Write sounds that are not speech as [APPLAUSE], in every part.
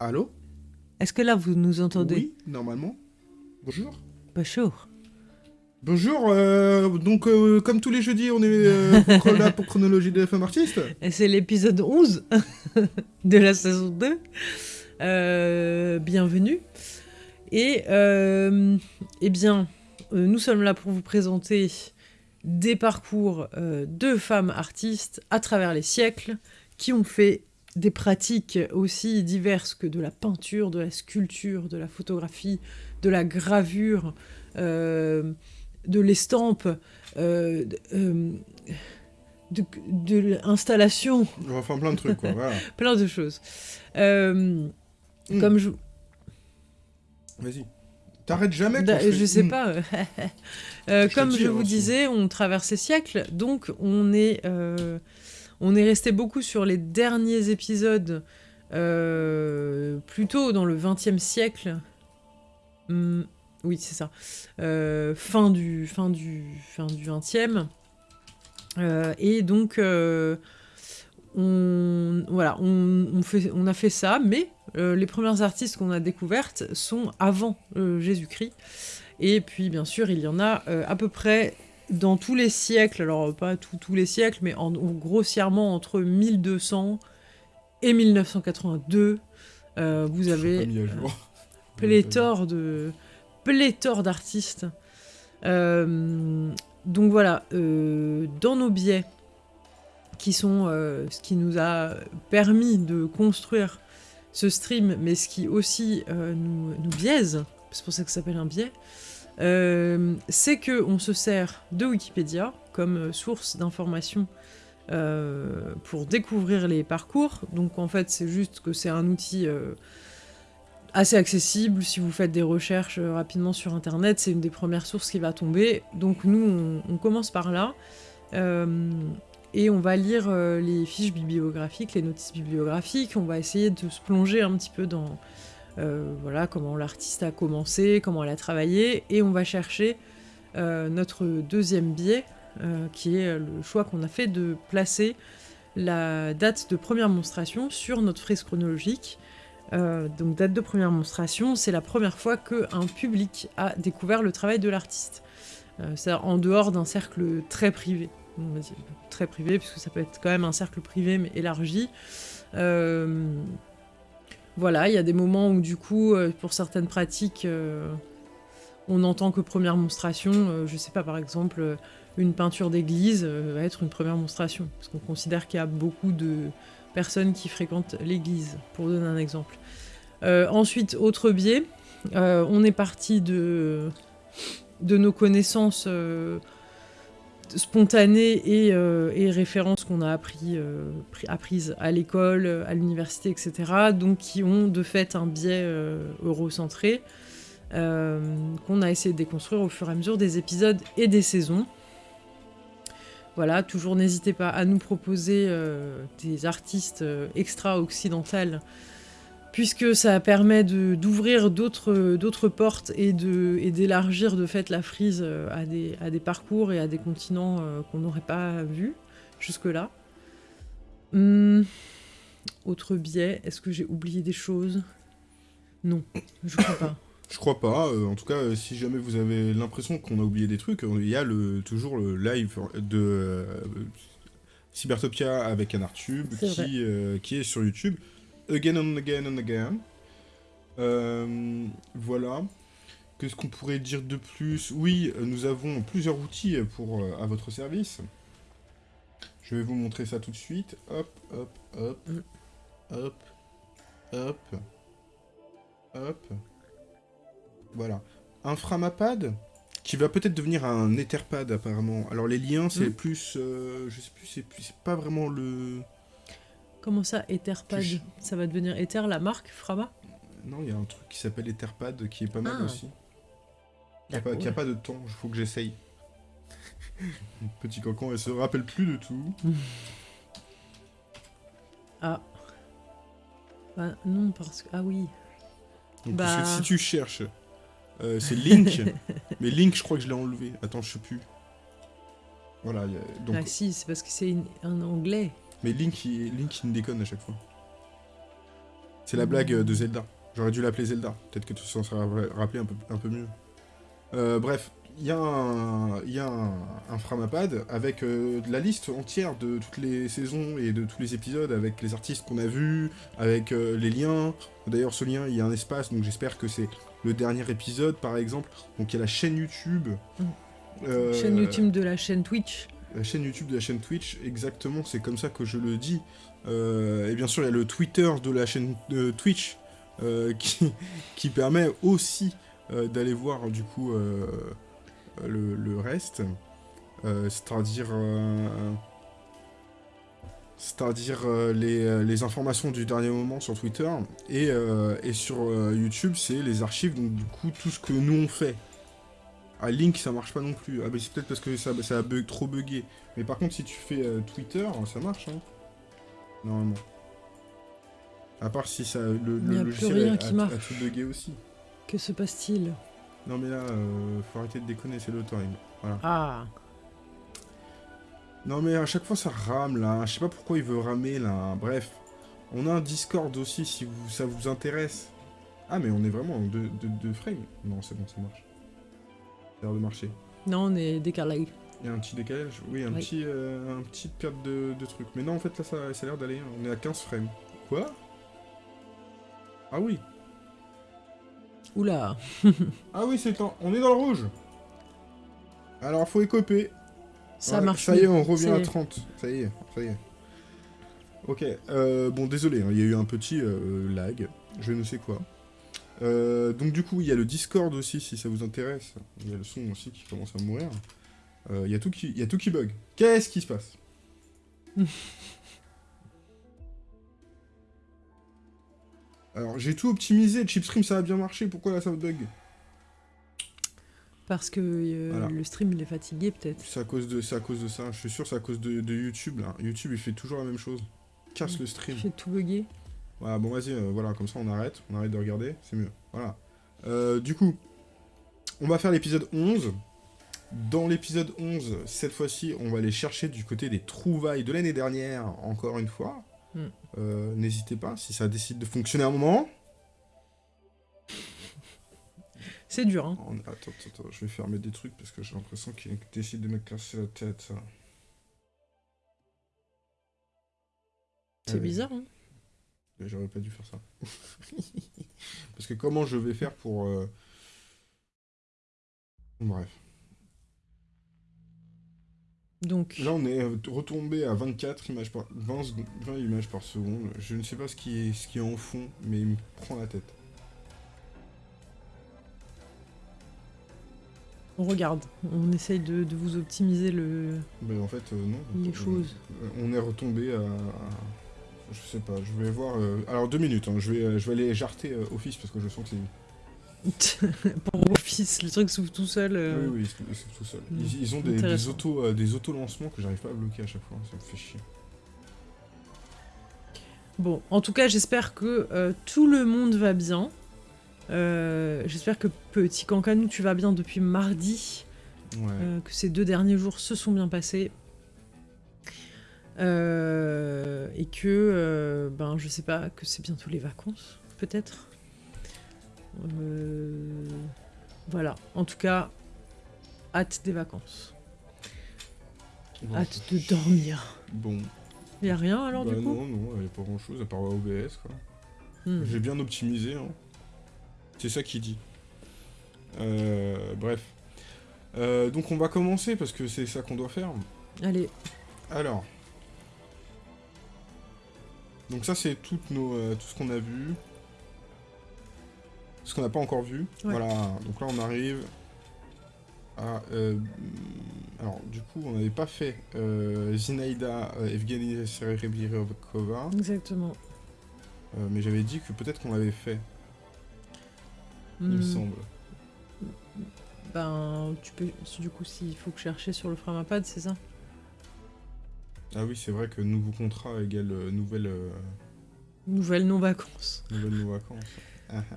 Allô Est-ce que là vous nous entendez Oui, normalement. Bonjour. Bonjour. Bonjour, euh, donc euh, comme tous les jeudis, on est euh, [LAUGHS] pour- là pour Chronologie de FM Artiste. Et C'est l'épisode 11 [LAUGHS] de la saison 2. Euh, bienvenue. Et eh bien, nous sommes là pour vous présenter des parcours de femmes artistes à travers les siècles qui ont fait des pratiques aussi diverses que de la peinture, de la sculpture, de la photographie, de la gravure, euh, de l'estampe, euh, de, euh, de, de l'installation, Enfin plein de trucs quoi, voilà. [LAUGHS] plein de choses. Euh, Mm. Comme je, Vas-y. T'arrêtes jamais Da- je, je sais Hmm. pas. [LAUGHS] comme je vous disais, on traverse ces siècles, donc on est, on est resté beaucoup sur les derniers épisodes, euh, plutôt dans le XXe siècle. Hmm, oui, c'est ça. Euh, fin du, fin du, fin du XXe. Euh, et donc, on, a fait ça, mais les premières artistes qu'on a découvertes sont avant Jésus-Christ. Et puis, bien sûr, il y en a à peu près dans tous les siècles, alors pas tous tous les siècles, mais en, grossièrement entre 1200 et 1982. euh, vous avez pas mis à jour. pléthore de pléthore d'artistes. Euh, donc voilà, euh, dans nos biais, qui sont euh, ce qui nous a permis de construire ce stream, mais ce qui aussi euh, nous, nous biaise, c'est pour ça que ça s'appelle un biais, euh, c'est que on se sert de Wikipédia comme euh, source d'information euh, pour découvrir les parcours. Donc en fait, c'est juste que c'est un outil assez accessible. Si vous faites des recherches rapidement sur Internet, c'est une des premières sources qui va tomber. Donc nous, on, commence par là. Et on va lire les fiches bibliographiques, les notices bibliographiques. On va essayer de se plonger un petit peu dans euh, voilà, comment l'artiste a commencé, comment elle a travaillé. Et on va chercher euh, notre deuxième biais, euh, qui est le choix qu'on a fait de placer la date de première monstration sur notre frise chronologique. Donc date de première monstration, c'est la première fois qu'un public a découvert le travail de l'artiste. C'est en dehors d'un cercle très privé. Très privé, puisque ça peut être quand même un cercle privé mais élargi. Voilà, il y a des moments où du coup, euh, pour certaines pratiques, euh, on n'entend que première monstration. Euh, je sais pas, par exemple, une peinture d'église va être une première monstration, parce qu'on considère qu'il y a beaucoup de personnes qui fréquentent l'église, pour donner un exemple. Ensuite, autre biais, on est parti de, nos connaissances spontanées et, euh, et références qu'on a appris, euh, pris- apprises à l'école, à l'université, etc. Donc qui ont de fait un biais euh, eurocentré qu'on a essayé de déconstruire au fur et à mesure des épisodes et des saisons. Voilà, toujours n'hésitez pas à nous proposer des artistes extra-occidentales, puisque ça permet d'ouvrir d'autres portes et de- et d'élargir de, fait la frise euh, à des, à des parcours et à des continents euh, qu'on n'aurait pas vus jusque-là. Hum, autre biais, est-ce que j'ai oublié des choses? Non, je crois pas. [COUGHS] Je crois pas. euh, en tout cas, euh, si jamais vous avez l'impression qu'on a oublié des trucs, il y a le, toujours le live de euh, Cybertopia avec un qui est sur YouTube. Again and again and again. Euh, voilà. Qu'est-ce qu'on pourrait dire de plus? Oui, nous avons plusieurs outils pour, euh, à votre service. Je vais vous montrer ça tout de suite. Hop, hop, hop, Mm. hop, hop, hop. Voilà. Un Framapad qui va peut-être devenir un Etherpad apparemment. Alors les liens, c'est Mm. plus, euh, je sais plus, c'est plus, c'est pas vraiment le. Comment ça, Etherpad Ça va devenir Ether, la marque Frama? Non, il y a un truc qui s'appelle Etherpad qui est pas mal Ah. aussi. Qui a, pas, D'accord. qui a pas de temps, il faut que j'essaye. [LAUGHS] Petit cocon, elle se rappelle plus de tout. [LAUGHS] Ah. Bah, non, parce que. Ah oui. Donc, Bah. parce que si tu cherches, euh, c'est Link. [LAUGHS] mais Link, je crois que je l'ai enlevé. Attends, je sais plus. Voilà, donc, Ah si, c'est parce que c'est une- un anglais. Mais Link, il, Link, il me déconne à chaque fois. C'est la blague euh, de Zelda. J'aurais dû l'appeler Zelda. Peut-être que tu s'en serais ra- rappelé un peu, un peu mieux. Euh, bref, il y a un, y a un, un Framapad avec euh, la liste entière de toutes les saisons et de tous les épisodes, avec les artistes qu'on a vus, avec euh, les liens. D'ailleurs, ce lien, il y a un espace, donc j'espère que c'est le dernier épisode, par exemple. Donc il y a la chaîne YouTube. Mm. Euh, Chaîne YouTube de la chaîne Twitch. La chaîne YouTube de la chaîne Twitch, exactement, c'est comme ça que je le dis. Euh, et bien sûr, il y a le Twitter de la chaîne Twitch euh, [LAUGHS] qui, permet aussi euh, d'aller voir du coup le, reste. C'est-à-dire. c'est-à-dire les, informations du dernier moment sur Twitter. Et, et sur YouTube, c'est les archives, donc du coup, tout ce que nous on fait. Ah, Link, ça marche pas non plus. Ah, bah c'est peut-être parce que ça, ça a bug, trop bugué. Mais par contre, si tu fais euh, Twitter, ça marche, hein. Normalement. À part si ça, le, le a plus logiciel rien a, qui a- marche. a tout bugué aussi. Que se passe-t-il? Non mais là, euh, faut arrêter de déconner, c'est le time. Voilà. Ah, Non mais à chaque fois ça rame là, je sais pas pourquoi il veut ramer là, bref. On a un Discord aussi si vous, ça vous intéresse. Ah mais on est vraiment en deux, deux, deux frames. Non c'est bon, ça marche. De marcher. non, on est décalé. Il y a un petit décalage Oui, un Oui. petit euh, un petit perte de, de truc. Mais non, en fait, là, ça, ça a l'air d'aller. hein. On est à 15 frames. Quoi? Ah oui. Oula. [LAUGHS] Ah oui, c'est temps. On est dans le rouge. Alors, faut écoper. Ça marche. Ça y est, on revient à C'est- 30. Ça y est, ça y est. Ok, euh, bon, désolé, hein, il y a eu un petit euh, lag. Je ne sais quoi. Euh, donc, du coup, il y a le Discord aussi, si ça vous intéresse. Il y a le son aussi qui commence à mourir. Euh, Il y, a tout qui- il y a tout qui bug. Qu'est-ce qui se passe? [LAUGHS] Alors, j'ai tout optimisé. Chipstream, ça a bien marché. Pourquoi là, ça bug? Parce que euh, Voilà. le stream, il est fatigué, peut-être. C'est à cause de, à cause de ça. Je suis sûr, c'est à cause de, de YouTube là. YouTube, il fait toujours la même chose. Casse le stream. J'ai tout bugué. Voilà, bon, vas-y, euh, voilà, comme ça on arrête. On arrête de regarder, c'est mieux. Voilà. Euh, du coup, on va faire l'épisode 11. Dans l'épisode 11, cette fois-ci, on va aller chercher du côté des trouvailles de l'année dernière, encore une fois. Mm. Euh, N'hésitez pas, si ça décide de fonctionner à un moment. C'est dur, hein. Oh, attends, attends, attends, je vais fermer des trucs parce que j'ai l'impression qu'il décide de me casser la tête. C'est bizarre, hein. J'aurais pas dû faire ça. [LAUGHS] Parce que comment je vais faire pour... euh, Bref. Donc, Là, on est euh, retombé à 24 images par... 20, secondes- 20 images par seconde. Je ne sais pas ce qui, est, ce qui est en fond, mais il me prend la tête. on regarde. On essaye de, de vous optimiser le... Mais en fait, euh, non. Les choses. On est retombé à... Je sais pas, je vais voir... euh, Alors, deux minutes, hein, je, vais, euh, je vais aller jarter euh, Office parce que je sens que c'est... [LAUGHS] Pour Office, le truc s'ouvre tout seul. euh, Oui, oui, ils sont tout seuls. Mm. Ils, ils ont des, des Intéressant. auto, des auto-lancements que j'arrive pas à bloquer à chaque fois, ça me fait chier. Bon, en tout cas, j'espère que tout le monde va bien. J'espère que petit Cancanou, tu vas bien depuis mardi. Ouais. que ces deux derniers jours se sont bien passés. Euh, et que, euh, ben, je sais pas, que c'est bientôt les vacances, peut-être. Euh, voilà, en tout cas, hâte des vacances. Bon, Hâte de dormir. Bon. Y a rien alors Bah du coup? non, non, il a pas grand chose à part OBS quoi. Hmm. J'ai bien optimisé, hein. C'est ça qui dit. Bref. Donc on va commencer parce que c'est ça qu'on doit faire. Allez, Alors. Donc ça c'est toutes nos, euh, tout ce qu'on a vu. Ce qu'on n'a pas encore vu. Ouais. Voilà. Donc là on arrive à... euh, alors du coup on n'avait pas fait euh, Zinaida euh, Evgeny Serebryakova. exactement. Mais j'avais dit que peut-être qu'on l'avait fait, il me Hmm, semble. Ben, tu peux, du coup, s'il faut que chercher sur le Framapad, c'est ça? Ah oui, c'est vrai que nouveau contrat égale euh, nouvelle, euh, Nouvelle non-vacances. nouvelle nos vacances. Ah, ah.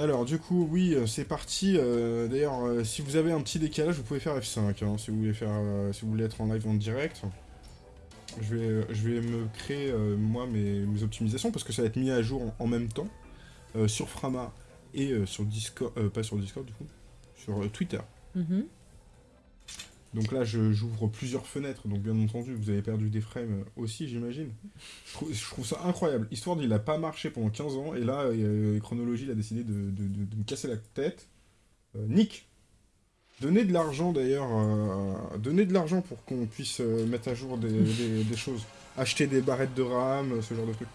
Alors, du coup, oui, euh, c'est parti. euh, D'ailleurs, euh, si vous avez un petit décalage, vous pouvez faire F5, hein, si, vous voulez faire, euh, si vous voulez être en live en direct. Je vais, je vais me créer, euh, moi, mes, mes optimisations, parce que ça va être mis à jour en, en même temps, euh, sur Frama et euh, sur Discord, euh, pas sur Discord du coup, sur euh, Twitter. Mhm. Donc là, j'ouvre plusieurs fenêtres, donc bien entendu, vous avez perdu des frames aussi, j'imagine. Je, trouve- ça incroyable. Histoire, il a pas marché pendant 15 ans, et là, euh, Chronologie, il a décidé de, me casser la tête. Euh, Nick, donnez de l'argent d'ailleurs, euh, donnez de l'argent pour qu'on puisse euh, mettre à jour des choses. Acheter des barrettes de RAM, ce genre de trucs.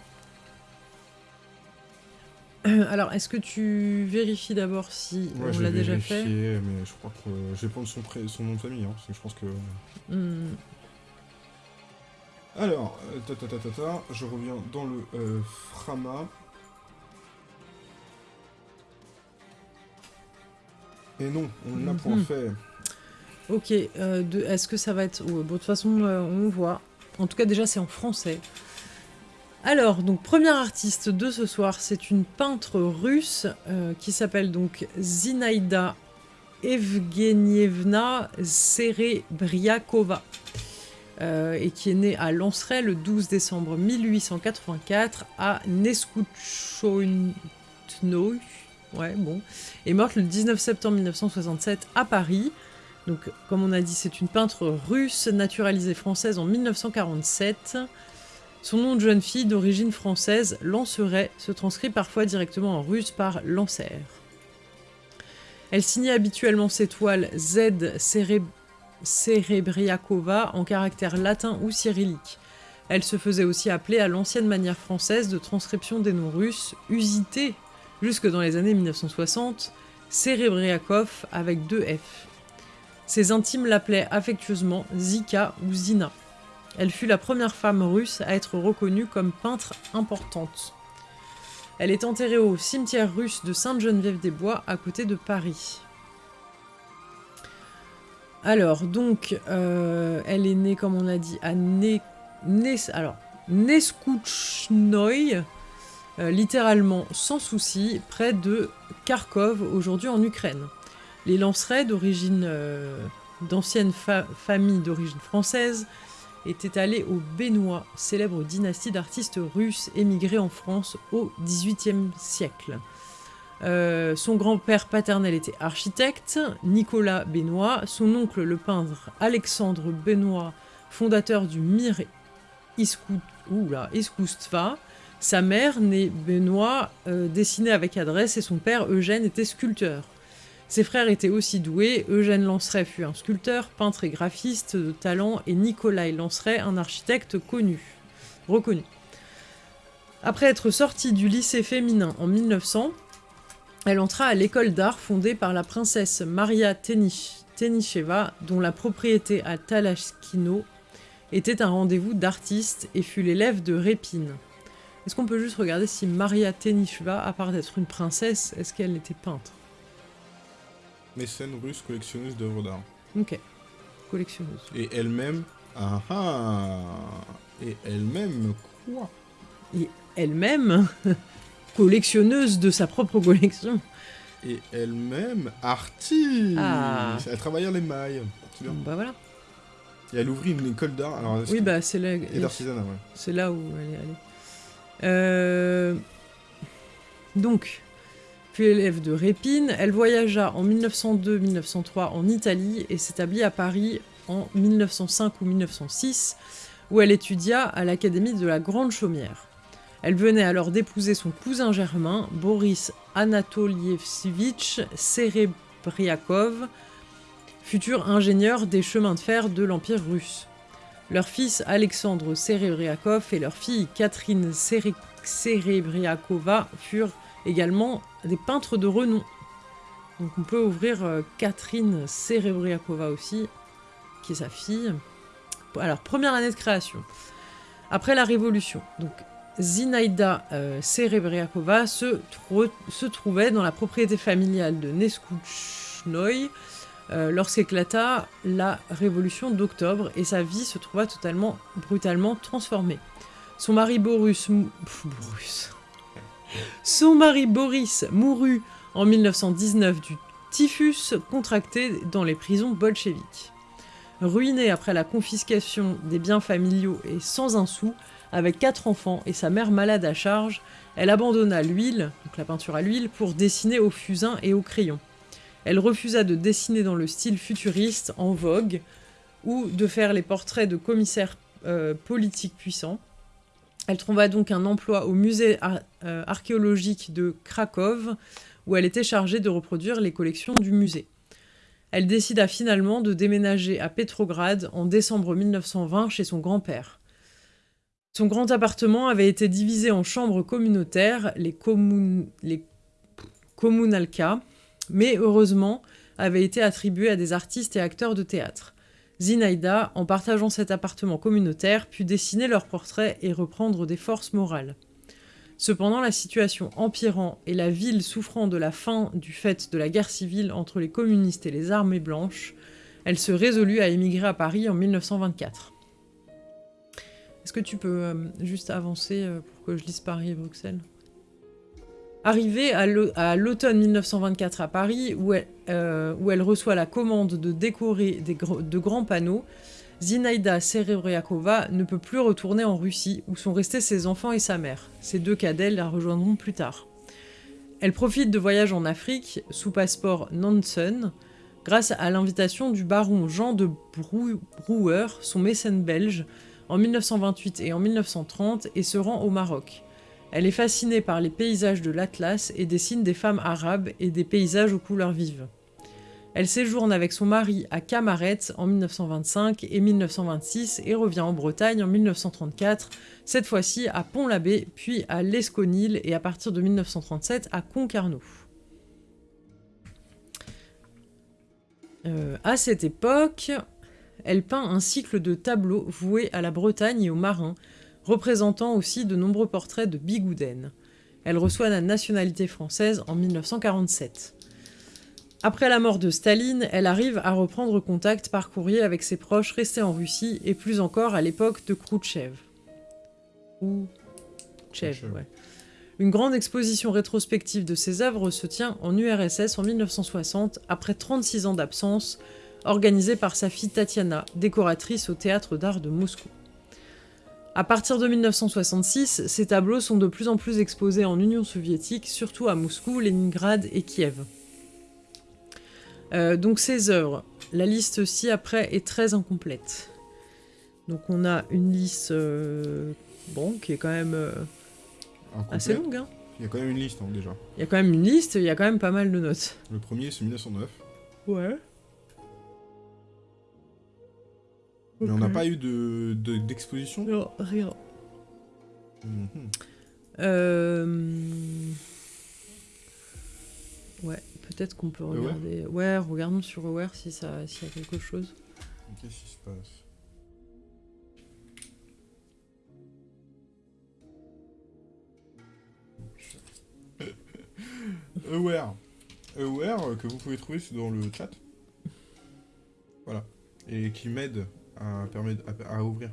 Alors, est-ce que tu vérifies d'abord si Ouais, on l'a déjà fait mais je crois que euh, je vais prendre son, pré- son nom de famille, hein, parce que je pense que... Hmm. Alors, euh, ta, ta, ta, ta, ta, je reviens dans le euh, Frama. Et non, on n'a point Mhm. fait. Ok, euh, est-ce que ça va être... bon, de toute façon, euh, on voit. En tout cas, déjà, c'est en français. Alors, donc, première artiste de ce soir, c'est une peintre russe euh, qui s'appelle donc Zinaïda Evgenievna Serebriakova. euh, et qui est née à Lanceray le 12 décembre 1884 à Neskouchnoï. Ouais, bon. Et morte le 19 septembre 1967 à Paris. Donc, comme on a dit, c'est une peintre russe naturalisée française en 1947. Son nom de jeune fille d'origine française, Lanceray, se transcrit parfois directement en russe par Lancer. Elle signait habituellement ses toiles Z Cerebriakova en caractère latin ou cyrillique. Elle se faisait aussi appeler à l'ancienne manière française de transcription des noms russes, usité jusque dans les années 1960, Cerebriakov avec deux F. Ses intimes l'appelaient affectueusement Zika ou Zina. Elle fut la première femme russe à être reconnue comme peintre importante. Elle est enterrée au cimetière russe de Sainte-Geneviève-des-Bois à côté de Paris. Alors, donc, euh, elle est née, comme on a dit, à ne... Nes- Neskouchnoï, euh, littéralement sans souci, près de Kharkov, aujourd'hui en Ukraine. Les Lancerets, d'origine euh, d'anciennes d'origine française, étaient allés au Bénois, célèbre dynastie d'artistes russes émigrés en France au XVIIIe siècle. Euh, son grand-père paternel était architecte, Nicolas Bénois, son oncle le peintre Alexandre Bénois, fondateur du Mir Iskoustva, sa mère, née Benoît, euh, dessinait avec adresse et son père, Eugène, était sculpteur. Ses frères étaient aussi doués. Eugène Lanceret fut un sculpteur, peintre et graphiste de talent, et Nicolas Lanceret, un architecte connu, reconnu. Après être sortie du lycée féminin en 1900, elle entra à l'école d'art fondée par la princesse Maria Tenich- Tenicheva, dont la propriété à Talashkino était un rendez-vous d'artistes et fut l'élève de Répine. Est-ce qu'on peut juste regarder si Maria Tenicheva, à part d'être une princesse, est-ce qu'elle était peintre? Mécène russe collectionneuse d'œuvres d'art. Ok. Collectionneuse. Et elle-même. Ah ah Et elle-même quoi? Elle-même, [LAUGHS] collectionneuse de sa propre collection. Et elle-même artiste Ah. Elle travaillait à l'émail. C'est bien. Bah voilà. Et elle ouvrit une école d'art. Oui, bah c'est là, Et d'artisanat, ouais. c'est là où elle est allée. Euh, Donc, puis élève de Répine, elle voyagea en 1902-1903 en Italie et s'établit à Paris en 1905 ou 1906, où elle étudia à l'Académie de la Grande Chaumière. Elle venait alors d'épouser son cousin germain, Boris Anatolievitch Serebriakov, futur ingénieur des chemins de fer de l'Empire russe. Leur fils Alexandre Serebriakov et leur fille Catherine Sere- Serebriakova furent également des peintres de renom. Donc on peut ouvrir euh, Catherine Serebriakova aussi, qui est sa fille. Alors, première année de création. Après la Révolution, donc Zinaïda euh, Serebriakova se, tro- se trouvait dans la propriété familiale de Neskouchnoï euh, lorsqu'éclata la Révolution d'octobre et sa vie se trouva totalement brutalement transformée. Son mari Boris, mou- Pff, Boris. Son mari Boris mourut en 1919 du typhus contracté dans les prisons bolcheviques. Ruinée après la confiscation des biens familiaux et sans un sou, avec quatre enfants et sa mère malade à charge, elle abandonna l'huile, donc la peinture à l'huile, pour dessiner au fusain et au crayon. Elle refusa de dessiner dans le style futuriste en vogue ou de faire les portraits de commissaires euh, politiques puissants. Elle trouva donc un emploi au musée euh, archéologique de Cracovie, où elle était chargée de reproduire les collections du musée. Elle décida finalement de déménager à Petrograd en décembre 1920 chez son grand-père. Son grand appartement avait été divisé en chambres communautaires, les, les communalka, mais heureusement avait été attribué à des artistes et acteurs de théâtre. Zinaïda, en partageant cet appartement communautaire, put dessiner leurs portraits et reprendre des forces morales. Cependant, la situation empirant et la ville souffrant de la fin du fait de la guerre civile entre les communistes et les armées blanches, elle se résolut à émigrer à Paris en 1924. Est-ce que tu peux euh, juste avancer euh, pour que je lise Paris et Bruxelles? Arrivée à l'automne 1924 à Paris, euh, où elle, reçoit la commande de décorer de grands panneaux, Zinaïda Serebriakova ne peut plus retourner en Russie, où sont restés ses enfants et sa mère. Ses deux cadets la rejoindront plus tard. Elle profite de voyages en Afrique, sous passeport Nansen, grâce à l'invitation du baron Jean de Brouwer, son mécène belge, en 1928 et en 1930, et se rend au Maroc. Elle est fascinée par les paysages de l'Atlas et dessine des femmes arabes et des paysages aux couleurs vives. Elle séjourne avec son mari à Camaret en 1925 et 1926 et revient en Bretagne en 1934, cette fois-ci à Pont-l'Abbé, puis à l'Esconil et à partir de 1937 à Concarneau. Euh, à cette époque, elle peint un cycle de tableaux voués à la Bretagne et aux marins, représentant aussi de nombreux portraits de Bigouden. Elle reçoit la nationalité française en 1947. Après la mort de Staline, elle arrive à reprendre contact par courrier avec ses proches restés en Russie et plus encore à l'époque de Khrouchtchev. Khrouchtchev, ouais. Une grande exposition rétrospective de ses œuvres se tient en URSS en 1960, après 36 ans d'absence, organisée par sa fille Tatiana, décoratrice au Théâtre d'Art de Moscou. À partir de 1966, ces tableaux sont de plus en plus exposés en Union soviétique, surtout à Moscou, Leningrad et Kiev. Euh, donc ces œuvres, la liste ci-après est très incomplète. Donc on a une liste euh, bon, qui est quand même euh, assez longue. Hein. Il y a quand même une liste hein, déjà. Il y a quand même une liste, il y a quand même pas mal de notes. Le premier c'est 1909. Ouais. Mais on n'a pas eu de d'exposition Non, rien. Mhm. Euh... Ouais, peut-être qu'on peut regarder. Ouais, regardons sur Aware si ça, s'il y a quelque chose. Qu'est-ce qui se passe? [LAUGHS] Aware. Aware euh, que vous pouvez trouver dans le chat. Voilà. Et qui m'aide à, ouvrir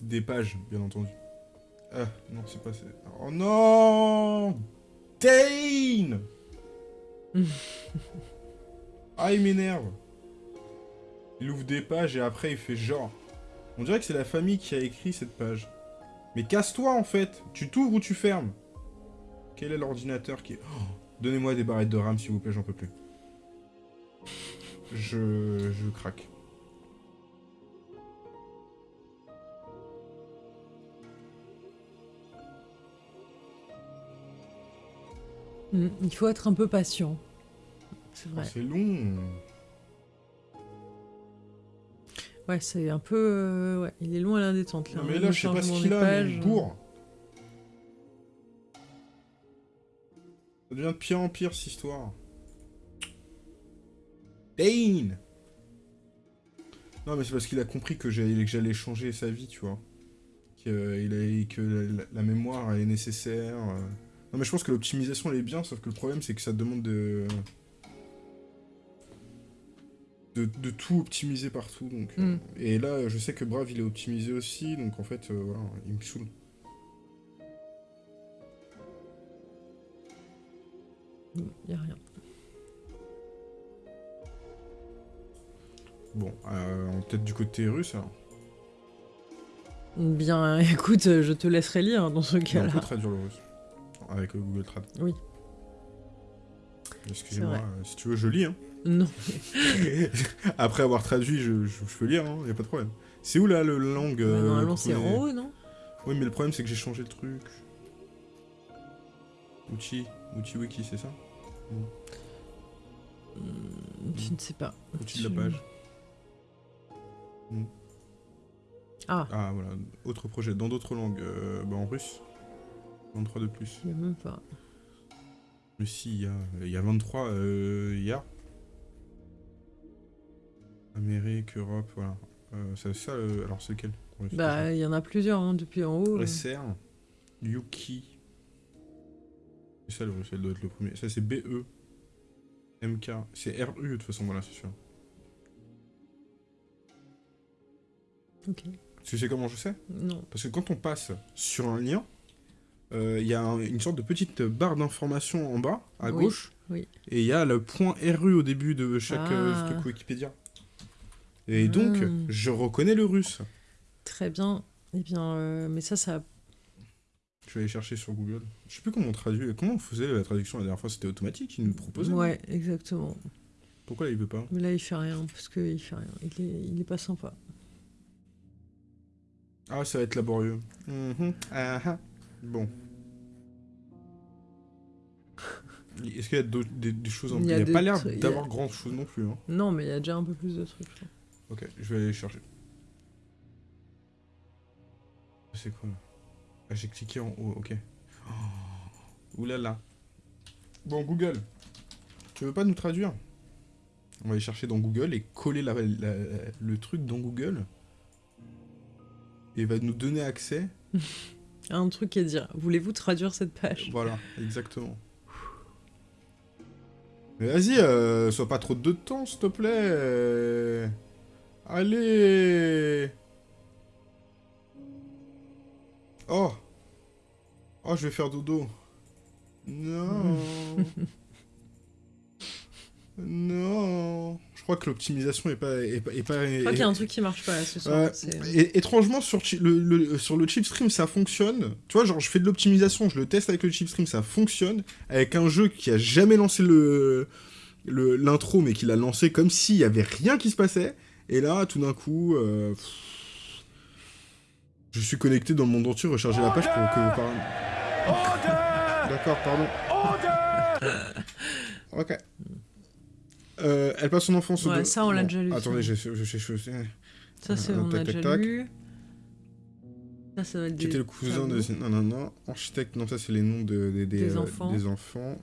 des pages, bien entendu. Ah, non, c'est pas... Oh non Dane Ah, il m'énerve. Il ouvre des pages et après il fait genre. On dirait que c'est la famille qui a écrit cette page. Mais casse-toi en fait Tu t'ouvres ou tu fermes Quel est l'ordinateur qui... Oh, Donnez-moi des barrettes de RAM s'il vous plaît, j'en peux plus. Je... je craque. Mm, il faut être un peu patient. C'est vrai. c'est long. Ouais, c'est un peu... Euh, ouais, il est long à la détente, là. Non, mais là, je sais pas ce qu'il a, mais bourre. Ça devient de pire en pire, cette histoire. Dane Non, mais c'est parce qu'il a compris que j'allais changer sa vie, tu vois. Que, que la, mémoire est nécessaire. Euh. Non mais je pense que l'optimisation elle est bien, sauf que le problème c'est que ça demande de... de... tout optimiser partout, donc... Euh, mm. Et là, je sais que Brave il est optimisé aussi, donc en fait, euh, voilà, il me saoule. Il a rien. Bon, euh, peut-être du côté russe, alors. Bien, [LAUGHS] écoute, je te laisserai lire dans ce cas-là. peut traduire le russe. Avec Google Trad. Oui. Excusez-moi, euh, si tu veux, je lis. Hein. Non. [LAUGHS] Après avoir traduit, je, je, je peux lire, hein, y a pas de problème. C'est où là le langue Bah, euh, qu'on c'est en haut, non? Oui, mais le problème c'est que j'ai changé le truc. Outil, outil wiki, c'est ça? Hmm, Je ne sais pas. Outil de la page. Ah, Ah voilà, autre projet, dans d'autres langues, euh, bah, en russe. 23 de plus. il n'y a même pas. Mais si, il y a, il y a 23, euh, il y a. Amérique, Europe, voilà. Euh, c'est ça, euh, alors c'est lequel Bah, il y en a plusieurs hein, depuis en haut. SR, Yuki. C'est ça le elle doit être le premier. Ça c'est BE. MK. C'est RU de toute façon, voilà, c'est sûr. Ok. Tu sais comment je sais? Non. Parce que quand on passe sur un lien, il y a un- une sorte de petite barre d'information en bas, à Oui, gauche. oui. Et il y a le point RU au début de chaque euh, Ah. truc Wikipédia. Et donc, Hmm. je reconnais le russe. Très bien. Eh bien, euh, mais ça, ça. Je vais aller chercher sur Google. Je sais plus comment on traduit. Comment on faisait la traduction la dernière fois C'était automatique, il nous proposait. Ouais, exactement. Pourquoi là il veut pas? Mais là, il fait rien parce qu'il fait rien. Il est, il est pas sympa. Ah, ça va être laborieux. Mhm, ah, ah. Bon. Est-ce qu'il y a d'autres- des, des choses en Il plus Il a n'y a, pas l'air a- d'avoir grand chose non plus. Hein. Non, mais il y a déjà un peu plus de trucs. je. Ok, je vais aller chercher. C'est quoi là Ah, j'ai cliqué en haut, ok. Oh, oulala. Bon, Google. Tu veux pas nous traduire? On va aller chercher dans Google et coller la- la- le truc dans Google. Et va nous donner accès. [LAUGHS] Un truc à dire. Voulez-vous traduire cette page? Voilà, exactement. Mais vas-y, euh, sois pas trop de temps, s'il te plaît. Allez Oh Oh, je vais faire dodo. Non [LAUGHS] Non Je crois que l'optimisation est pas... Est pas, est Je crois qu'il y a un truc qui marche pas là ce soir. Et, étrangement, sur, le, le- sur le chip stream, ça fonctionne. Tu vois, genre, je fais de l'optimisation, je le teste avec le chip stream, ça fonctionne. Avec un jeu qui a jamais lancé le le- l'intro, mais qui l'a lancé comme s'il y avait rien qui se passait. Et là, tout d'un coup, euh, pff, je suis connecté dans le monde entier, recharger la page pour que vous parliez. D'accord, pardon. ok. Euh, elle passe son enfance au Ouais, ça, on l'a déjà lu. Attendez, je- Ça, c'est Euh, on a tac, tac, déjà tac. lu. Ça, ça va être Qui était le cousin de... Non, non, non. Architecte, non, ça c'est les noms de, des- des, Des euh, enfants. des enfants.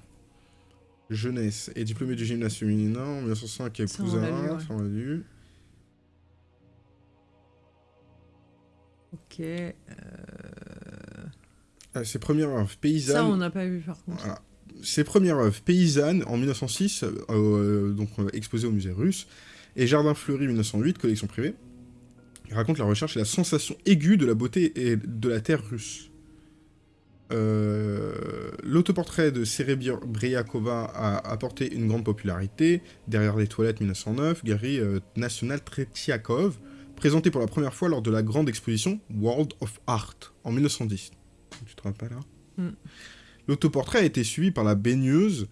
Jeunesse. Et diplômé du gymnase féminin en 1905 et on cousin. l'a lu, ouais. Ça, on l'a lu. Ok. euh, Ah, ses premières œuvres paysannes. Ça, on n'a pas vu par contre. Voilà. Ses premières œuvres paysannes en 1906, euh, euh, donc euh, exposées au musée russe. Et Jardin fleuri 1908, collection privée. Raconte la recherche et la sensation aiguë de la beauté et de la terre russe. Euh, L'autoportrait de Serebriakova a apporté une grande popularité. Derrière les toilettes 1909, Galerie euh, nationale Tretiakov, présenté pour la première fois lors de la grande exposition World of Art en 1910. Tu te rappelles là Mm. L'autoportrait a été suivi par la baigneuse,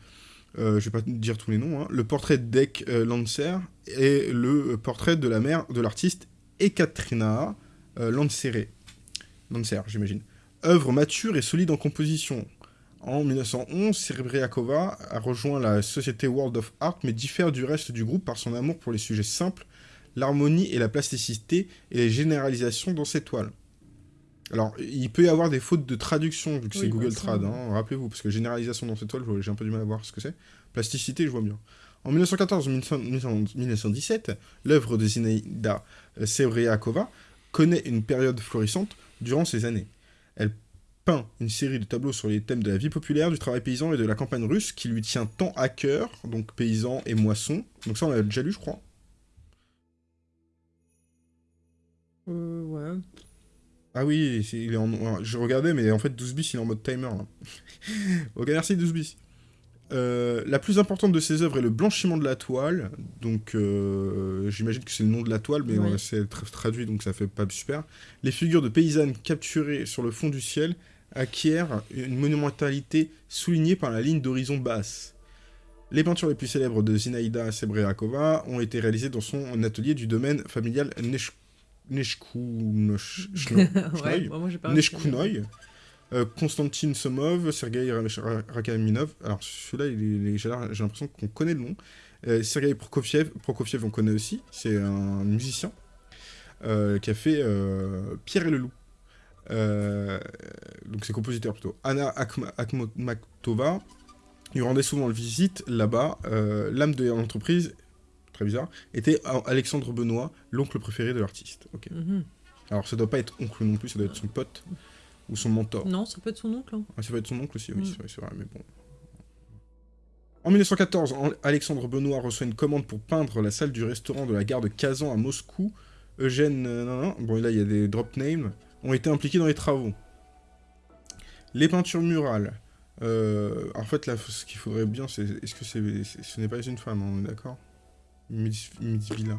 euh, je vais pas dire tous les noms, hein, le portrait d'Ek euh, Lancer et le portrait de la mère de l'artiste Ekaterina euh, Lancer, j'imagine. Œuvre mature et solide en composition. En 1911, Serebriakova a rejoint la société World of Art, mais diffère du reste du groupe par son amour pour les sujets simples, l'harmonie et la plasticité et les généralisations dans ses toiles. Alors, il peut y avoir des fautes de traduction, vu que Oui, c'est Google Trad, hein, rappelez-vous, parce que généralisation dans toiles, je- j'ai un peu du mal à voir ce que c'est. Plasticité, je vois bien. En 1914-1917, l'œuvre de Zinaida Sebriakova connaît une période florissante durant ces années. Elle peint une série de tableaux sur les thèmes de la vie populaire, du travail paysan et de la campagne russe qui lui tient tant à cœur, donc paysan et moisson. Donc ça, on l'a déjà lu, je crois. Euh. Ah oui, c'est- il est en... je regardais, mais en fait, 12 bis, il est en mode timer. Là. [LAUGHS] ok, merci 12 bis. Euh, la plus importante de ses œuvres est le blanchiment de la toile. Donc, euh, j'imagine que c'est le nom de la toile, mais Oui. c'est tra- traduit, donc ça fait pas super. Les figures de paysannes capturées sur le fond du ciel acquièrent une monumentalité soulignée par la ligne d'horizon basse. Les peintures les plus célèbres de Zinaïda Sebreakova ont été réalisées dans son atelier du domaine familial Nesh... [LAUGHS] Le- Neshkounoï, euh, Konstantin Somov, Sergei Ra- Ra- Rakaminov. Alors celui-là, il il j'ai l'impression qu'on connaît le nom. Euh, Sergei Prokofiev, Prokofiev, on connaît aussi. C'est un musicien euh, qui a fait euh, Pierre et le loup. Donc c'est compositeur plutôt. Anna Akhma- Akhmatova lui rendait souvent visite là-bas. L'âme de l'entreprise, très bizarre, était Alexandre Benoît, l'oncle préféré de l'artiste. Ok. Mhm. Alors ça doit pas être oncle non plus, ça doit être son pote ou son mentor. Non, ça peut être son oncle. hein. Ah, ça peut être son oncle aussi, oui, Mm. c'est vrai, mais bon. En 1914, An- Alexandre Benoît reçoit une commande pour peindre la salle du restaurant de la gare de Kazan à Moscou. Eugène, euh, non, non, bon là il y a des drop names, ont été impliqués dans les travaux. Les peintures murales. Euh, en fait, là, ce qu'il faudrait bien, c'est. Est-ce que c'est, ce n'est pas une femme, on est d'accord? Mitzvila.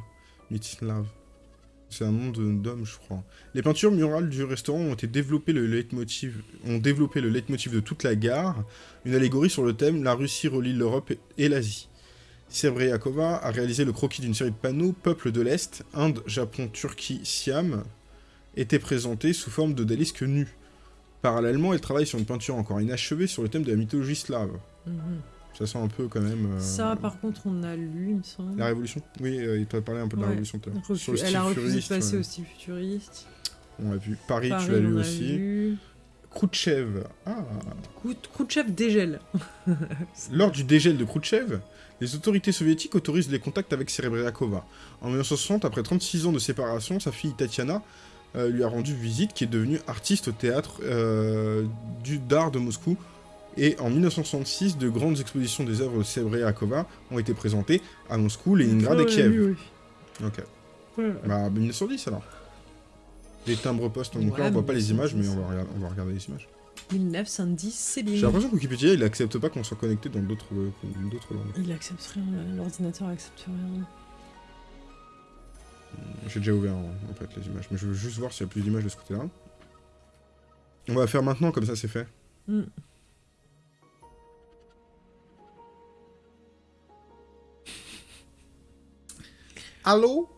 Mitslav. C'est un nom de- d'homme, je crois. Les peintures murales du restaurant ont été développées le leitmotiv, ont développé le leitmotiv de toute la gare, une allégorie sur le thème La Russie relie l'Europe et l'Asie. Sebreakova a réalisé le croquis d'une série de panneaux Peuple de l'Est, Inde, Japon, Turquie, Siam, étaient présentés sous forme d'odalisques nus. Parallèlement, elle travaille sur une peinture encore inachevée sur le thème de la mythologie slave. Mhm. Ça sent un peu quand même... euh, Ça, par contre, on a lu, il me semble. La Révolution Oui, euh, il t'a parlé un peu de la. Révolution. Refu- Sur le Elle a refusé de passer ouais. au style futuriste. On l'a vu. Paris, Paris, tu l'as lu a aussi. lu. Khrouchtchev. Ah Khrouchtchev dégèle. [LAUGHS] Lors du dégel de Khrouchtchev, les autorités soviétiques autorisent les contacts avec Serebriakova. En 1960, après 36 ans de séparation, sa fille Tatiana euh, lui a rendu visite, qui est devenue artiste au théâtre euh, du d'art de Moscou. Et en 1966, de grandes expositions des œuvres de Serebriakova ont été présentées à Moscou, Leningrad et Kiev. Ok. Bah, 1910 alors. Les timbres postes, donc là Ouais, on voit pas les images, mais 1910. on va, regarder, on va regarder les images. 1910, c'est bien. J'ai l'impression que Wikipédia il accepte pas qu'on soit connecté dans d'autres euh, langues. Il accepte rien, l'ordinateur accepte rien. J'ai déjà ouvert en, en fait les images, mais je veux juste voir s'il y a plus d'images de ce côté-là. On va faire maintenant, comme ça c'est fait. Mm. Allô?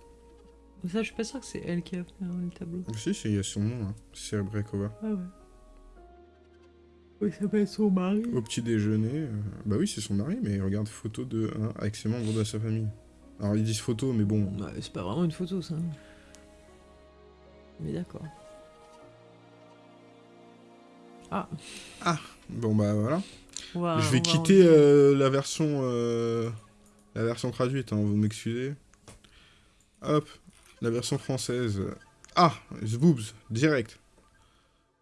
Ça, je suis pas sûre que c'est elle qui a fait hein, le tableau. Si, c'est- il y a son nom, hein. Serebrekova. Ah ouais. Oui, ça être son mari. Au petit déjeuner. euh, Bah oui, c'est son mari, mais regarde, photo de hein, avec ses membres de sa famille. Alors ils disent photo, mais bon. Bah, c'est pas vraiment une photo, ça. Mais d'accord. Bon bah voilà. On va- je on vais va quitter euh, la version euh, la version traduite, hein, vous m'excusez. Hop, la version française. Ah, Zboobs, direct.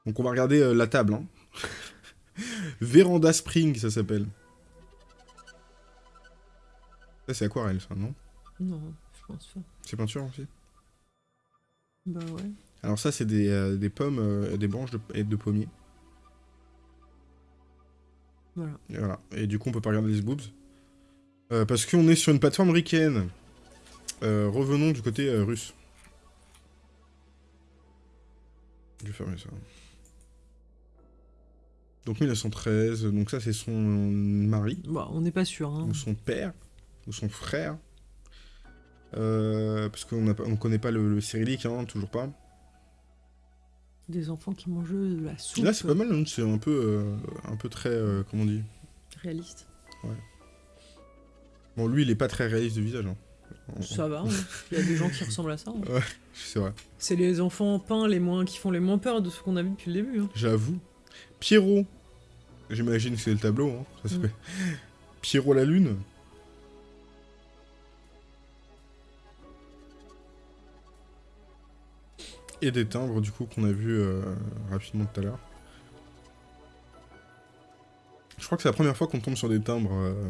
Donc on va regarder euh, la table. Hein. [LAUGHS] Véranda Spring, ça s'appelle. Ça c'est aquarelle, ça, non? Non, je pense pas. C'est peinture aussi? Bah ouais. Alors ça c'est des, euh, des pommes, euh, des branches de pommiers. Voilà. Et voilà. Et du coup, on peut pas regarder les boobs. Euh, parce qu'on est sur une plateforme ricaine. Euh, revenons du côté euh, russe. Je vais fermer ça. Donc 1913, donc ça c'est son mari, Bah, on n'est pas sûr. Hein. ou son père, ou son frère. Euh, parce qu'on on connaît pas le, le cyrillique, hein, toujours pas. Des enfants qui mangent de la soupe. Là c'est pas mal, hein, c'est un peu, euh, un peu très, euh, comment on dit? Réaliste. Bon lui il est pas très réaliste de visage. Hein. Ça va. hein. Il y a des gens qui ressemblent à ça. hein. C'est vrai. C'est les enfants peints les moins qui font les moins peur de ce qu'on a vu depuis le début. hein. J'avoue. Pierrot. J'imagine que c'est le tableau. Hein. Ça s'appelle Pierrot la Lune. Et des timbres, du coup, qu'on a vu euh, rapidement tout à l'heure. Je crois que c'est la première fois qu'on tombe sur des timbres. euh,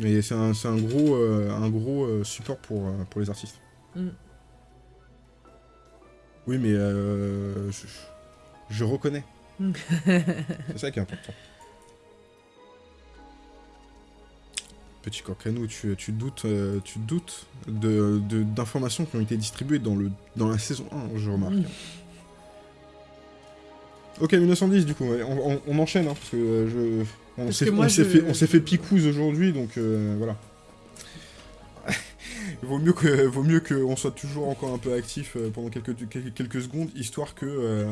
et c'est un, un gros, euh, un gros euh, support pour, euh, pour les artistes. Mm. Oui, mais euh, je, je reconnais. [LAUGHS] C'est ça qui est important. Petit Corcanou, tu, tu doutes, tu doutes de, de- d'informations qui ont été distribuées dans, le, dans la saison 1, je remarque. Mm. Ok, 1910 du coup, on, on- on enchaîne, hein, parce que je... On s'est je- fait, on s'est fait picouse aujourd'hui, donc euh, voilà. [LAUGHS] vaut mieux que vaut mieux qu'on soit toujours encore un peu actif euh, pendant quelques, quelques, quelques secondes, histoire que... euh,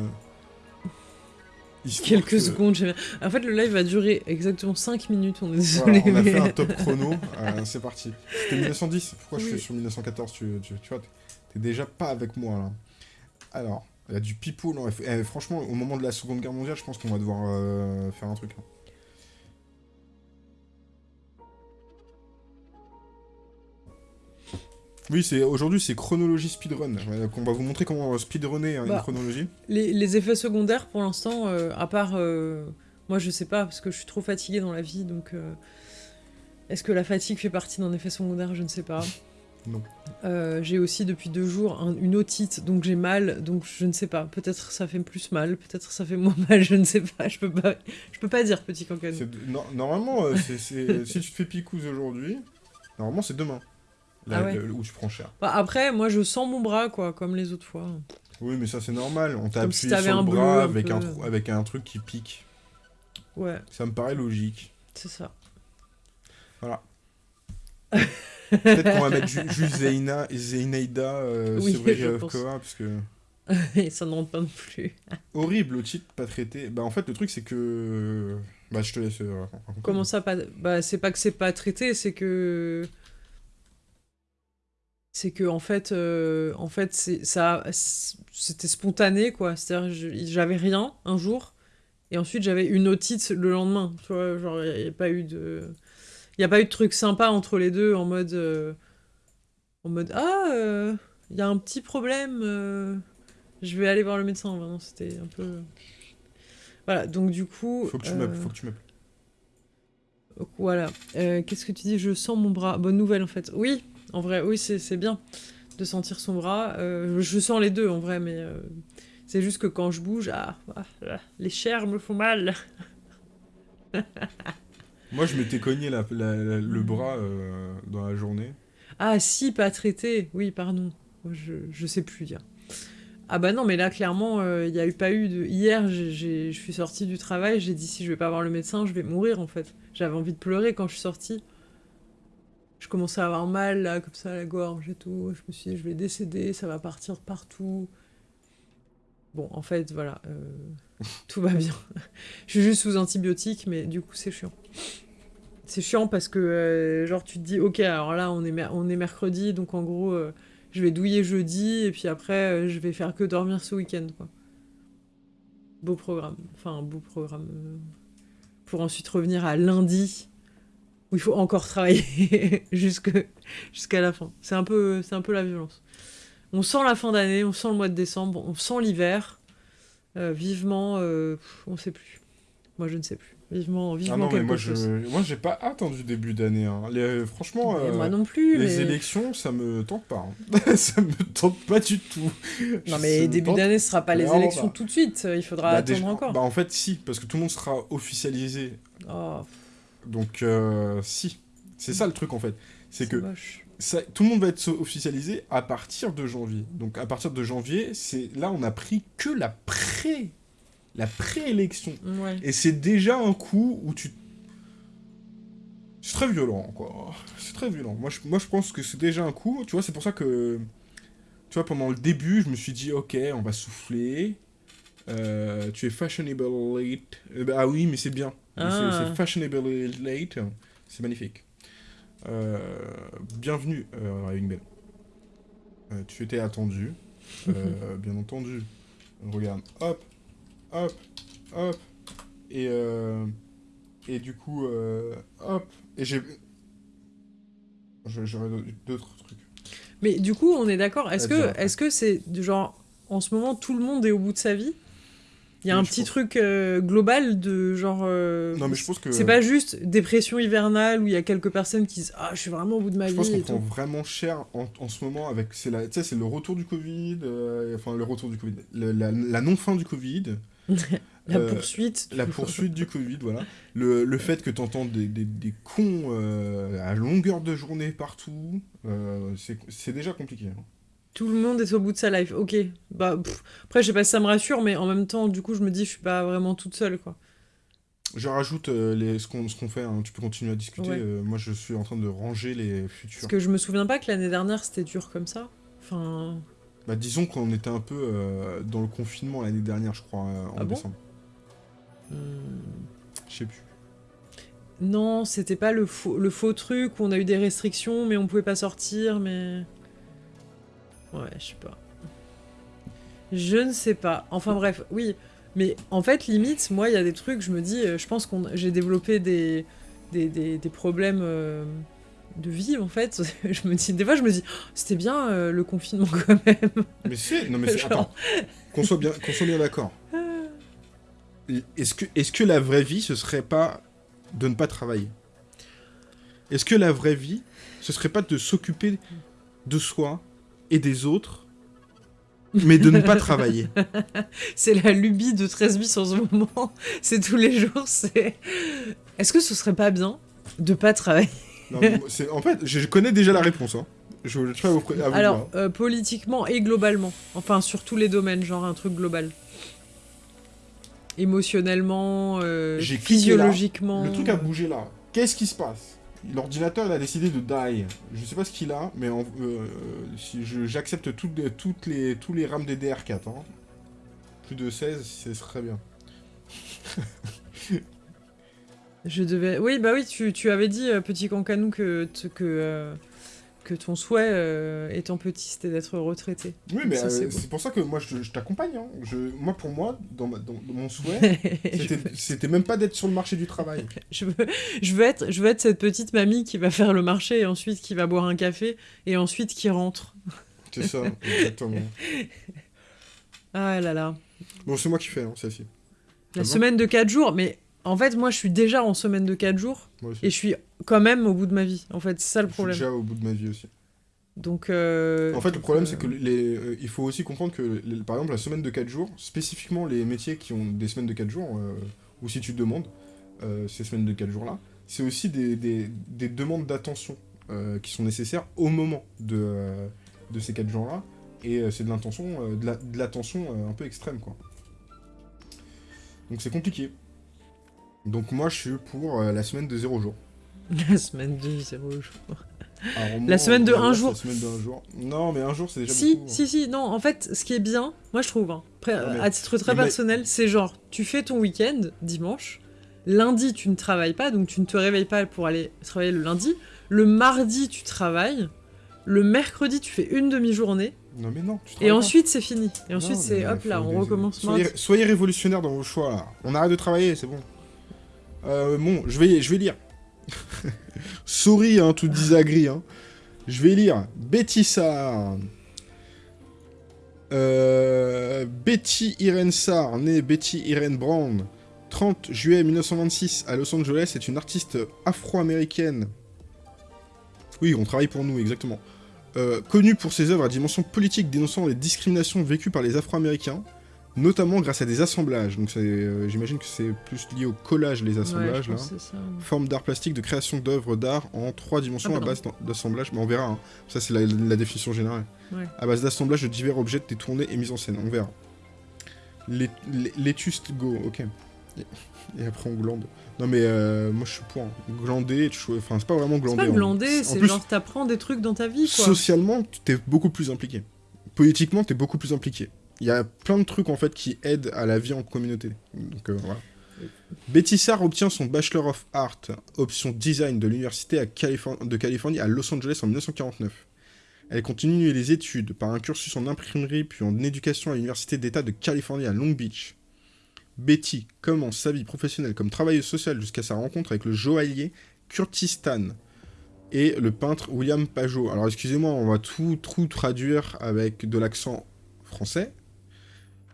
histoire Quelques que- secondes, j'aime bien. En fait, le live va durer exactement 5 minutes, on est Voilà, désolé. on a mais- fait un top [LAUGHS] chrono, euh, c'est parti. C'était 1910, pourquoi je suis sur 1914 tu, tu, tu vois, t'es- déjà pas avec moi là. Alors, il y a du pipeau, eh, franchement, au moment de la Seconde Guerre mondiale, je pense qu'on va devoir euh, faire un truc. hein. Oui, c'est aujourd'hui c'est chronologie speedrun. Euh, qu'on va vous montrer comment speedrunner hein, une Bah. chronologie. Les, les effets secondaires, pour l'instant, euh, à part. euh, moi, je sais pas, parce que je suis trop fatiguée dans la vie, donc. euh, Est-ce que la fatigue fait partie d'un effet secondaire? Je ne sais pas. [LAUGHS] Non. Euh, j'ai aussi depuis deux jours un- une otite, donc j'ai mal, donc je ne sais pas. Peut-être ça fait plus mal, peut-être ça fait moins [LAUGHS] mal, je ne sais pas. Je peux pas, je peux pas dire, petit no- normalement, euh, [LAUGHS] si tu te fais picouse aujourd'hui, normalement c'est demain. Là, Ah ouais. le- où tu prends cher. Bah, après, moi, je sens mon bras, quoi, comme les autres fois. Oui, mais ça c'est normal. On t'a si sur un le bras un avec peu. un, trou- avec un truc qui pique. Ouais, Ça me paraît logique. c'est ça. Peut-être qu'on va mettre ju- juste Zeina, Zeinaïda euh, Oui, je pense. parce que... Et [LAUGHS] ça ne rentre pas non plus. [LAUGHS] Horrible au titre, pas traité. Bah en fait, le truc c'est que... Bah je te laisse euh. Comment ça pas Bah c'est pas que c'est pas traité, c'est que c'est que en fait euh, en fait ça c'était spontané quoi. C'est-à-dire j'avais rien un jour et ensuite j'avais une otite le lendemain, tu vois, genre il y, a pas eu de il y a pas eu de truc sympa entre les deux en mode euh, en mode ah il y a un petit problème euh, je vais aller voir le médecin. Vraiment, c'était un peu voilà, donc du coup Faut que tu euh, faut que tu Voilà. Euh, Qu'est-ce que tu dis? Je sens mon bras. Bonne nouvelle en fait. Oui, en vrai, oui, c'est c'est bien de sentir son bras. Euh, je sens les deux en vrai, mais euh, c'est juste que quand je bouge, ah, ah, ah, les chairs me font mal. [LAUGHS] Moi je m'étais cogné la- la- la- le bras euh, dans la journée. Ah si, pas traité. Oui, pardon. Je, je sais plus dire. Ah bah non, mais là clairement, euh, il y a eu pas eu de. Hier, je suis sortie du travail, j'ai dit si je vais pas voir le médecin, je vais mourir en fait. J'avais envie de pleurer quand je suis sortie. Je commençais à avoir mal là, comme ça, à la gorge et tout. Je me suis dit je vais décéder, ça va partir partout. Bon, en fait, voilà, euh, [LAUGHS] tout va bien. je suis juste sous antibiotiques, mais du coup, c'est chiant. C'est chiant parce que, euh, genre, tu te dis, ok, alors là, on est, mer- on est mercredi, donc en gros, euh, je vais douiller jeudi, et puis après, je vais faire que dormir ce week-end, quoi. Beau programme. Enfin, beau programme. pour ensuite revenir à lundi, où il faut encore travailler [LAUGHS] jusqu'à la fin. C'est un, peu, un peu la violence. On sent la fin d'année, on sent le mois de décembre, on sent l'hiver. Euh, vivement, euh, on sait plus. Moi, je ne sais plus. Vivement, vivement Ah non mais moi je, moi j'ai pas attendu début d'année. hein. Les- Franchement, euh, moi non plus. les mais... élections ça me tente pas. hein. [LAUGHS] ça me tente pas du tout. Non mais début d'année, ce sera pas les élections pas. tout de suite. Il faudra Bah, attendre déjà- encore. Bah en fait si, parce que tout le monde sera officialisé. Oh, Donc euh, si. C'est ça le truc en fait. C'est que ça- tout le monde va être officialisé à partir de janvier. Donc à partir de janvier, c'est là on a pris que la pré la préélection. Ouais. Et c'est déjà un coup où tu c'est très violent quoi. C'est très violent. Moi je, moi je pense que c'est déjà un coup, tu vois, c'est pour ça que tu vois pendant le début, je me suis dit OK, on va souffler. Euh, tu es fashionable late. Euh, bah, ah oui, mais c'est bien. Ah. C'est fashionable late. C'est magnifique. Euh, bienvenue, euh, Raving Bell. Euh, tu étais attendu. Euh, [LAUGHS] bien entendu. Regarde, hop, hop, hop. Et, et du coup, hop. Et j'ai. J'aurais d'autres trucs. Mais du coup, on est d'accord. Est-ce que c'est du genre en ce moment tout le monde est au bout de sa vie? Il y a un je petit pense. truc euh, global de genre. euh, Non, mais je pense que. C'est pas juste dépression hivernale où il y a quelques personnes qui disent ah je suis vraiment au bout de ma Je vie pense qu'on prend vraiment cher en, en ce moment avec c'est la tu sais c'est le retour du Covid euh, enfin le retour du Covid le- la, la non fin du Covid [LAUGHS] La poursuite. La poursuite du Covid, voilà. Le, le fait que tu entends des, des, des cons à longueur de journée partout, c'est c'est déjà compliqué. hein. Tout le monde est au bout de sa life. Ok. Bah, pff. Après, je sais pas si ça me rassure, mais en même temps, du coup, je me dis, je suis pas vraiment toute seule, quoi. Je rajoute euh, les, ce qu'on fait, hein, tu peux continuer à discuter. Ouais. euh, moi, je suis en train de ranger les futurs. Parce que je me souviens pas que l'année dernière, c'était dur comme ça. Enfin. Bah, disons qu'on était un peu euh, dans le confinement l'année dernière, je crois, en Ah bon décembre. hmm. Je sais plus. Non, c'était pas le faux, le faux truc où on a eu des restrictions, mais on pouvait pas sortir, mais. Ouais, je sais pas. Je ne sais pas. Enfin bref, oui. Mais en fait, limite, moi, il y a des trucs, je me dis, euh, je pense que j'ai développé des, des, des- des problèmes euh, de vie, en fait. [LAUGHS] je me dis, des fois, je me dis, Oh, c'était bien euh, le confinement [LAUGHS] quand même. Mais c'est. Non, mais c'est. [LAUGHS] Genre. Attends. Qu'on soit bien, qu'on soit bien d'accord. Est-ce que, est que la vraie vie, ce serait pas de ne pas travailler? Est-ce que la vraie vie, ce serait pas de s'occuper de soi et des autres, mais de ne pas [LAUGHS] travailler C'est la lubie de 13 bis en ce moment. [LAUGHS] C'est tous les jours, c'est. Est-ce que ce serait pas bien de pas travailler Non, En fait, je connais déjà la réponse. Hein. Je vous, vous Alors, euh, politiquement et globalement. Enfin, sur tous les domaines, genre un truc global. Émotionnellement, euh, là. physiologiquement. Le truc a bougé là. Qu'est-ce qui se passe? L'ordinateur, a décidé de die. Je sais pas ce qu'il a, mais euh, si j'accepte toutes, les- toutes les, tous les RAM DDR4. Hein. Plus de 16, ce serait bien. [LAUGHS] Je devais. Oui, bah oui, tu, avais dit, euh, petit cancanou, que, que, euh, que ton souhait, euh, étant petit, c'était d'être retraité. Oui, mais euh, c'est pour ça que moi, je, je t'accompagne. Hein. Je- Moi, pour moi, dans, ma- dans- dans mon souhait, [LAUGHS] c'était même pas d'être sur le marché du travail. [LAUGHS] je veux, je, veux être, je veux être cette petite mamie qui va faire le marché et ensuite qui va boire un café et ensuite qui rentre. [LAUGHS] C'est ça, exactement. Ah là là. Bon, c'est moi qui fais, hein, assis. La semaine de 4 jours, mais en fait, moi, je suis déjà en semaine de 4 jours et je suis quand même au bout de ma vie. En fait, c'est ça le Je suis problème. déjà au bout de ma vie aussi. Donc. euh, En fait, le problème, euh, c'est que les, euh, il faut aussi comprendre que, les- par exemple, la semaine de 4 jours, spécifiquement les métiers qui ont des semaines de 4 jours, ou si tu demandes ces semaines de 4 jours-là, c'est aussi des, des- des demandes d'attention qui sont nécessaires au moment de, de ces 4 jours-là, et c'est de l'intention, de la- de l'attention un peu extrême, quoi. Donc c'est compliqué. Donc moi, je suis pour euh, la semaine de 0 jours. [LAUGHS] La semaine de 0 jours. Alors, moi, La semaine de en vrai, un c'est jour. La semaine de un jour. Non, mais un jour, c'est déjà Si, beaucoup. hein. si, si, non, en fait, ce qui est bien, moi je trouve, hein, après, mais- à titre très mais- personnel, c'est genre, tu fais ton week-end, dimanche, lundi tu ne travailles pas, donc tu ne te réveilles pas pour aller travailler le lundi, le mardi tu travailles, le mercredi tu fais une demi-journée, Non, mais non. tu et ensuite c'est fini. Et ensuite c'est hop là, on recommence soyez, soyez révolutionnaires dans vos choix là. On arrête de travailler, c'est bon. Euh, bon, je vais, je vais lire. [LAUGHS] Sorry, hein, tout disagree. Hein. Je vais lire. Euh, Betty Irene Sarr, née Betty Irene Brown, 30 juillet 1926 à Los Angeles, est une artiste afro-américaine. Oui, on travaille pour nous, exactement. Euh, connue pour ses œuvres à dimension politique dénonçant les discriminations vécues par les Afro-Américains, notamment grâce à des assemblages. Donc c'est, euh, j'imagine que c'est plus lié au collage, les Ouais, assemblages, je là. c'est. Forme d'art plastique de création d'œuvres d'art en trois dimensions Ah, à base d'assemblage, mais on verra. hein. Ça, c'est la, la définition générale. Ouais. À base d'assemblage de divers objets détournés et mis en scène, on verra. Les- les- L'étuste go, ok. Et, après on glande. Non mais euh, moi je suis pour. hein. Glander, enfin c'est pas vraiment C'est glander. pas hein. glander, En c'est genre t'apprends des trucs dans ta vie quoi. socialement, t'es beaucoup plus impliqué. Politiquement, t'es beaucoup plus impliqué. Il y a plein de trucs en qui aident à la vie en communauté. Donc euh, voilà. Betty Sarr obtient son Bachelor of Art, option design de l'Université de Californie à Los Angeles en 1949. Elle continue les études par un cursus en imprimerie puis en éducation à l'Université d'État de Californie à Long Beach. Betty commence sa vie professionnelle comme travailleuse sociale jusqu'à sa rencontre avec le joaillier Curtis Stan et le peintre William Pajot. Alors excusez-moi, on va tout, tout traduire avec de l'accent français.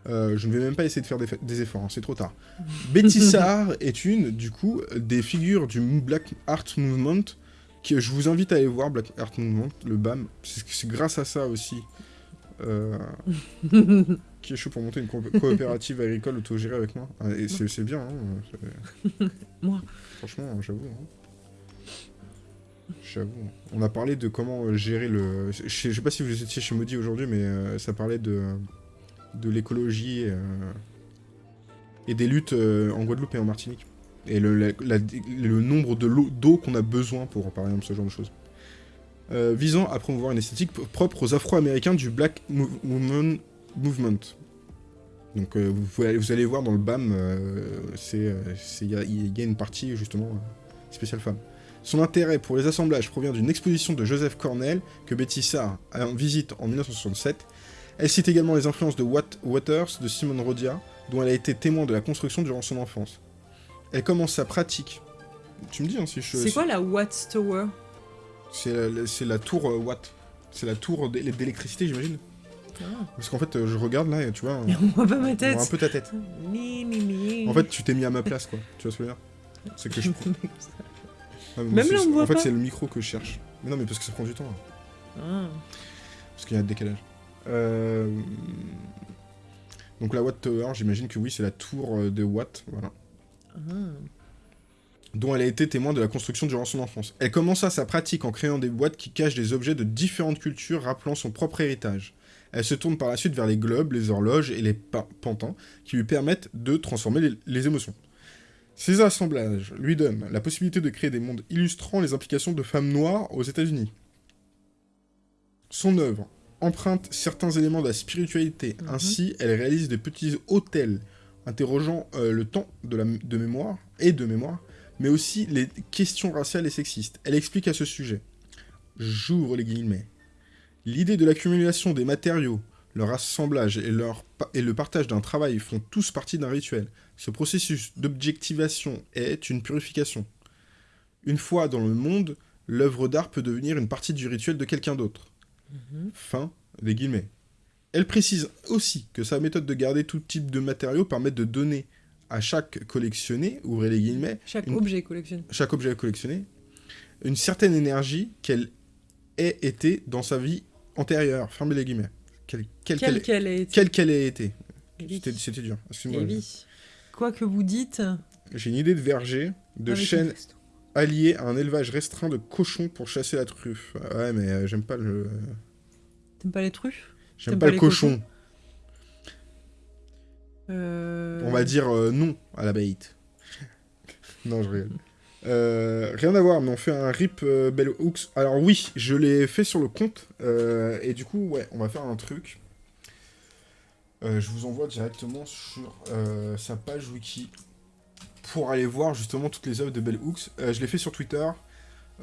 Euh, je ne vais même pas essayer de faire des, efforts, hein, c'est trop tard. [LAUGHS] Betty Sarr est une, du coup, des figures du Black Art Movement, que je vous invite à aller voir, Black Art Movement, le BAM. C'est grâce à ça aussi. euh, [LAUGHS] qui est chaud pour monter une co- coopérative agricole autogérée avec moi Ah, Et c'est bien, hein, Moi. Franchement, j'avoue. hein. J'avoue. On a parlé de comment gérer le... Je je sais pas si vous étiez chez Maudit aujourd'hui, mais euh, ça parlait de, de l'écologie euh, et des luttes euh, en Guadeloupe et en Martinique. Et le, la- la- le nombre d'eau qu'on a besoin pour, par exemple, ce genre de choses. Euh, visant à promouvoir une esthétique propre aux Afro-Américains du Black Movement. Donc euh, vous, vous allez voir dans le BAM, euh, il y, a- une partie justement spéciale femme. Son intérêt pour les assemblages provient d'une exposition de Joseph Cornell que Betty Sarr en visite en 1967. Elle cite également les influences de Watt Waters, de Simone Rodia, dont elle a été témoin de la construction durant son enfance. Elle commence sa pratique. Tu me dis hein, si je. C'est quoi la Watts Tower C'est la, tour euh, Watt. C'est la tour d'é- d'électricité, j'imagine. Parce qu'en fait, euh, je regarde là et tu vois. [LAUGHS] euh, On voit pas ma on tête. voit un peu ta tête. Mi, mi, mi. En fait, tu t'es mis à ma place, quoi. Tu vois ce que je veux dire? C'est que je. [LAUGHS] Ah, Même là, on voit En fait, c'est le micro que je cherche. Mais non, mais parce que ça prend du temps. là. Ah. Parce qu'il y a un décalage. Euh, Donc la Watt Tower, j'imagine que oui, c'est la tour euh, de Watt, voilà. Ah. Dont elle a été témoin de la construction durant son enfance. Elle commença sa pratique en créant des boîtes qui cachent des objets de différentes cultures rappelant son propre héritage. Elle se tourne par la suite vers les globes, les horloges et les pa- pantins qui lui permettent de transformer les, les émotions. Ces assemblages lui donnent la possibilité de créer des mondes illustrant les implications de femmes noires aux États-Unis. Son œuvre emprunte certains éléments de la spiritualité. Mhm. Ainsi, elle réalise des petits hôtels interrogeant euh, le temps de, la, de mémoire et de mémoire, mais aussi les questions raciales et sexistes. Elle explique à ce sujet. J'ouvre les guillemets. L'idée de l'accumulation des matériaux, leur assemblage et, leur et le partage d'un travail font tous partie d'un rituel. Ce processus d'objectivation est une purification. Une fois dans le monde, l'œuvre d'art peut devenir une partie du rituel de quelqu'un d'autre. Fin des guillemets. Elle précise aussi que sa méthode de garder tout type de matériaux permet de donner à chaque collectionné, ouvrez les guillemets, Chaque Une- objet collectionné. chaque objet collectionné, une certaine énergie qu'elle ait été dans sa vie antérieure, fermez les guillemets. Quelle quelle ait été. quelle qu'elle ait été. C'était dur, excuse-moi. Quoi que vous dites. J'ai une idée de verger, de avec chêne un resto. Allié à un élevage restreint de cochons pour chasser la truffe. Ouais, mais euh, j'aime pas le... T'aimes pas les truffes? J'aime pas, pas le cochon. Euh, On va dire euh, non à la bait. [LAUGHS] non, je rigole. Euh, rien à voir, mais on fait un rip Bell Hooks. Alors oui, je l'ai fait sur le compte. et du coup, ouais, on va faire un truc. Je vous envoie directement sur sa page wiki pour aller voir justement toutes les œuvres de Bell Hooks. Euh, je l'ai fait sur Twitter.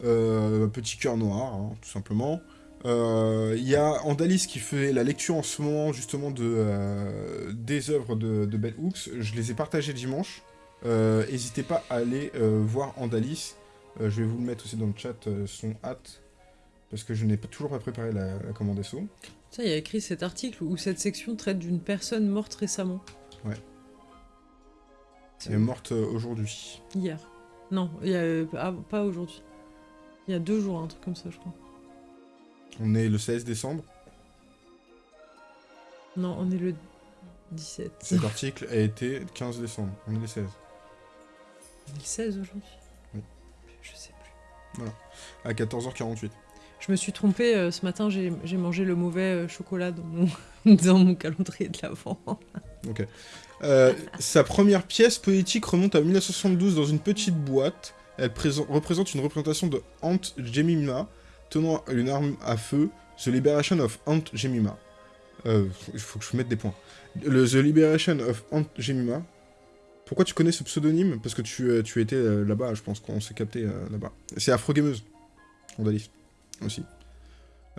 Euh, petit cœur noir, hein, tout simplement. Euh, Il y a Andalis qui fait la lecture en ce moment justement de, euh, des œuvres de, de Bell Hooks. Je les ai partagées dimanche. N'hésitez pas à aller voir Andalis. Je vais vous le mettre aussi dans le chat, son hâte. Parce que je n'ai toujours pas préparé la, la commande SO. Ça, il y a écrit cet article où cette section traite d'une personne morte récemment. Ouais. C'est Elle est morte euh, aujourd'hui. Hier. Non, il y a, euh, ah, pas aujourd'hui. Il y a deux jours, un truc comme ça, je crois. On est le 16 décembre. Non, on est le 17. Cet [LAUGHS] article a été le 15 décembre. On est le 16. On est le 16 aujourd'hui Oui. Je sais plus. À 14h48. Je me suis trompée, euh, ce matin, j'ai mangé le mauvais euh, chocolat dans mon, [LAUGHS] dans mon calendrier de l'avant. Euh, sa première pièce poétique remonte à 1972 dans une petite boîte. Elle présent- représente une représentation de Aunt Jemima tenant une arme à feu, The Liberation of Aunt Jemima. Euh, Il faut que je mette des points. The Liberation of Aunt Jemima. Pourquoi tu connais ce pseudonyme? Parce que tu, euh, tu étais euh, là-bas, je pense qu'on s'est capté euh, là-bas. C'est Afro-Gameuse. Aussi.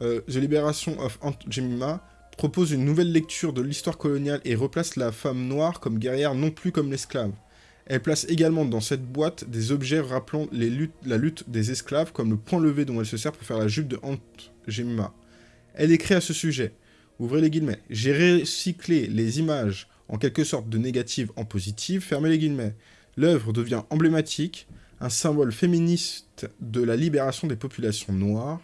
Euh, The Liberation of Aunt Jemima propose une nouvelle lecture de l'histoire coloniale et replace la femme noire comme guerrière non plus comme l'esclave. Elle place également dans cette boîte des objets rappelant la lutte des esclaves comme le point levé dont elle se sert pour faire la jupe de Aunt Jemima. Elle écrit à ce sujet, ouvrez les guillemets, j'ai recyclé les images en quelque sorte de négatives en positives, fermez les guillemets. L'œuvre devient emblématique, un symbole féministe de la libération des populations noires.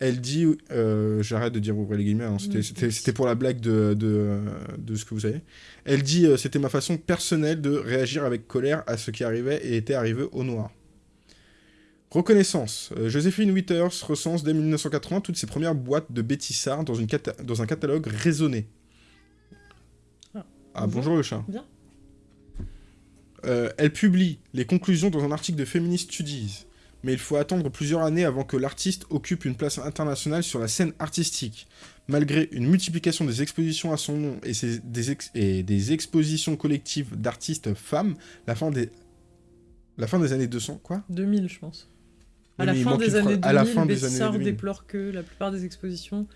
Elle dit, euh, j'arrête de dire ouvrir les guillemets, hein, c'était- Mm. c'était pour la blague de, de, de ce que vous savez. Elle dit, euh, c'était ma façon personnelle de réagir avec colère à ce qui arrivait et était arrivé au noir. Reconnaissance. Euh, Joséphine Withers recense dès 1980 toutes ses premières boîtes de bêtissards dans, une dans un catalogue raisonné. Ah. Ah, Bonjour. le chat. Bien. Elle publie les conclusions dans un article de Feminist Studies, mais il faut attendre plusieurs années avant que l'artiste occupe une place internationale sur la scène artistique. Malgré une multiplication des expositions à son nom et, ses- des, ex- et des expositions collectives d'artistes femmes, la fin des... La fin des années 200, quoi? 2000, je pense. À la mais fin des années phrase. 2000, À la fin des Betty années Sard 2000. déplore que la plupart des expositions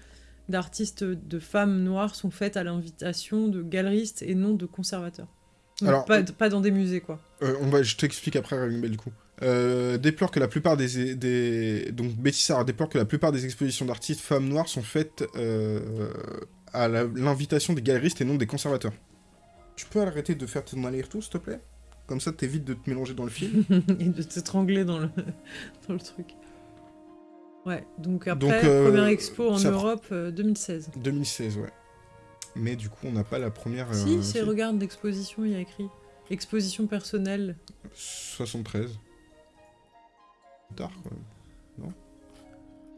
d'artistes de femmes noires sont faites à l'invitation de galeristes et non de conservateurs. Donc Alors, pas, pas dans des musées, quoi. Euh, on va, je t'explique après, Bell, du coup. Euh, déplore que la plupart des, des... Donc, Betty Sarr déplore que la plupart des expositions d'artistes femmes noires sont faites euh, à l'invitation des galeristes et non des conservateurs. Tu peux arrêter de faire ton aller-retour, s'il te plaît? Comme ça, t'évites de te mélanger dans le film. [LAUGHS] et de t'étrangler dans le, [LAUGHS] dans le truc. Ouais, donc après, Donc, euh, première expo en pr- Europe, euh, 2016. 2016, ouais. Mais du coup, on n'a pas la première... si, c'est, si. regarde, l'exposition, il y a écrit. Exposition personnelle. 73. Tard, quand même. Non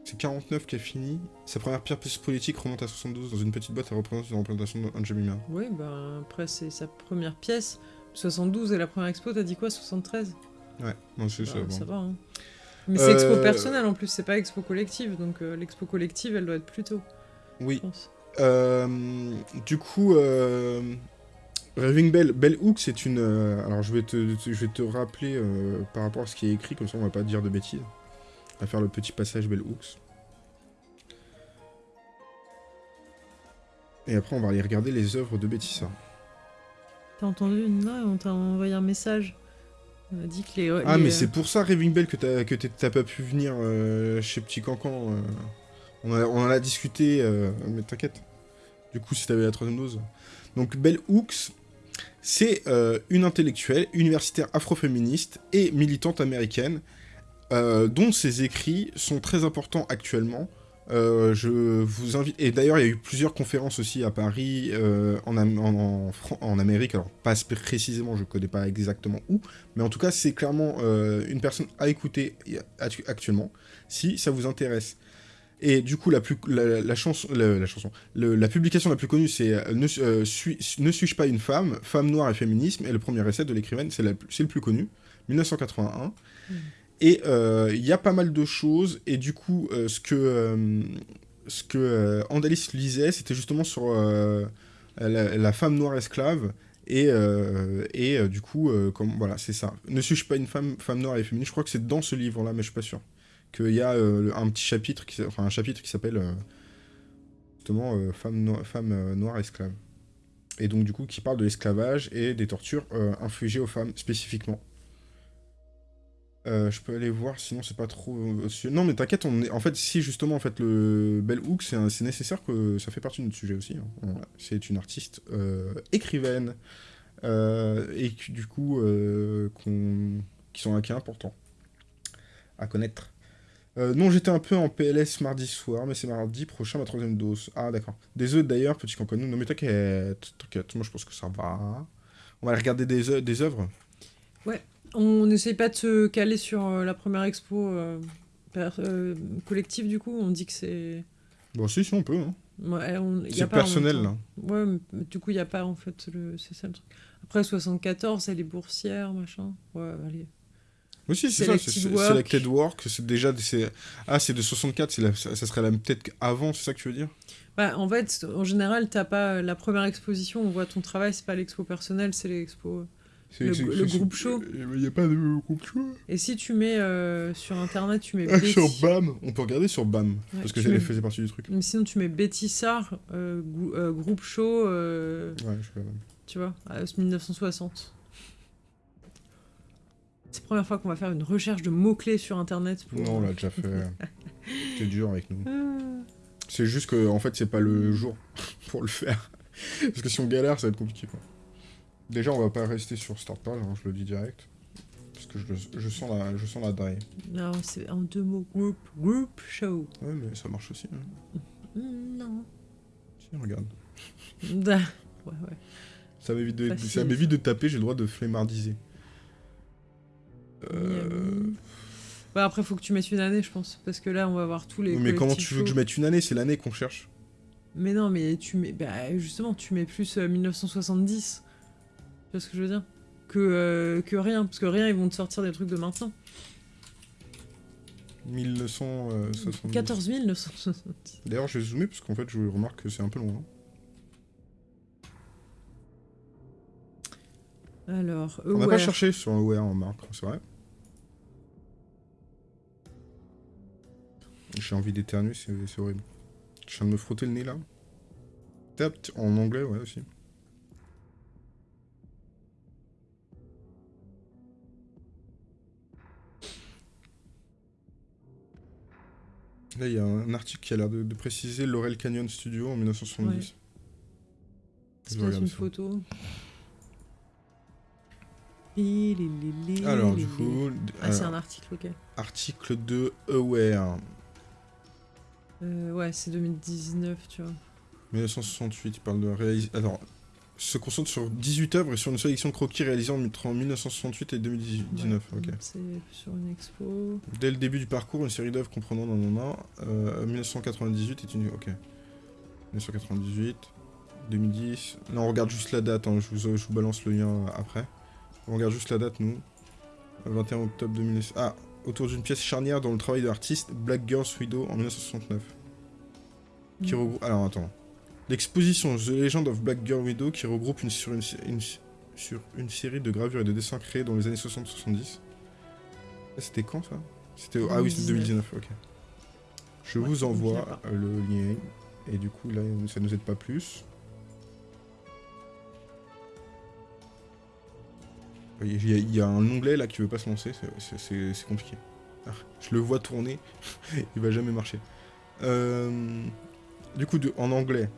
C'est 49 qui a fini. Sa première pièce politique remonte à 72 dans une petite boîte à représenter une représentation Jemima. Oui, ben après, c'est sa première pièce. 72 et la première expo, t'as dit quoi 73 Ouais, non, c'est Bah, ça. bon. Ça va, hein. Mais c'est expo Euh, personnelle en plus, c'est pas expo collective. Donc euh, l'expo collective, elle doit être plus tôt, Oui. Euh, du coup, Raving Bell, Bell Hook, c'est une. euh, alors, je vais te, te- je vais te rappeler euh, par rapport à ce qui est écrit, comme ça on va pas dire de bêtises. On va faire le petit passage Bell Hooks. Et après, on va aller regarder les œuvres de Bétissa. T'as entendu Non, on t'a envoyé un message. On a dit que les. Ah, les, mais euh, c'est pour ça, Raving Bell, que t'as que t'es- t'as pas pu venir chez Petit Cancan. On, a- on en a discuté, mais t'inquiète. Du coup, si t'avais la troisième dose. Donc, Bell Hooks, c'est euh, une intellectuelle, universitaire afroféministe et militante américaine, euh, dont ses écrits sont très importants actuellement. Euh, je vous invite. Et d'ailleurs, il y a eu plusieurs conférences aussi à Paris, en, Amérique. Alors, pas précisément, je connais pas exactement où, mais en tout cas, c'est clairement une personne à écouter actu- actuellement, si ça vous intéresse. Et du coup, la, plus, la, la chanson, la, publication la plus connue, c'est euh, ne, euh, suis- ne suis-je pas une femme? Femme noire et féminisme. Et le premier essai de l'écrivaine, c'est le plus connu, 1981. Mhm. Et euh, il y a pas mal de choses. Et du coup, ce que, ce que Andalis lisait, c'était justement sur la, femme noire esclave. Et, et du coup, comme, voilà, c'est ça. Ne suis-je pas une femme, femme noire et féministe? Je crois que c'est dans ce livre-là, mais je suis pas sûr. Qu'il y a euh, un petit chapitre, qui, un chapitre qui s'appelle euh, justement euh, femme, no- femme euh, noire esclave. Et donc du coup qui parle de l'esclavage et des tortures infligées aux femmes spécifiquement. Je peux aller voir, sinon c'est pas trop. Non, mais t'inquiète, est... en fait, si justement, en fait, le Bell Hook, c'est nécessaire que ça fait partie de notre sujet aussi. hein. C'est une artiste écrivaine et du coup, qui sont qui important à connaître. Euh, non, j'étais un peu en PLS mardi soir, mais c'est mardi prochain ma troisième dose. Ah, d'accord. Des œufs d'ailleurs, petit canconou. Non, mais t'inquiète, t'inquiète, moi je pense que ça va. On va aller regarder des, des œuvres. On n'essaye pas de se caler sur euh, la première expo euh, euh, collective, du coup. On dit que c'est. Bon, si, si, on peut. hein. Ouais, on- y a C'est personnel, là. Ouais, mais du coup, il n'y a pas en fait. Le... C'est ça le truc. Après, 74, c'est les boursières, machin. Ouais, allez. Oui, si, c'est ça, c'est Selected Work. C'est déjà... Ah, c'est de 64, c'est la- ça, serait la- peut-être avant, c'est ça que tu veux dire? Bah, en fait, en général, t'as pas la première exposition, on voit ton travail, c'est pas l'expo personnelle, c'est l'expo. C'est- Le- le groupe show. Il n'y a pas de groupe show? Et si tu mets euh, sur internet, tu mets [LAUGHS] Ah, Betty- sur BAM, on peut regarder sur BAM, Ouais, parce que ça mets- faisait partie du truc. Mais sinon, tu mets Betty euh, euh, groupe show, euh, Ouais, je fais tu vois, à 1960. C'est la première fois qu'on va faire une recherche de mots-clés sur internet. Pour... Non, on l'a déjà fait. [LAUGHS] C'est dur avec nous. Ah. C'est juste que, en fait, c'est pas le jour pour le faire. [LAUGHS] Parce que si on galère, ça va être compliqué, quoi. Déjà, on va pas rester sur Start Page, hein, je le dis direct. Parce que je, je sens la, je sens la die. Non, c'est en deux mots. Group, group show. Ouais, mais ça marche aussi. hein. Mm, non. Si, regarde. [LAUGHS] Ouais, ouais. Ça m'évite de, ça de taper, j'ai le droit de flemmardiser. Euh... Ouais, après, faut que tu mettes une année, je pense. Parce que là, on va voir tous les. Mais comment tu veux que je mette une année? C'est l'année qu'on cherche. Mais non, mais tu mets. Bah, justement, tu mets plus euh, 1970. Tu vois ce que je veux dire? Que, euh, que rien. Parce que rien, ils vont te sortir des trucs de maintenant. 1970. 14 970. D'ailleurs, je vais zoomer parce qu'en fait, je remarque que c'est un peu long. Alors, On n'a Aware. pas cherché sur un OR en marque, c'est vrai. J'ai envie d'éternuer, c'est c'est horrible. Je viens de me frotter le nez là. Tap, en anglais, ouais aussi. Là, il y a un article qui a l'air de, de préciser Laurel Canyon Studio en 1970. C'est Je pas regarde une ça. photo. Alors, du coup, Ah, c'est alors, un article, ok. article de Aware. Euh, ouais, c'est 2019, tu vois. 1968, il parle de réaliser. Alors, se concentre sur 18 œuvres et sur une sélection de croquis réalisés entre 1968 et 2019. Ouais, ok. C'est sur une expo. Dès le début du parcours, une série d'œuvres comprenant non, non, non, euh, 1998 est une. Ok. 1998, 2010. Non, on regarde juste la date, hein, je, vous, je vous balance le lien euh, après. On regarde juste la date, nous. 21 octobre 2009. Ah, autour d'une pièce charnière dans le travail de l'artiste Black Girls Widow en 1969. qui Mm. regroupe... Alors attends. L'exposition The Legend of Black Girl Widow qui regroupe une, sur, une, une- sur une série de gravures et de dessins créés dans les années 60-70. Ça, C'était quand ça? C'était Ah oui, c'était 2019, ok. Je Ouais, vous envoie le lien. Et du coup, là, ça nous aide pas plus. Il y, a- il y a un onglet là qui veut pas se lancer, c'est- compliqué. Ah, je le vois tourner, [LAUGHS] il va jamais marcher. Euh, du coup, de- en anglais,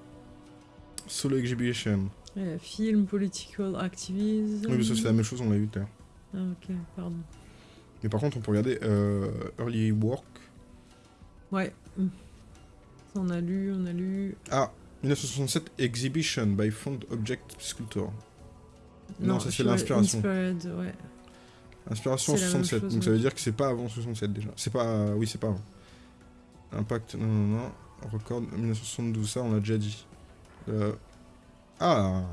Solo Exhibition. Ouais, film, political activism. Oui, mais ça c'est la même chose, on l'a vu tout à l'heure. Ah, ok, pardon. Mais par contre, on peut regarder euh, Early Work. Ouais. On a lu, on a lu. Ah, 1967 Exhibition by Found Object Sculptor. Non, ça, c'est l'inspiration. Ouais. Inspiration C'est la même 67, chose, donc ça veut dire que c'est pas avant 67 déjà. C'est pas. Oui, c'est pas avant. Impact, non, non, non. Record 1972, ça on l'a déjà dit. Euh, Ah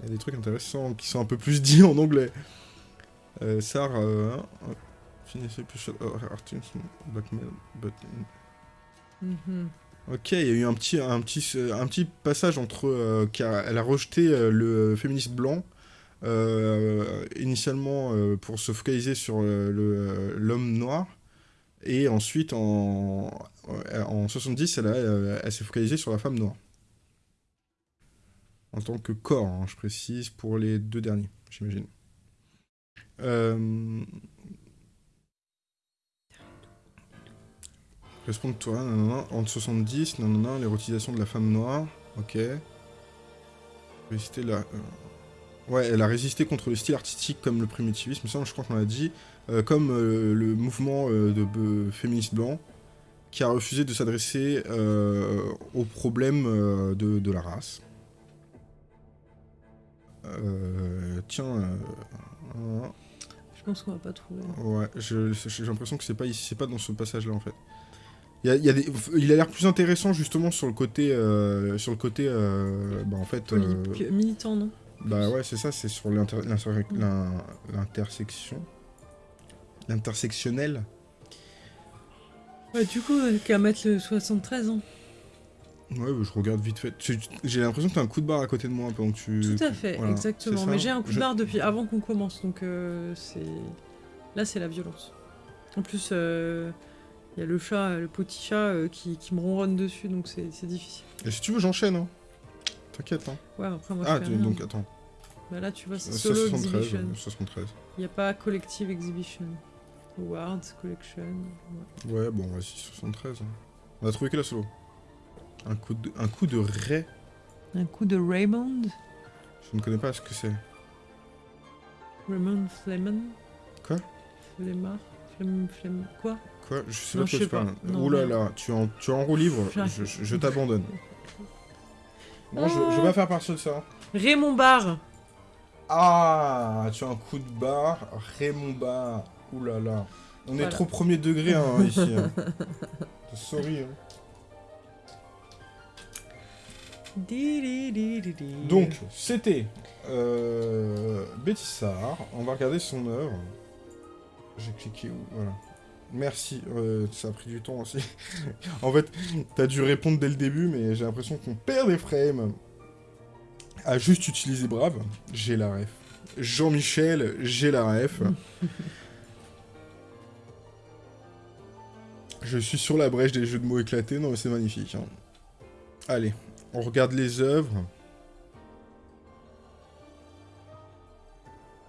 Il y a des trucs intéressants qui sont un peu plus [LAUGHS] dits en anglais. Euh, SAR, euh, hein, finissez plus blackmail, but Mhm. Ok, il y a eu un petit, un petit, un petit passage entre. euh, car elle a rejeté euh, le féministe blanc, euh, initialement euh, pour se focaliser sur euh, l'homme noir, et ensuite en, en 70, elle, euh, elle s'est focalisée sur la femme noire. En tant que corps, hein, je précise, pour les deux derniers, j'imagine. Euh, Répondre-toi, nanana, entre 70, nanana, l'érotisation de la femme noire, ok. Résister la... Ouais, elle a résisté contre le style artistique comme le primitivisme, ça je crois qu'on l'a dit, euh, comme euh, le mouvement euh, de féministe blanc, qui a refusé de s'adresser aux problèmes de, de la race. Tiens, Je pense qu'on va pas trouver. Ouais, je- j'ai l'impression que c'est pas ici, c'est pas dans ce passage-là en fait. Il, y a, il y a des- il a l'air plus intéressant justement sur le côté, sur le côté, bah en fait, Militant, non? Bah ouais c'est ça, c'est sur l'inter- l'inter- l'in- l'intersection, l'intersectionnel. Ouais, du coup, euh, qu'à mettre le 73 ans. Ouais, bah, je regarde vite fait. J'ai l'impression que t'as un coup de barre à côté de moi pendant que tu. Tout à fait, voilà, exactement. Mais j'ai un coup de barre depuis avant qu'on commence, donc euh, c'est. Là, c'est la violence. En plus, euh, il y a le chat, le petit chat euh, qui, qui me ronronne dessus, donc c'est difficile. Et si tu veux, j'enchaîne. Hein. T'inquiète. Hein. Ouais, après, moi, Ah, je fais tu- rien. donc attends. Bah là, tu vois, c'est Euh, solo 73, exhibition. euh, 73. Il n'y a pas collective exhibition. Awards, collection. ouais. Ouais, bon, vas-y, 73. hein. On a trouvé que la solo? Un coup de, un coup de Ray. Un coup de Raymond? Je ne connais pas ce que c'est. Raymond Flemon. Quoi? Flemmard Flemme... Flemme... Quoi? Quoi? Je sais Non, pas je quoi tu parles. Ouh là là, tu en, tu en roue. J'arrive. Je, je- je t'abandonne. Bon, je, je vais pas faire partie de ça. Raymond Barre Ah, tu as un coup de barre. Raymond Barre. Ouh là là. On est trop premier degré hein, [LAUGHS] ici. hein. Sorry. hein. Donc, c'était euh, Bétissard. On va regarder son œuvre. J'ai cliqué où? Voilà. Merci, euh, ça a pris du temps aussi. [LAUGHS] en fait, t'as dû répondre dès le début, mais j'ai l'impression qu'on perd des frames. À juste utiliser Brave, j'ai la ref. Jean-Michel, j'ai la ref. [LAUGHS] Je suis sur la brèche des jeux de mots éclatés, non mais c'est magnifique. hein. Allez, on regarde les œuvres.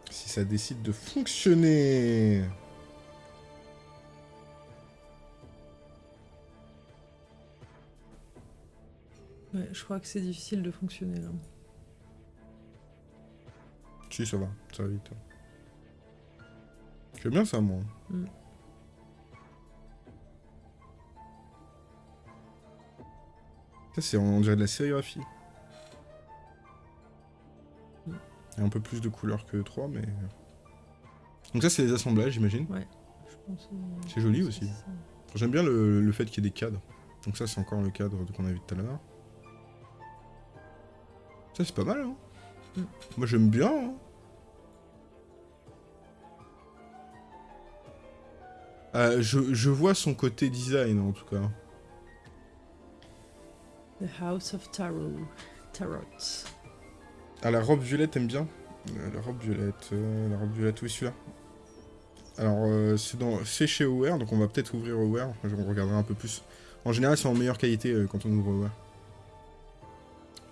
Si ça décide de fonctionner. Ouais, je crois que c'est difficile de fonctionner là. Si, ça va, ça va vite. J'aime bien ça, moi. Mm. Ça, c'est, on dirait de la sérigraphie. Mm. Il y a un peu plus de couleurs que 3, mais... Donc ça, c'est les assemblages, j'imagine. Je pense, euh, C'est joli aussi. J'aime bien le, le fait qu'il y ait des cadres. Donc ça, c'est encore le cadre qu'on a vu tout à l'heure. Ça, c'est pas mal, hein Mm. Moi, j'aime bien, hein. Euh, je, je vois son côté design, en tout cas. The House of Tarot. Tarot. Ah, la robe violette, t'aimes bien? Euh, La robe violette, euh, la robe violette, oui, celui-là. Alors, euh, c'est dans, chez Aware, donc on va peut-être ouvrir Aware. On regardera un peu plus. En général, c'est en meilleure qualité euh, quand on ouvre Aware.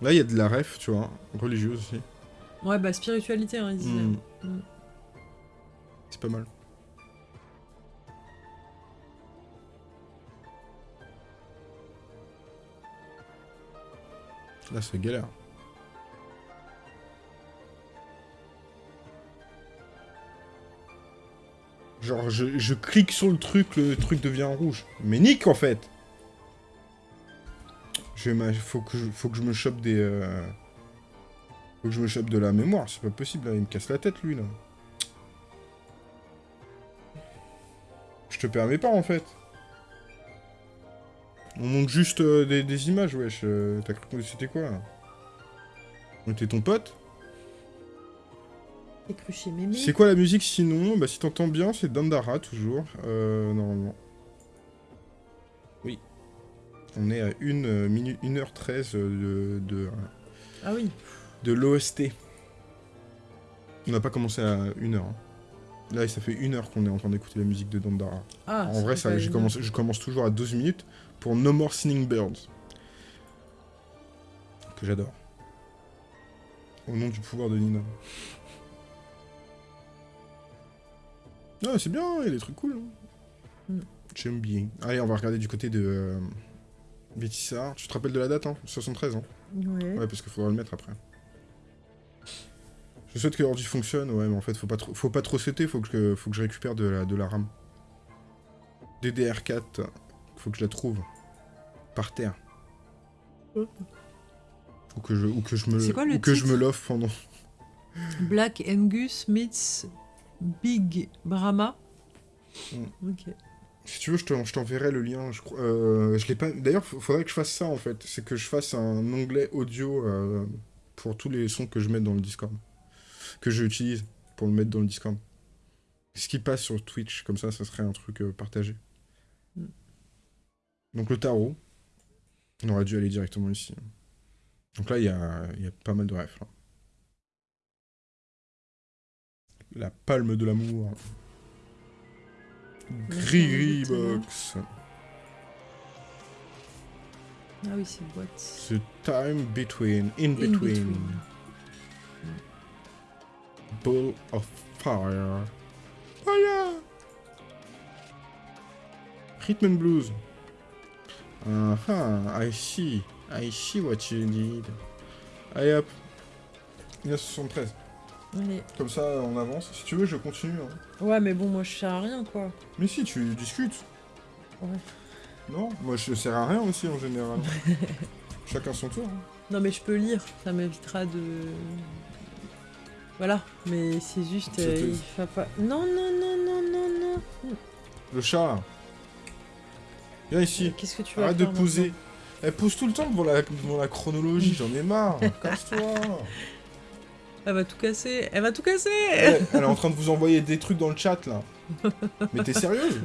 Là, il y a de la ref, tu vois, religieuse aussi. Ouais, bah spiritualité, hein, il disait. Hmm. Mm. C'est pas mal. Là, c'est galère. Genre, je, je clique sur le truc, le truc devient rouge. Mais nique, en fait je faut, que je, faut que je me chope des... euh, Faut que je me chope de la mémoire, c'est pas possible, là. il me casse la tête, lui, là. Je te permets pas, en fait. On montre juste euh, des, des images, wesh. euh, T'as cru que c'était quoi, là On était ton pote mémé. C'est quoi la musique, sinon Bah, si t'entends bien, c'est Dandara, toujours, euh, normalement. Oui. On est à 1 minute, 1h13 de, de, Ah oui. de l'OST. On n'a pas commencé à 1h. Là, ça fait 1 heure qu'on est en train d'écouter la musique de Dandara. Ah, en vrai, ça, je commence toujours à 12 minutes pour No More Singing Birds. Que j'adore. Au nom du pouvoir de Nina. Ah, c'est bien, il y a des trucs cool. hein. Mm. J'aime bien. Allez, on va regarder du côté de euh, Bétissard. Tu te rappelles de la date, hein? 73, hein? Ouais. Ouais, parce qu'il faudra le mettre après. Je souhaite que l'ordi fonctionne, ouais, mais en fait, faut pas trop, faut pas trop sauter, faut que, je, faut que je récupère de la, de la RAM. DDR4, faut que je la trouve. Par terre. Oh. Ou que je, ou que je me, C'est quoi le ou que je me l'offre pendant. Black Angus meets Big Brahma. Mm. Ok. Si tu veux, je t'en- je t'enverrai le lien. Je, crois- euh, je l'ai pas. D'ailleurs, faudrait que je fasse ça en fait. C'est que je fasse un onglet audio euh, pour tous les sons que je mets dans le Discord. Que j'utilise pour le mettre dans le Discord. Ce qui passe sur Twitch, comme ça, ça serait un truc euh, partagé. Donc le tarot. On aurait dû aller directement ici. Donc là, il y a, il y a pas mal de refs. là. La palme de l'amour. Gris D'accord, Box. Ah oui, c'est boîte. The time between, in In between. between. Ball of fire. Fire! Rhythm and blues. Uh-huh, I see. I see what you need. Allez hop. 1973. Allez. Comme ça, on avance. Si tu veux, je continue. hein. Ouais, mais bon, moi, je sers à rien, quoi. Mais si, tu discutes. Ouais. Non, moi je sers à rien aussi en général. [LAUGHS] Chacun son tour. hein. Non, mais je peux lire, ça m'évitera de... Voilà, mais c'est juste... Euh, il va pas... Non, non, non, non, non, non Le chat là. Viens ici. Qu'est-ce que tu vas Arrête de poser. Elle pose tout le temps devant la, devant la chronologie, j'en ai marre. [LAUGHS] Casse-toi. Elle va tout casser Elle va tout casser Elle, elle est en train de vous envoyer des trucs dans le chat là. Mais t'es sérieuse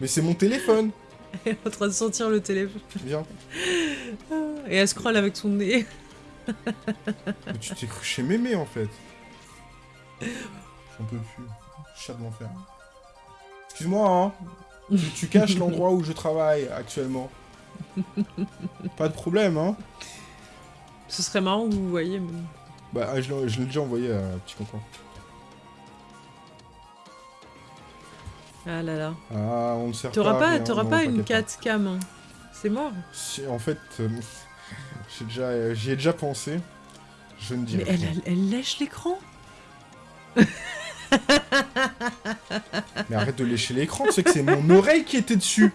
Mais c'est mon téléphone. Elle est en train de sentir le téléphone. Viens. Et elle scrolle avec son nez. Mais tu t'es cru chez Mémé en fait. [LAUGHS] J'en peux plus. Chat de l'enfer. Excuse-moi, hein. Tu, tu caches l'endroit où je travaille actuellement. Pas de problème, hein. Ce serait marrant que vous voyez, mais... Bah, ah, je l'ai déjà envoyé à Petit Cancan. Ah là là. Ah, on ne sert T'auras pas. pas, non, pas une t'inquiète 4 cam. hein. C'est mort. Si, en fait, euh, [LAUGHS] j'ai déjà, euh, j'y ai déjà pensé. Je ne dis Mais rien. elle, elle, elle lèche l'écran [LAUGHS] Mais arrête de lécher l'écran, tu sais que c'est mon oreille qui était dessus.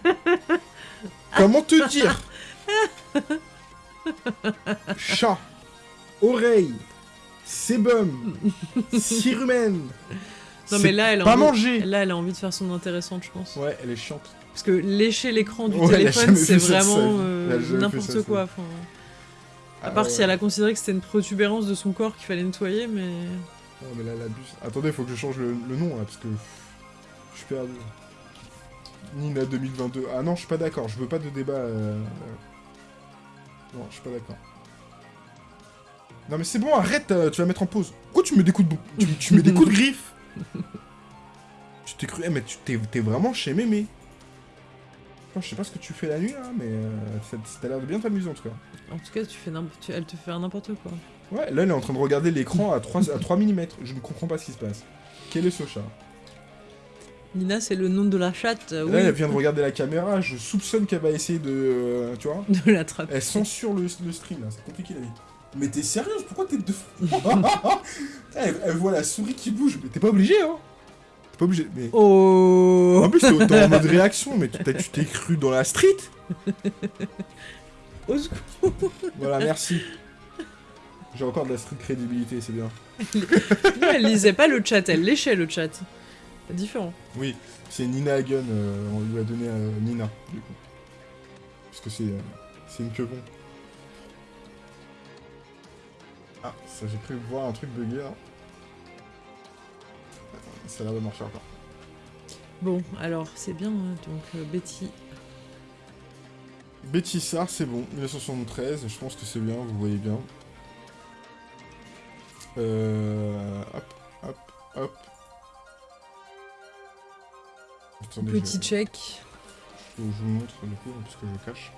Comment te dire? Chat, oreille, sébum, cirumen. Non C'est mais là elle, a pas envie, manger. là, elle a envie de faire son intéressante, je pense. Ouais, elle est chiante. Parce que lécher l'écran du Ouais, téléphone, c'est vraiment euh, n'importe quoi. enfin, à Ah part ouais. si elle a considéré que c'était une protubérance de son corps qu'il fallait nettoyer, mais... Non mais là, elle abuse. Attendez, faut que je change le, le nom là, parce que je suis perdu. Nina 2022. Ah non, je suis pas d'accord, je veux pas de débat. euh, euh. Non, je suis pas d'accord. Non mais c'est bon, arrête, euh, tu vas mettre en pause. Pourquoi tu mets des coups de, tu, tu mets des coups de griffe? [LAUGHS] Tu t'es cru, eh, mais tu t'es vraiment chez Mémé. Je sais pas ce que tu fais la nuit là, mais euh, ça ça a l'air de bien t'amuser en tout cas. En tout cas, tu fais n'importe- tu- elle te fait n'importe quoi. Ouais, là elle est en train de regarder l'écran à 3, à 3 mm. Je ne comprends pas ce qui se passe. Quel est ce chat? Nina, c'est le nom de la chatte, euh, Là, elle vient de regarder la caméra, je soupçonne qu'elle va essayer de... euh, tu vois. [LAUGHS] De l'attraper. Elle censure le, le stream, là, c'est compliqué la vie. Mais t'es sérieuse? Pourquoi t'es de... [LAUGHS] [LAUGHS] elle, elle voit la souris qui bouge, mais t'es pas obligé, hein. T'es pas obligé, mais... Oh. En plus, t'es t'es en mode réaction, mais tu t'es cru dans la street? Au secours. Voilà, merci. J'ai encore de la crédibilité, c'est bien. [LAUGHS] Non, elle lisait pas le chat, elle léchait le chat. C'est différent. Oui, c'est Nina Hagen, euh, on lui a donné euh, Nina, du coup. Parce que c'est euh, c'est une queue Ah, ça j'ai cru voir un truc bugger. là. Ça a l'air de marcher encore. Bon, alors, c'est bien, hein, donc euh, Betty... Betty Sar, c'est bon, 1973, je pense que c'est bien, vous voyez bien. Euh... Hop, hop, hop. Attendez, Petit je- check. Je vous montre du coup, parce que je cache.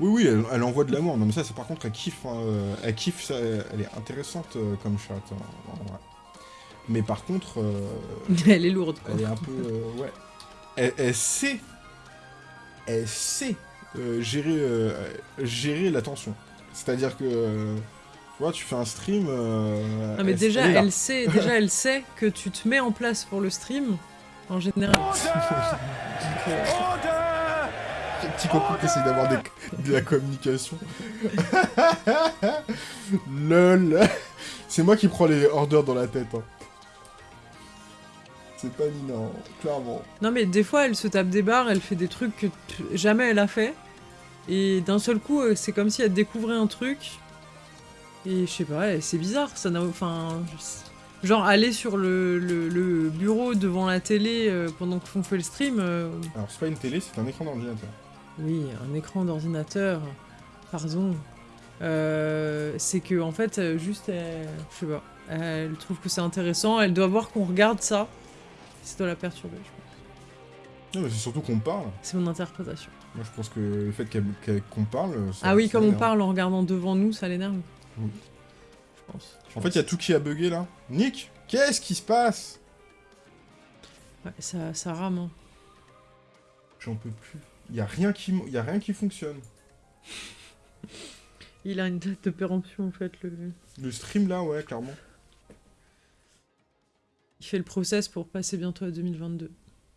Oui, oui, elle, elle envoie de l'amour. Non, mais ça, c'est par contre, elle kiffe. hein, euh, elle kiffe, ça, elle est intéressante euh, comme chat. hein. Mais par contre, euh, [LAUGHS] elle est lourde, quoi. elle est un peu. euh, ouais. Elle, elle sait. Elle sait gérer, euh, gérer l'attention. C'est-à-dire que. Tu vois, tu fais un stream. euh, Non mais elle- déjà elle sait, déjà elle sait que tu te mets en place pour le stream en général. [LAUGHS] Petit copain qui essaye d'avoir des- de la communication. [LAUGHS] LOL. C'est moi qui prends les orders dans la tête. hein. C'est pas Nina, hein, clairement. Non mais des fois elle se tape des barres, elle fait des trucs que jamais elle a fait et d'un seul coup euh, c'est comme si elle découvrait un truc et je sais pas, c'est bizarre, ça n'a enfin genre aller sur le, le- le bureau devant la télé euh, pendant qu'on fait le stream, euh, Alors, c'est pas une télé, c'est un écran d'ordinateur. oui un écran d'ordinateur, pardon. Euh, c'est que en fait juste je sais pas, elle trouve que c'est intéressant, elle doit voir qu'on regarde ça, ça doit la perturber. je pense. Non, mais c'est surtout qu'on parle. C'est mon interprétation. Moi, je pense que le fait qu'on parle. ça- Ah oui, comme on parle en regardant devant nous, ça l'énerve. Oui. Je pense. En fait, il y a tout qui a bugué là. Nick, qu'est-ce qui se passe? Ouais, ça, ça rame. hein. J'en peux plus. Il y a rien qui, mo- y a rien qui fonctionne. [LAUGHS] Il a une date de péremption, en fait. Le... Le stream, là, ouais, clairement. Il fait le process pour passer bientôt à 2022.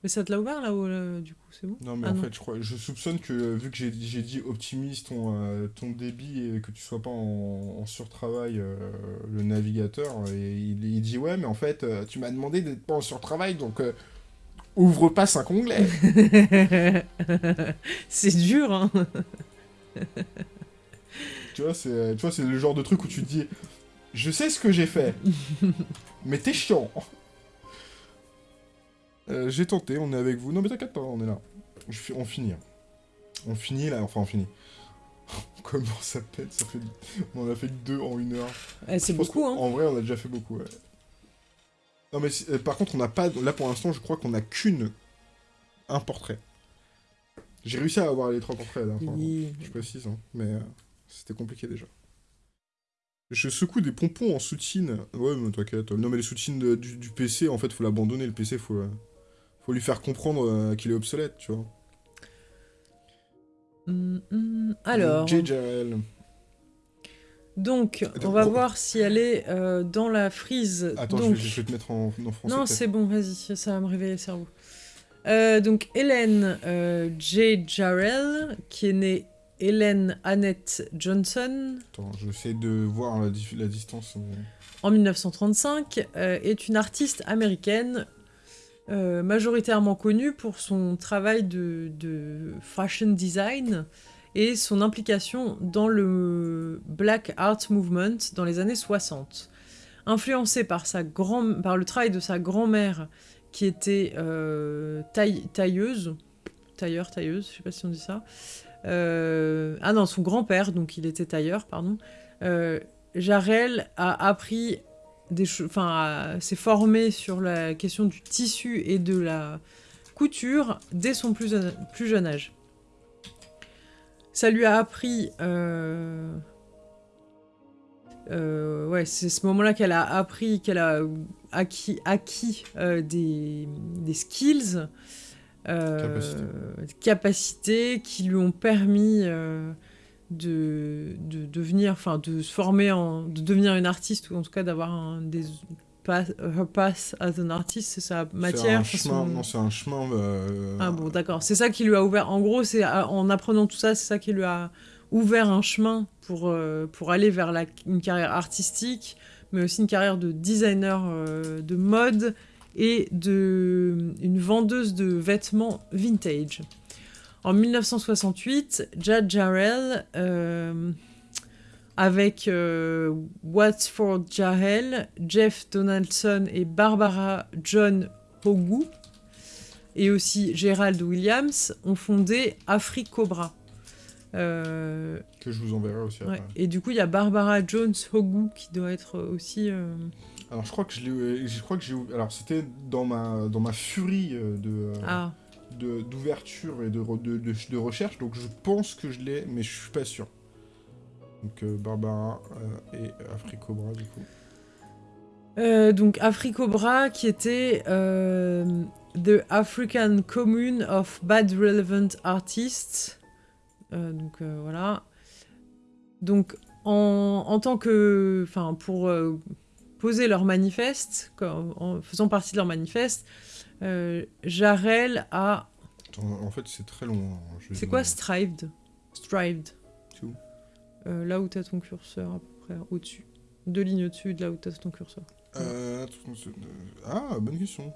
Mais ça te l'a ouvert, là, ou, là, du coup, c'est bon? Non, mais Ah en non. fait, je, crois, je soupçonne que, euh, vu que j'ai dit optimise ton, euh, ton débit et que tu sois pas en, en surtravail, euh, le navigateur, et il, il dit Ouais, mais en fait, euh, tu m'as demandé d'être pas en surtravail, donc euh, ouvre pas cinq onglets. [LAUGHS] c'est dur, hein [LAUGHS] tu vois, c'est le genre de truc où tu te dis Je sais ce que j'ai fait, [LAUGHS] mais t'es chiant. Euh, j'ai tenté, on est avec vous. Non, mais t'inquiète pas, on est là. Je on finit. hein. On finit là, enfin, on finit. [LAUGHS] Comment ça pète ça fait... On en a fait que deux en une heure. Eh, C'est beaucoup, hein En vrai, on a déjà fait beaucoup, ouais. Non, mais euh, par contre, on n'a pas. Là, pour l'instant, je crois qu'on a qu'une. Un portrait. J'ai réussi à avoir les trois portraits. Oui. Je précise, hein, mais euh, c'était compliqué déjà. Je secoue des pompons en soutine. Ouais, mais t'inquiète. Non, mais les soutines du, du PC, en fait, faut l'abandonner. Le PC, faut, euh, faut lui faire comprendre euh, qu'il est obsolète, tu vois. Hum, hum, Alors, JJL. donc, on va oh. voir si elle est euh, dans la frise. Attends, donc... je, vais, je vais te mettre en, en français. Non, c'est bon, vas-y, ça va me réveiller le cerveau. Euh, donc, Hélène euh, J. Jarrell, qui est née Hélène Annette Johnson Attends, j'essaie de voir la, distance. en 1935, euh, est une artiste américaine euh, majoritairement connue pour son travail de, fashion design et son implication dans le Black Art Movement dans les années 60. Influencée par, le travail de sa grand-mère qui était euh, taille- tailleuse, tailleur, tailleuse, je sais pas si on dit ça. Euh, ah non, son grand-père, donc il était tailleur, pardon. Jarel a appris enfin, s'est formé sur la question du tissu et de la couture dès son plus, jeune- plus jeune âge. Ça lui a appris. euh, euh, ouais, c'est ce moment-là qu'elle a appris, qu'elle a acquis, acquis euh, des, des skills, Capacités. qui lui ont permis de, de devenir, enfin, de se former, en, de devenir une artiste ou en tout cas d'avoir un des pass, her path as an artist, c'est sa matière. C'est un chemin. Un euh, ah bon, d'accord. C'est ça qui lui a ouvert. En gros, c'est euh, en apprenant tout ça, c'est ça qui lui a ouvert un chemin pour, euh, pour aller vers la, une carrière artistique, mais aussi une carrière de designer euh, de mode et de une vendeuse de vêtements vintage. En 1968, Jad Jarrell, euh, avec euh, Watford Jarrell, Jeff Donaldson et Barbara John Hogu, et aussi Gerald Williams ont fondé Africobra. Euh, Que je vous enverrai aussi ouais. après. Et du coup, il y a Barbara Jones Hogu qui doit être aussi. euh, Alors je crois que je l'ai, alors c'était dans ma dans ma furie de Ah, d'ouverture et de, re- de, de, de recherche, donc je pense que je l'ai, mais je suis pas sûr. Donc euh, Barbara euh, et Africobra du coup. Euh, donc Africobra qui était The African Commune of Bad Relevant Artists. Donc voilà. Donc en, en tant que, enfin pour poser leur manifeste, comme- en faisant partie de leur manifeste, Jarel a, En fait c'est très long. hein, c'est quoi strived, strived. Euh, Là où t'as ton curseur à peu près au-dessus, deux lignes au-dessus de là où t'as ton curseur. Euh, euh, ah bonne question.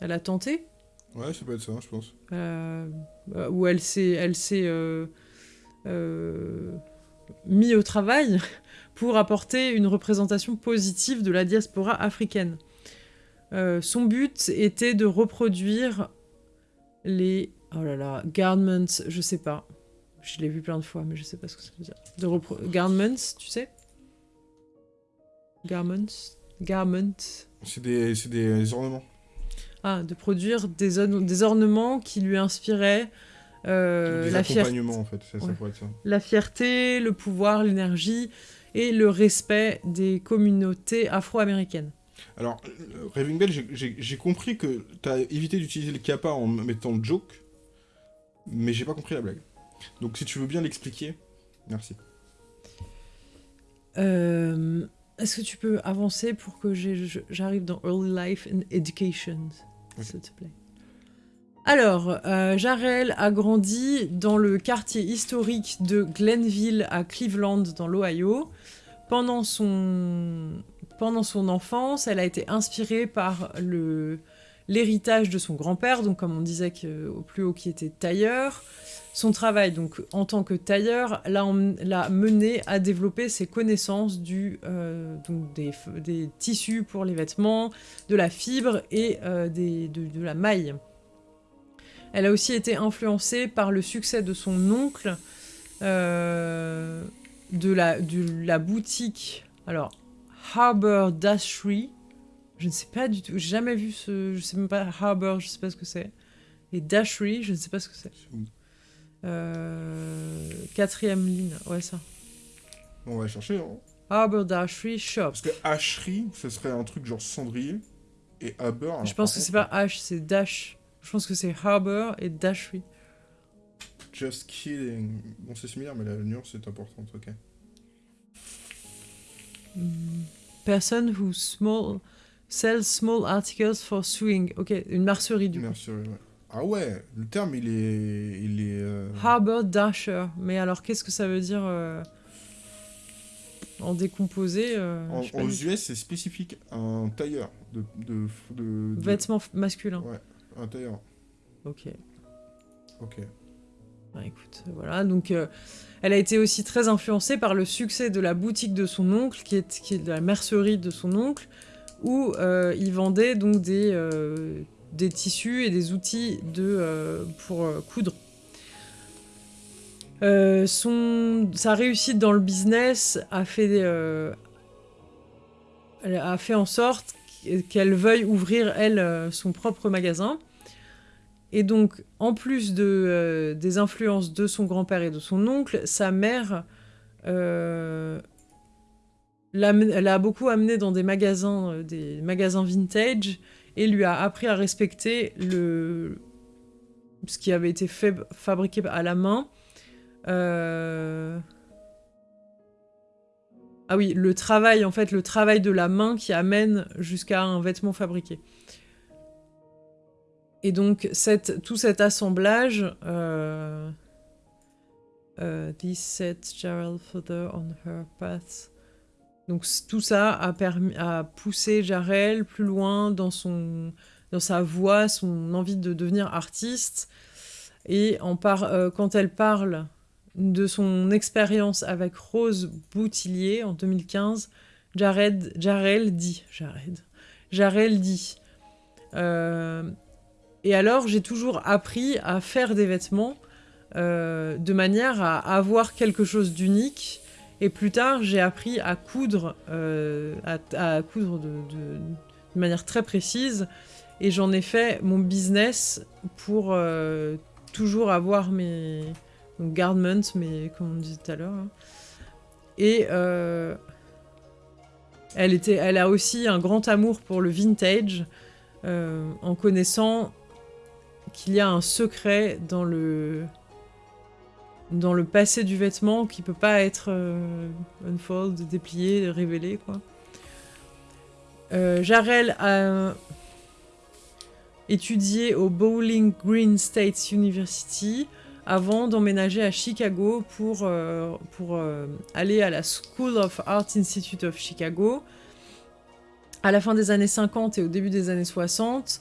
Elle a tenté? Ouais ça peut être ça je pense. euh, euh, où elle s'est elle s'est euh, euh, mis au travail [LAUGHS] pour apporter une représentation positive de la diaspora africaine. Son but était de reproduire les oh là là garments, je sais pas, je l'ai vu plein de fois mais je sais pas ce que ça veut dire. De repro- garments, tu sais? Garments, garments. C'est des des ornements. Ah, de produire des, orne- des ornements qui lui inspiraient euh, des la, fierté, accompagnements en fait, ça, ça Ouais. pourrait être ça. la fierté, le pouvoir, l'énergie et le respect des communautés afro-américaines. Alors, euh, Raving Bell, j'ai- compris que t'as évité d'utiliser le kappa en mettant joke, mais j'ai pas compris la blague. Donc si tu veux bien l'expliquer, merci. Euh, Est-ce que tu peux avancer pour que j'arrive dans Early Life and Education, s'il te plaît? Alors, euh, Jarrell a grandi dans le quartier historique de Glenville à Cleveland, dans l'Ohio. Pendant son, pendant son enfance, elle a été inspirée par l'héritage de son grand-père, donc comme on disait au plus haut qui était tailleur. Son travail donc en tant que tailleur l'a mené à développer ses connaissances du, euh, donc des, tissus pour les vêtements, de la fibre et euh, de la maille. Elle a aussi été influencée par le succès de son oncle, euh, de, la, de la boutique, alors Harbour Dashery. Je ne sais pas du tout, j'ai jamais vu ce, je sais même pas Harbour, je sais pas ce que c'est. Et Dashery, je ne sais pas ce que c'est. Euh, quatrième ligne, ouais ça. On va chercher, hein. Harbour Dashery Shop. Parce que hacherie, ce serait un truc genre cendrier. Et haber. alors, Je pense que c'est pas H, c'est Dash. Je pense que c'est Harbour et Dashery. Just kidding. Bon, c'est similaire, mais la nuance est importante, ok. Person who small sells small articles for sewing. Ok, une mercerie du coup. Mercerie, ouais. Ah ouais, le terme, il est... Il est euh, Harbour Dasher. Mais alors, qu'est-ce que ça veut dire euh, en décomposé euh, en- aux. US, c'est spécifique à un tailleur. De, de, de, de- Vêtements f- masculins. Ouais, un tailleur. Ok. Ok. Bah, écoute, voilà. Donc, euh, elle a été aussi très influencée par le succès de la boutique de son oncle, qui est, de la mercerie de son oncle, où euh, il vendait donc des, euh, tissus et des outils euh, pour euh, coudre. Euh, son, sa réussite dans le business a fait, euh, a fait en sorte qu'elle veuille ouvrir, elle, euh, son propre magasin. Et donc, en plus euh, des influences de son grand-père et de son oncle, sa mère euh, l'a beaucoup amené dans des magasins, euh, des magasins vintage et lui a appris à respecter le, ce qui avait été fabriqué à la main. Ah oui, le travail, en fait, le travail de la main qui amène jusqu'à un vêtement fabriqué. Et donc, tout cet assemblage, This set further on her path. Donc, tout ça a, poussé Jarrell plus loin dans, sa voix, son envie de devenir artiste. Et en par, euh, quand elle parle de son expérience avec Rose Boutillier en 2015, Jared, Jarrell dit, Jared, Jarrell dit, euh, et alors j'ai toujours appris à faire des vêtements euh, de manière à avoir quelque chose d'unique. Et plus tard, j'ai appris à coudre, euh, à, coudre de, manière très précise. Et j'en ai fait mon business pour euh, toujours avoir mes garments, mais comme on disait tout à l'heure. hein. Et elle, a aussi un grand amour pour le vintage, en connaissant qu'il y a un secret dans le passé du vêtement qui peut pas être euh, unfold, déplié, révélé quoi. Euh, Jarrell a étudié au Bowling Green State University avant d'emménager à Chicago pour, euh, pour aller à la School of Art Institute of Chicago. À la fin des années 50 et au début des années 60,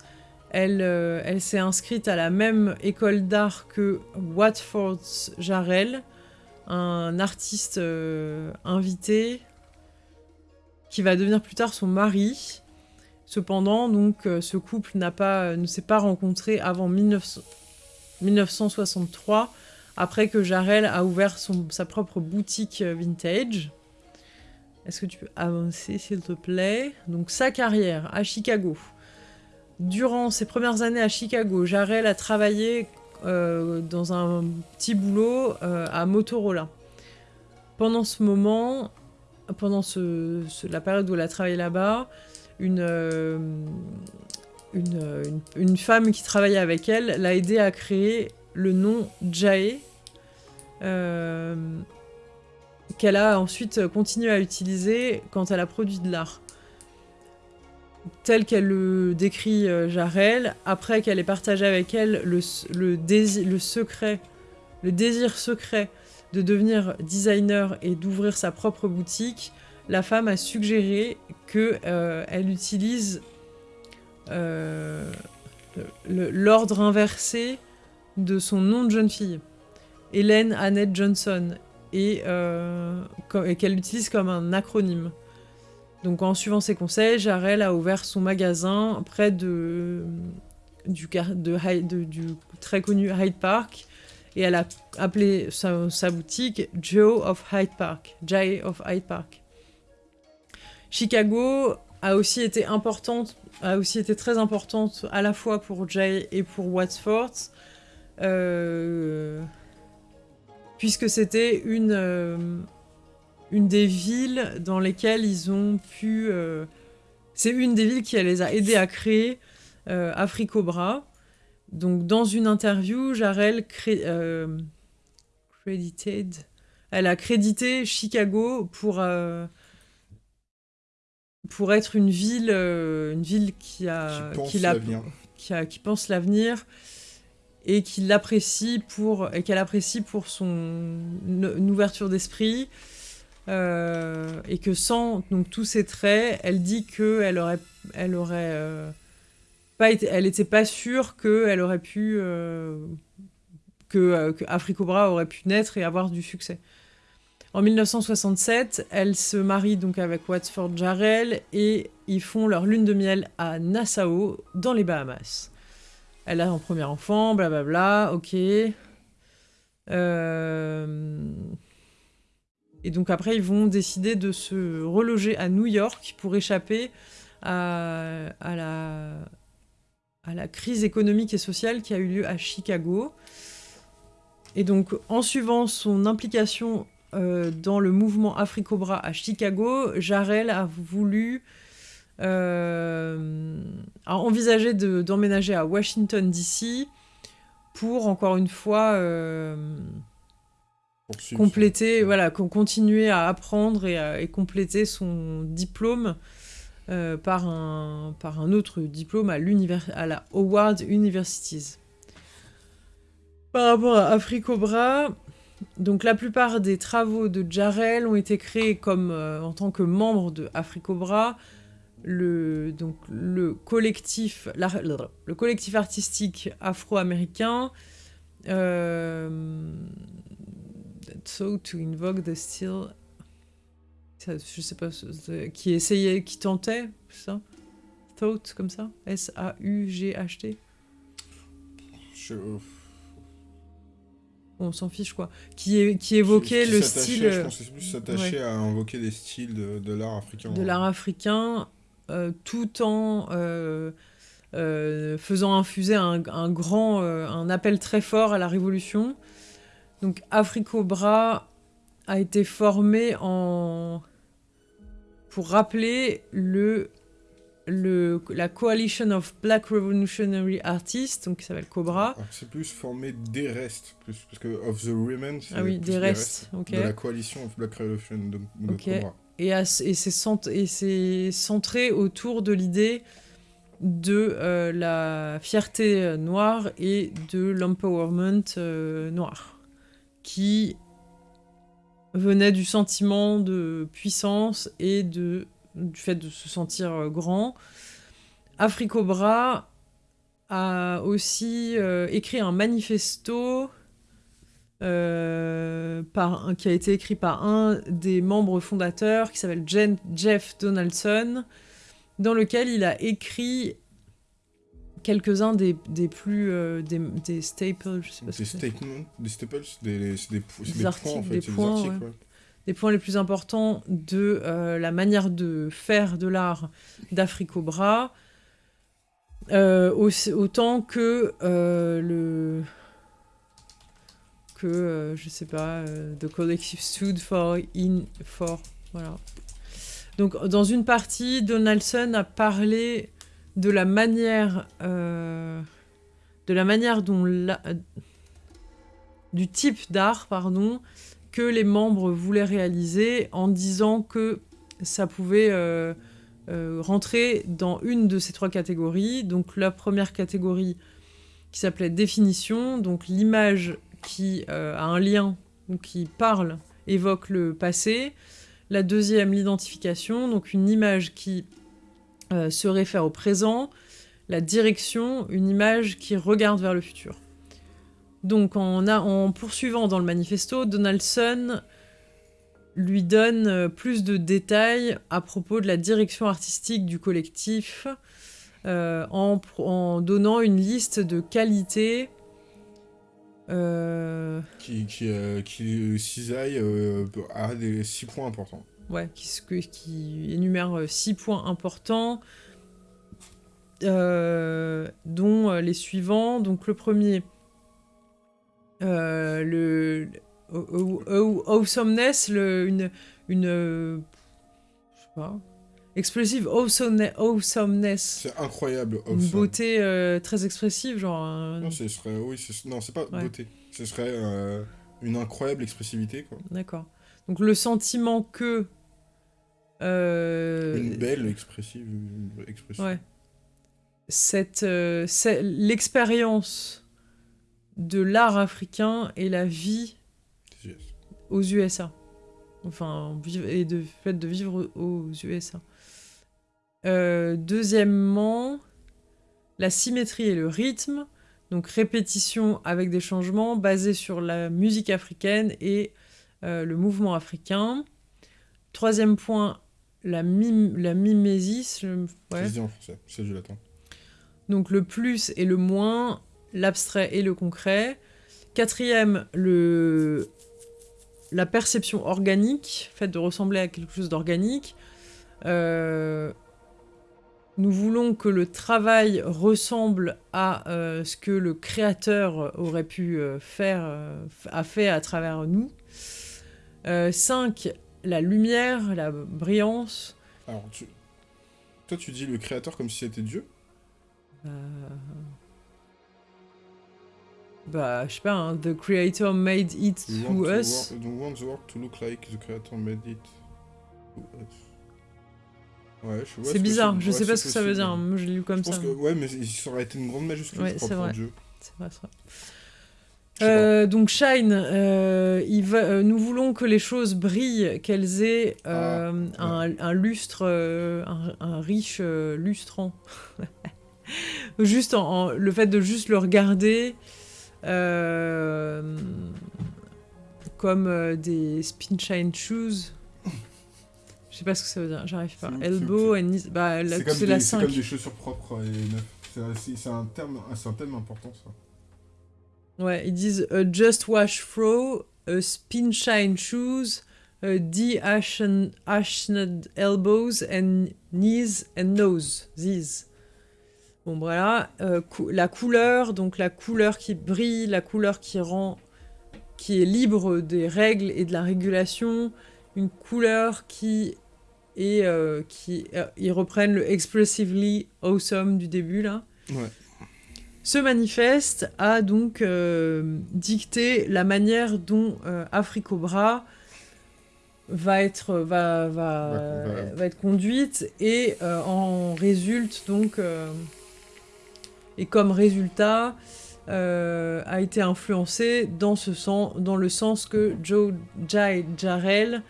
elle, euh, elle s'est inscrite à la même école d'art que Watford Jarrell, un artiste euh, invité qui va devenir plus tard son mari. Cependant, donc, euh, ce couple pas, ne s'est pas rencontré avant 1900 1963, après que Jarrell a ouvert sa propre boutique vintage. Est-ce que tu peux avancer, s'il te plaît? Donc, sa carrière à Chicago. Durant ses premières années à Chicago, Jarrell a travaillé euh, dans un petit boulot euh, à Motorola. Pendant ce moment, pendant la période où elle a travaillé là-bas, une, euh, une, femme qui travaillait avec elle l'a aidé à créer le nom Jae, qu'elle a ensuite continué à utiliser quand elle a produit de l'art. Tel qu'elle le décrit euh, Jarel, après qu'elle ait partagé avec elle le, le secret, le désir secret de devenir designer et d'ouvrir sa propre boutique, la femme a suggéré qu'elle euh, utilise euh, l'ordre inversé de son nom de jeune fille, Hélène Annette Johnson, et, euh, et qu'elle l'utilise comme un acronyme. Donc en suivant ses conseils, Jarel a ouvert son magasin près de, du, très connu Hyde Park et elle a appelé sa, boutique Joe of Hyde Park, Jay of Hyde Park. Chicago a aussi été importante, a aussi été très importante à la fois pour Jay et pour Watford, euh, puisque c'était une, euh, une des villes dans lesquelles ils ont pu... Euh, c'est une des villes qui les a aidés à créer Africobra. Donc dans une interview, Jarel credited, elle a crédité Chicago pour pour être une ville, euh, une ville qui a, qui, qui, a, qui pense l'avenir et qui l'apprécie pour et qu'elle apprécie pour son ouverture d'esprit euh, et que sans donc tous ces traits, elle dit que elle aurait, elle aurait euh, pas été, elle était pas sûre que elle aurait pu que, que Africobra aurait pu naître et avoir du succès. En 1967, elle se marie donc avec Watford Jarrell et ils font leur lune de miel à Nassau, dans les Bahamas. Elle a un premier enfant, blablabla, ok. Euh, et donc après, ils vont décider de se reloger à New York pour échapper à, la, crise économique et sociale qui a eu lieu à Chicago. Et donc, en suivant son implication euh, dans le mouvement Africobra à Chicago, Jarel a voulu euh, a envisagé d'emménager à Washington DC pour encore une fois euh, compléter, voilà, continuer à apprendre et, et compléter son diplôme par, un, par un autre diplôme à, à la Howard Universities. Par rapport à Africobra, donc la plupart des travaux de Jarel ont été créés comme euh, en tant que membre de Africobra, le, donc, le, collectif, le collectif artistique afro-américain euh, so to invoke the still je sais pas qui essayait qui tentait ça? Thought comme ça? S A U G H T? Je on s'en fiche quoi, qui, qui évoquait le style... Je pense que plus s'attacher à invoquer des styles de, de l'art africain. De l'art africain, euh, tout en euh, euh, faisant infuser un, un grand, un appel très fort à la révolution. Donc Africobra a été formé en... pour rappeler le le, la Coalition of Black Revolutionary Artists, donc qui s'appelle Cobra. C'est plus formé des restes, plus, parce que of the Women, c'est ah oui, des restes, de la Coalition of Black Revolution de, Cobra. Et, et c'est centré autour de l'idée de euh, la fierté noire et de l'empowerment euh, noir, qui venait du sentiment de puissance et du fait de se sentir euh, grand. Africobra a aussi euh, écrit un manifesto euh, qui a été écrit par un des membres fondateurs qui s'appelle Jeff Donaldson, dans lequel il a écrit quelques-uns des, des, plus des, des, staples, je sais pas des statements, des staples, des, des, des, points en fait, des points, articles, les points les plus importants de euh, la manière de faire de l'art d'Africobra, euh, autant que euh, le que euh, je sais pas the collective stood for in for voilà. Donc dans une partie, Donaldson a parlé de la manière de la manière dont du type d'art pardon que les membres voulaient réaliser en disant que ça pouvait euh, euh, rentrer dans une de ces trois catégories. Donc la première catégorie qui s'appelait définition, donc l'image qui euh, a un lien ou qui parle évoque le passé. La deuxième, l'identification, donc une image qui se réfère au présent. La direction, une image qui regarde vers le futur. Donc en, poursuivant dans le manifesto, Donaldson lui donne euh, plus de détails à propos de la direction artistique du collectif euh, en, donnant une liste de qualités euh, qui, qui, qui cisaille à des six points importants. Ouais, qui, qui énumère six points importants, dont les suivants. Donc le premier, le, awesomeness, le, une, une, je sais pas, expressive awesomeness. C'est incroyable. Une beauté euh, très expressive, genre. Non, ce serait, oui, non, c'est pas beauté. Ce serait euh, une incroyable expressivité, quoi. D'accord. Donc le sentiment que. Euh, une belle expressive, expression. Ouais. Cette, l'expérience de l'art africain et la vie aux USA. Enfin, et de fait de vivre aux USA. Euh, deuxièmement, la symétrie et le rythme. Donc répétition avec des changements basés sur la musique africaine et euh, le mouvement africain. Troisième point, la, mime, la mimésis. Ouais. en français, c'est du latin. Donc le plus et le moins, l'abstrait et le concret. Quatrième, le la perception organique, fait de ressembler à quelque chose d'organique. Euh, nous voulons que le travail ressemble à euh, ce que le créateur aurait pu euh, faire, a fait à travers nous. 5. la lumière, la brillance. Alors, toi, tu dis le créateur comme si c'était Dieu bah, je sais pas, hein, The Creator made it to us. Want the work to look like the Creator made it to us. Ouais, je C'est bizarre, je sais pas ce que ça veut dire, moi je l'ai lu comme je ça. Pense que, ouais, mais ça aurait été une grande majuscule ouais, vrai. C'est vrai, c'est vrai. Euh, donc Shine, euh, il va, euh, nous voulons que les choses brillent, qu'elles aient ah, un, un, lustre, un, un, riche lustrant. [LAUGHS] juste en, le fait de juste le regarder, comme des spin shine shoes. Je sais pas ce que ça veut dire, j'arrive pas. Elbow and knees. Bah, c'est la comme des chaussures propres et C'est un, terme, un thème important, ça. Ouais, ils disent a just wash throw, a spin shine shoes, a de-ashened elbows and knees and nose. These. Bon voilà, euh, la couleur, donc la couleur qui brille, la couleur qui rend, qui est libre des règles et de la régulation, une couleur qui est, euh, qui, euh, ils reprennent le expressively awesome du début là. Ouais. Ce manifeste a donc dicté la manière dont Africobra va être, va, va, va être conduite et en résulte donc et comme résultat euh, a été influencé dans, ce sens, dans le sens que Joe Jai Jarrell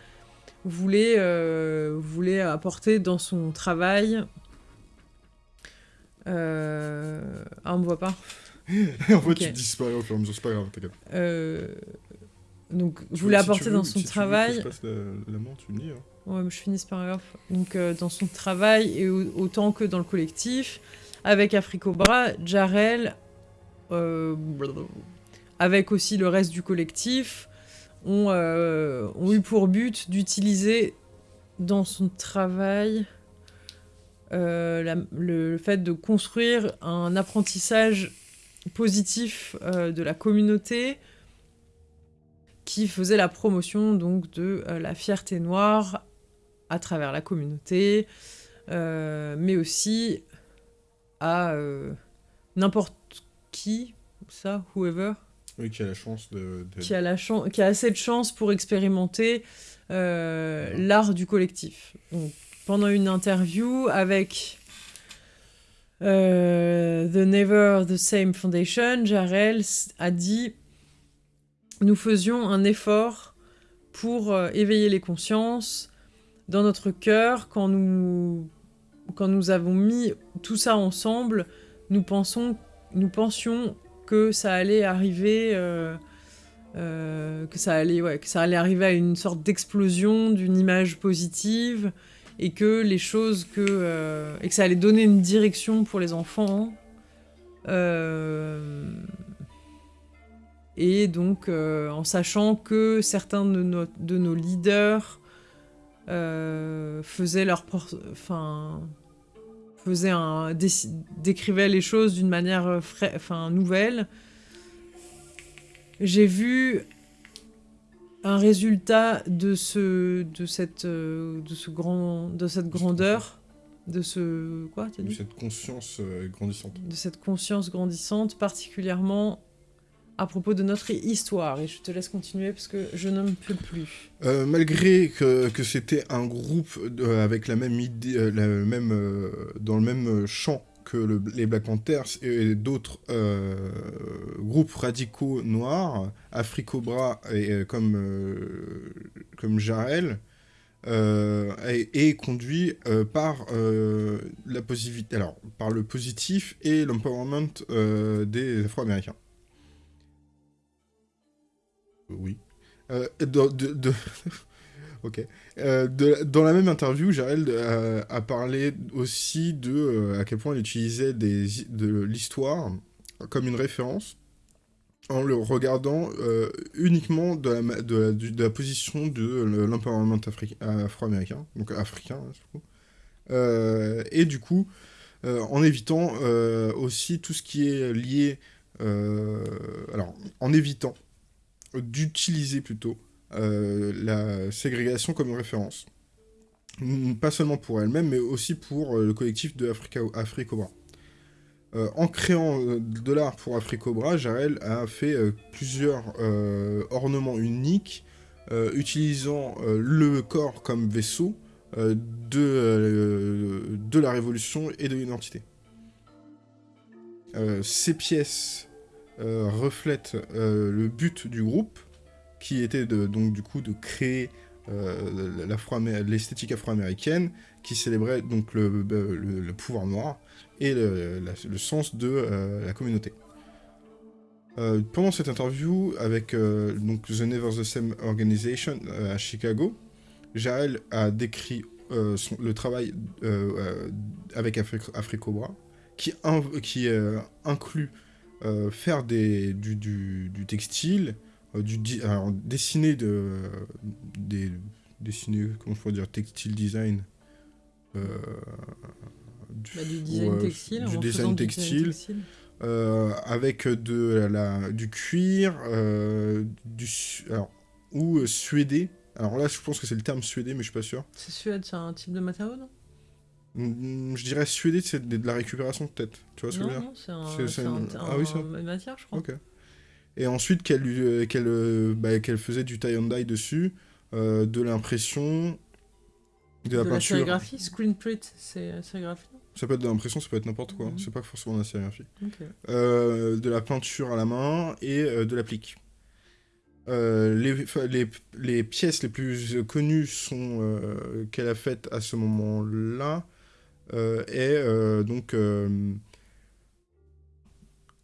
voulait, euh, voulait apporter dans son travail. Euh... Ah, on me voit pas [LAUGHS] En fait, tu disparais au fur et à mesure, c'est pas grave, t'inquiète. Euh... Donc, je voulais apporter dans son travail... Tu veux la, la main, tu me dis. Hein. Ouais, mais je finis par grave. Donc, euh, dans son travail, et autant que dans le collectif, avec Africobra, Jarel, euh, avec aussi le reste du collectif, ont, euh, ont eu pour but d'utiliser dans son travail euh, le, fait de construire un apprentissage positif de la communauté qui faisait la promotion donc de la fierté noire à travers la communauté, mais aussi à euh, n'importe qui, ça, whoever. Oui, qui a la chance de... de- qui a, la chan- qui a assez de chance pour expérimenter euh, l'art du collectif. Donc, pendant une interview avec euh, The Never the Same Foundation, Jarel a dit Nous faisions un effort pour euh, éveiller les consciences dans notre cœur quand nous, quand nous avons mis tout ça ensemble. Nous, pensions que ça allait arriver. euh, que ça allait ouais, que ça allait arriver à une sorte d'explosion d'une image positive et que les choses que euh, et que ça allait donner une direction pour les enfants Euh, et donc euh, en sachant que certains de nos, de nos leaders faisaient leur enfin faisaient un décrivaient les choses d'une manière nouvelle. J'ai vu un résultat de ce de cette euh, de ce grand de cette grandeur de ce quoi de dit? cette conscience euh, grandissante. de cette conscience grandissante particulièrement à propos de notre histoire. Et je te laisse continuer parce que je ne me peux plus. Euh, malgré que, que c'était un groupe de- avec la même idée, la même, dans le même champ que le- les Black Panthers et d'autres euh, groupes radicaux noirs, Africobra et euh, comme, euh, comme Jarel, euh, est, est conduit euh, par euh, la positivité, alors par le positif et l'empowerment euh, des Afro-Américains. Oui. Euh, de- [LAUGHS] ok. Euh, dans la même interview, Jarel euh, a parlé aussi de euh, à quel point il utilisait de l'histoire comme une référence en le regardant uniquement de la, position de l'empowerment afro-américain, donc africain, hein, et du coup, en évitant aussi tout ce qui est lié, alors en évitant d'utiliser plutôt la ségrégation comme référence. Pas seulement pour elle-même, mais aussi pour euh, le collectif de Africobra. Euh, en créant euh, de l'art pour Africobra, Jarel a fait euh, plusieurs euh, ornements uniques, euh, utilisant euh, le corps comme vaisseau euh, de, euh, la révolution et de l'identité. Euh, ces pièces euh, reflètent euh, le but du groupe, qui était de, donc du coup de créer euh, l'esthétique afro-américaine, qui célébrait donc le, pouvoir noir et le, sens de euh, la communauté. Euh, pendant cette interview avec donc The Never the Same Organization à Chicago, Jaël a décrit le travail avec Afri- Africobra, qui, inv- qui inclut faire du, textile, du di- alors, dessiner de, des dessiner, comment pourrais dire, textile design. euh, du, Bah, du design textile du en design faisant du textile, textile. euh, avec de la, du cuir, euh, du, alors, ou euh, suédé. Alors là, je pense que c'est le terme suédé, mais je suis pas sûr. c'est suède c'est un type de matériau non? Je dirais suédé, c'est de, de la récupération peut-être. Tu vois ce que je veux dire? c'est un, un- un- ah oui, ça. une matière je crois Ok. Et ensuite qu'elle euh, euh, bah, faisait du tie and dye dessus, euh, de l'impression, de, de la la peinture. sérigraphie screen print c'est sérigraphie ça peut être de l'impression, ça peut être n'importe quoi. Mhm. C'est pas forcément de la sérigraphie. Ok. Euh, de la peinture à la main et de l'applique. Les, enfin, les, les pièces les plus connues sont qu'elle a faites à ce moment-là est donc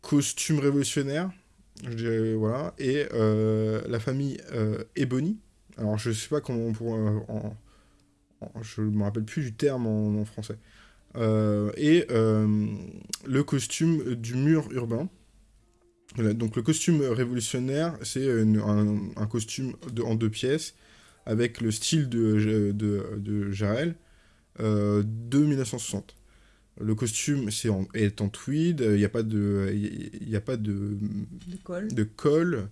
costume révolutionnaire, voilà, et euh, la famille euh, Ebony. Alors je sais pas comment on pourrait, euh, en, je me rappelle plus du terme en, français. Et le costume du mur urbain. Donc le costume révolutionnaire, c'est un, costume en deux pièces avec le style de, de, Jarel de 1960. Le costume c'est en, est en tweed, il n'y a pas de, il y a pas de, de col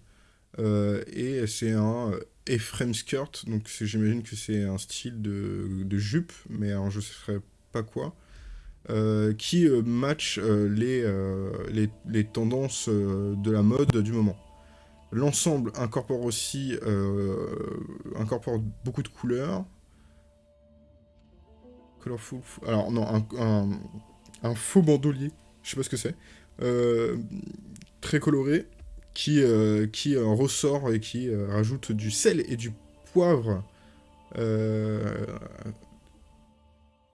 euh, et c'est un Ephraim skirt, donc j'imagine que c'est un style de, de jupe, mais alors je ne sais pas quoi, euh, qui euh, match euh, les, euh, les, les tendances euh, de la mode du moment. L'ensemble incorpore aussi euh, incorpore beaucoup de couleurs. Colorful. Alors non, un, faux bandolier. Je sais pas ce que c'est. Euh, très coloré, qui, euh, qui ressort et qui rajoute du sel et du poivre. non,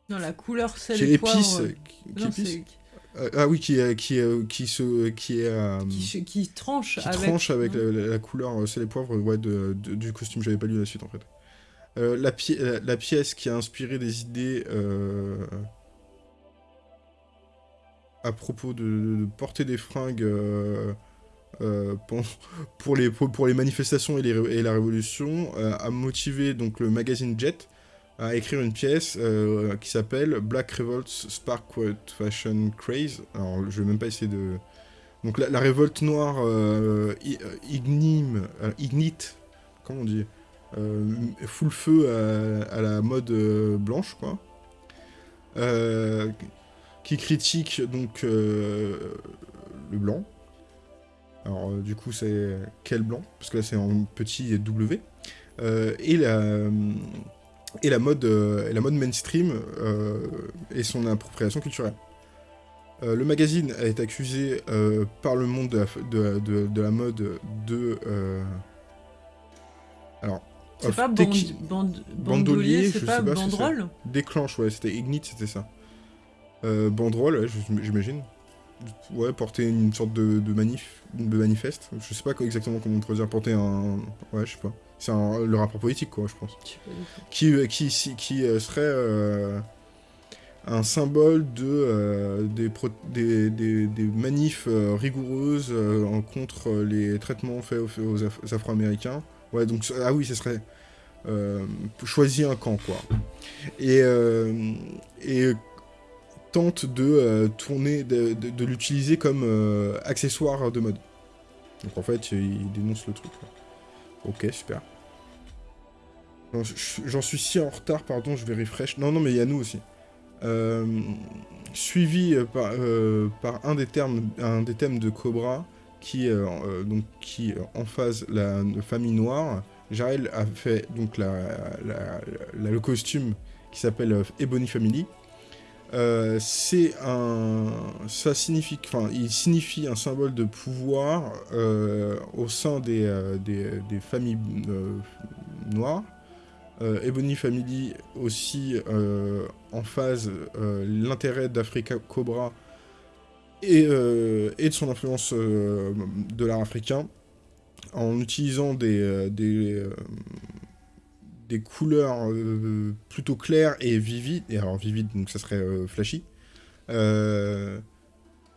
la couleur sel et poivre. Qui épice. Euh, ah oui, qui, qui, qui, se, qui est... Euh, qui, tranche avec... tranche avec la, couleur, euh, c'est les poivres ouais, de, du costume, j'avais pas lu la suite en fait. La, la, pièce qui a inspiré des idées à propos de, porter des fringues [LAUGHS] pour, les, manifestations et, la révolution a motivé donc, le magazine Jet à écrire une pièce euh, qui s'appelle Black Revolt Spark Fashion Craze. Alors, je vais même pas essayer de... Donc, la, révolte noire euh, euh ignime, euh, ignite, comment on dit? Full feu à, la mode blanche, quoi. qui critique, donc, le blanc. Alors, du coup, c'est quel blanc? Parce que là, c'est en petit W. et la et la mode, euh, la mode mainstream euh, et son appropriation culturelle. Euh, le magazine été accusé par le monde de la, mode de... alors, c'est pas bandolier, c'est pas, pas banderole Déclenche, ouais, c'était Ignite, c'était ça. banderole, j'imagine. Ouais, porter une sorte de, manif, de manifeste. Je sais pas exactement comment on dire, porter un... Ouais, je sais pas. C'est le rapport politique, quoi, je pense. Qui, euh, qui, qui euh, serait euh, un symbole de, des, des, manifs rigoureuses contre les traitements faits aux, Afro-Américains. Ouais, donc, ah oui, ce serait... choisir un camp, quoi. Et, et tente de tourner, de, l'utiliser comme accessoire de mode. Donc en fait, il dénonce le truc. Ok, super. J'en suis si en retard, pardon, je vais refresh. Non, non, mais il y a nous aussi. Euh, suivi euh, par, euh, par, un, des termes, un des thèmes de Cobra, qui, donc, qui la, famille noire. Jarel a fait donc le costume qui s'appelle Ebony Family. c'est un... il signifie un symbole de pouvoir au sein des, familles noires. Euh, Ebony Family aussi euh, en phase euh, l'intérêt d'Africa Cobra et, de son influence de l'art africain en utilisant des, des, des couleurs plutôt claires et vivides, et alors vivides donc ça serait flashy,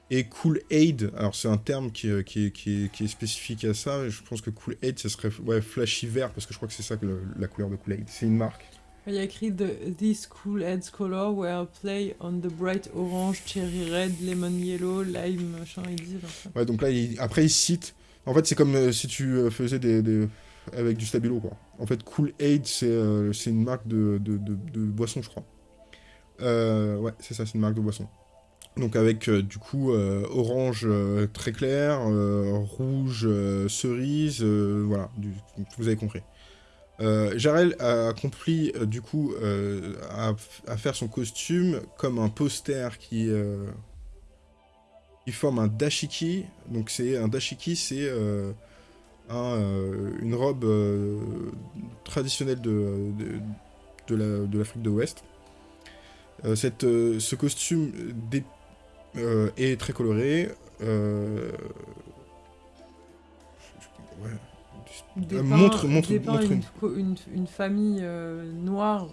et Cool Aid, alors c'est un terme qui, qui, qui, qui, est spécifique à ça, je pense que Cool Aid, ce serait ouais, flashy vert, parce que je crois que c'est ça que la couleur de Cool Aid, c'est une marque. Il y a écrit the, These Cool Aids color were play on the bright orange, cherry red, lemon yellow, lime, machin, il dit. Ouais, donc là, après il cite, en fait c'est comme euh, si tu euh, faisais des, avec du stabilo, quoi. En fait, Cool Aid, c'est euh, une marque de, boisson, je crois. ouais, c'est ça, c'est une marque de boisson. Donc avec du coup orange très clair, rouge cerise, voilà, vous avez compris. Jarel a accompli du coup à, faire son costume comme un poster qui, forme un dashiki. Donc c'est un dashiki, c'est une robe traditionnelle de, de, l'Afrique de l'Ouest. cette, ce costume euh, et très coloré. Euh, montre, montre, une... Une, famille euh, noire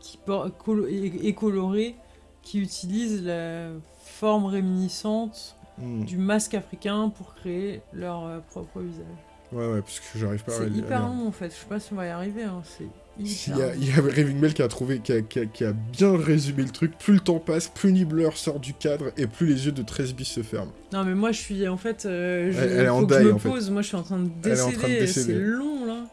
qui et, colorée qui utilise la forme réminiscente hmm. du masque africain pour créer leur propre visage. Ouais, ouais, parce que j'arrive pas à... C'est hyper long en fait, je sais pas si on va y arriver, hein. c'est il y, a, il y a Raving Bell qui a trouvé, qui a, qui, a, bien résumé le truc. Plus le temps passe, plus Nibbler sort du cadre et plus les yeux de 13 bis se ferment. Non, mais moi je suis en fait. Euh, je, elle, est en je me pose. Moi je suis en train de décéder. C'est long là.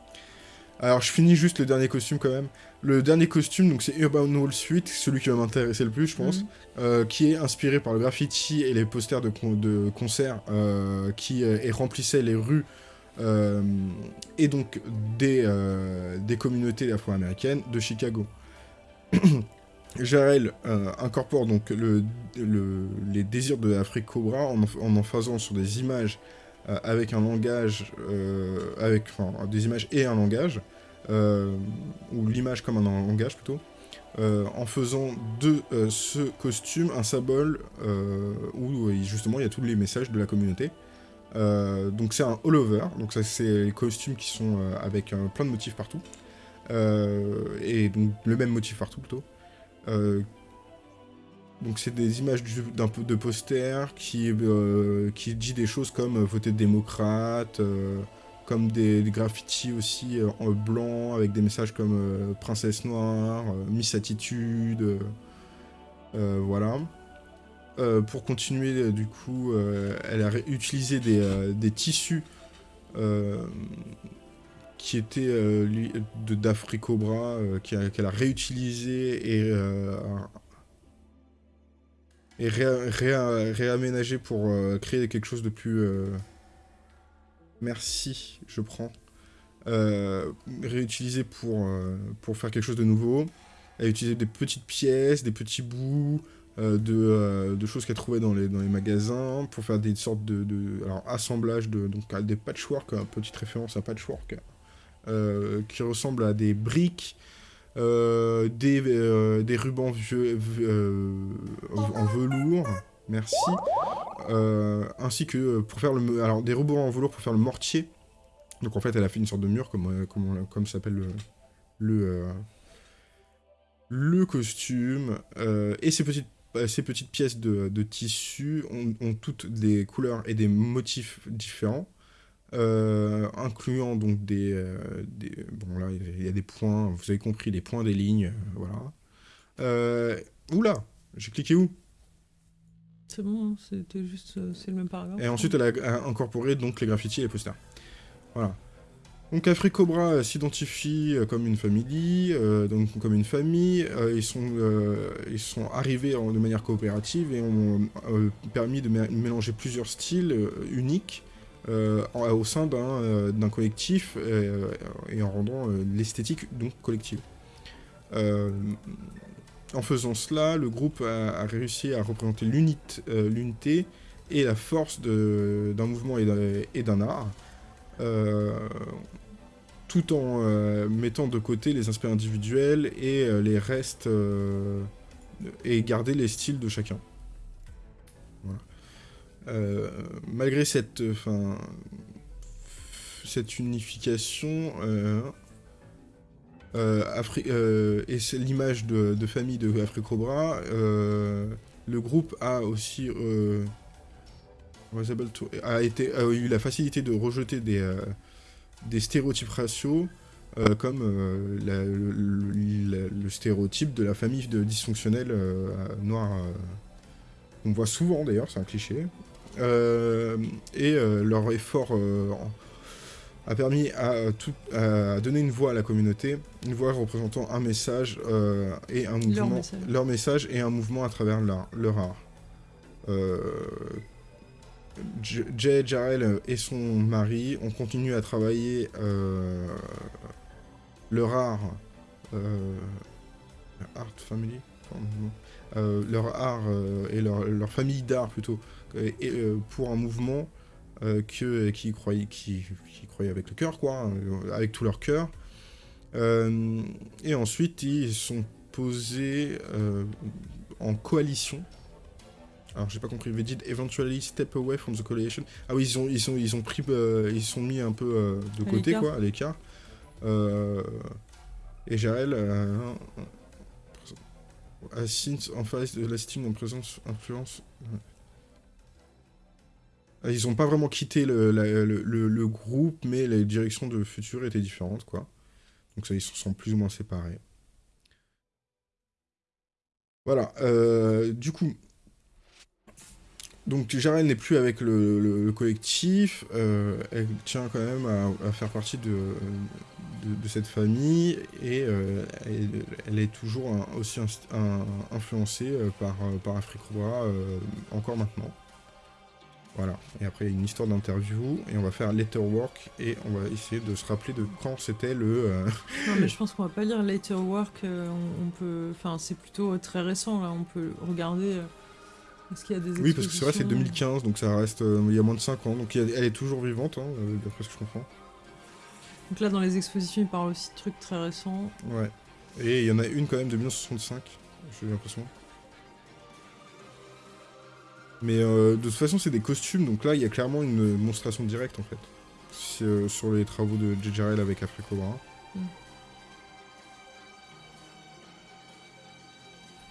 Alors je finis juste le dernier costume quand même. Le dernier costume, donc c'est Urban Wall Suite, celui qui va m'intéresser le plus, je pense, mhm. euh, qui est inspiré par le graffiti et les posters de, de concert euh, qui remplissaient les rues et donc des, des communautés afro-américaines de Chicago. [COUGHS] Jarel incorpore donc le, les désirs de l'Afrique Cobra en, en faisant sur des images avec un langage, avec enfin, des images et un langage, ou l'image comme un langage plutôt, euh, en faisant de euh, ce costume un symbole euh, où justement il y a tous les messages de la communauté. donc c'est un all-over, donc ça c'est les costumes qui sont avec plein de motifs partout. et donc le même motif partout plutôt. donc c'est des images d'un de posters qui, qui dit des choses comme voter démocrate, comme des, graffitis aussi euh, en blanc, avec des messages comme euh, Princesse Noire, euh, Miss Attitude, voilà. pour continuer, du coup, elle a utilisé des, tissus qui étaient de d'Africobra, qu'elle a réutilisé et, et pour créer quelque chose de plus Merci, je prends. Euh, réutiliser pour, euh, pour faire quelque chose de nouveau. Elle a utilisé des petites pièces, des petits bouts euh, de, de, choses qu'elle trouvait dans les, dans les magasins pour faire des sortes de, alors, assemblage de donc, des patchwork, petite référence à patchwork, qui ressemble à des briques, des, des rubans vieux, en velours, merci, euh, ainsi que euh, pour faire le... Alors, des robots en velours pour faire le mortier. Donc en fait, elle a fait une sorte de mur, comme, euh, comme, comme s'appelle le... le costume, et ces petites, ces petites pièces de, tissu ont, toutes des couleurs et des motifs différents, incluant donc des, des, Bon là, il y a des points, vous avez compris, des points, des lignes, voilà. oula, j'ai cliqué où? C'est bon, c'était juste, euh, c'est le même paragraphe. Et ensuite, elle a incorporé donc les graffitis et les posters. Voilà. Donc Africobra Cobra s'identifie euh, comme une famille, euh, donc comme une famille. ils, sont, ils sont arrivés de manière coopérative et ont permis de mélanger plusieurs styles uniques au sein d'un collectif et en rendant l'esthétique donc collective. En faisant cela, le groupe a, réussi à représenter euh, l'unité et la force d'un mouvement et d'un art, euh, tout en euh, mettant de côté les aspects individuels et les restes, et garder les styles de chacun. malgré cette, cette unification, et c'est l'image de, famille de Africobra. Euh, le groupe a aussi a, été, eu la facilité de rejeter des, des stéréotypes raciaux comme le, stéréotype de la famille de dysfonctionnelle noire qu'on voit souvent d'ailleurs, c'est un cliché. et leur effort a permis à, tout, à, donner une voix à la communauté, une voix représentant un message euh, et un mouvement, leur message. et un mouvement à travers leur, leur art. Euh, Jay Jarrell et son mari ont continué à travailler euh, leur art, art family, leur art et leur, leur famille d'art plutôt, et, pour un mouvement euh, que, qui, croyaient, qui, croyaient avec le cœur, quoi, hein, avec tout leur cœur. Euh, et ensuite, ils sont posés euh, en coalition. Alors, j'ai pas compris. They did eventually step away from the coalition. Ah oui, ils ont, ils sont, ils ont pris, ils sont mis un peu de côté, quoi, à l'écart. et Jarel a en face de l'estime en présence, influence. Euh, ils n'ont pas vraiment quitté le, groupe, mais les directions de futur étaient différentes, quoi. Donc ça, ils se sont plus ou moins séparés. Voilà, euh, du coup... Donc Jarel n'est plus avec le, collectif, euh, elle tient quand même à, faire partie de, de, cette famille, et elle, est toujours aussi influencée par, par Afrique encore maintenant. Voilà. Et après, il y a une histoire d'interview, et on va faire letterwork, et on va essayer de se rappeler de quand c'était le... euh, [LAUGHS] Non, mais je pense qu'on va pas lire Later Work. euh, on, on peut. Enfin, c'est plutôt euh, très récent là. On peut regarder. Est-ce qu'il y a des Oui, parce que c'est vrai, c'est expositions 2015, donc ça reste il y a moins de 5 ans, donc a- elle est toujours vivante, hein, d'après ce que je comprends. Donc là, dans les expositions, il parle aussi de trucs très récents. Ouais. Et il y en a une quand même de 1965, j'ai l'impression. Mais euh, de toute façon, c'est des costumes, donc là, il y a clairement une démonstration directe en fait. Euh, sur les travaux de JJRL avec Africobra. Mm.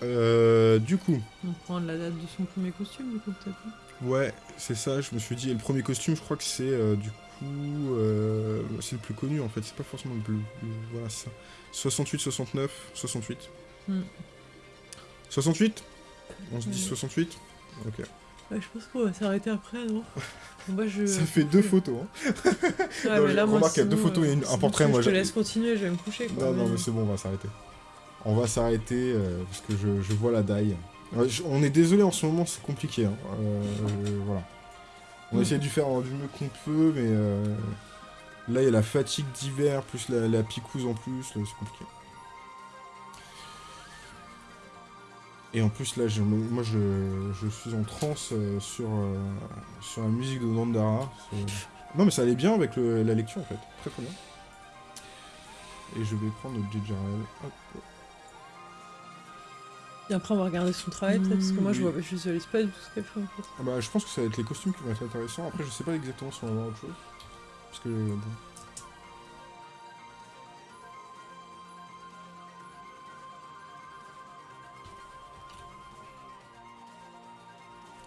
Euh, du coup, On prend la date de son premier costume, du coup, peut-être. ouais, c'est ça, je me suis dit. Et le premier costume, je crois que c'est euh, du coup. euh, c'est le plus connu en fait, c'est pas forcément le plus. voilà, ça. 68, 69, 68. Mm. 68 On se dit Ouais. 68 Ok. Ouais, je pense qu'on va s'arrêter après, non? [LAUGHS] Je. Ça fait deux photos. Hein. Ouais, Non, mais là, moi, remarque, il y a deux photos et une- un portrait, moi, Je te laisse continuer, je vais me coucher. Quoi, Non, non, mais- c'est bon, on va s'arrêter. On va s'arrêter euh, parce que je, je vois la daille. Ouais, je- on est désolé en ce moment, c'est compliqué. hein. Euh, euh, voilà. On Mm. essaie de faire du mieux qu'on peut, mais euh, là, il y a la fatigue d'hiver, plus la, la picouse en plus, c'est compliqué. Et en plus, là, je, moi, je, je suis en transe euh, sur, euh, sur la musique de Dandara. C'est- Non, mais ça allait bien avec le- la lecture, en fait. Très, très bien. Et je vais prendre JJRL. Hop. Et après, on va regarder son travail, peut-être, parce que moi, je, vois, je visualise pas du tout ce qu'elle fait, en fait. Ah bah, je pense que ça va être les costumes qui vont être intéressants. Après, je sais pas exactement si on va voir autre chose. Parce que. Bon.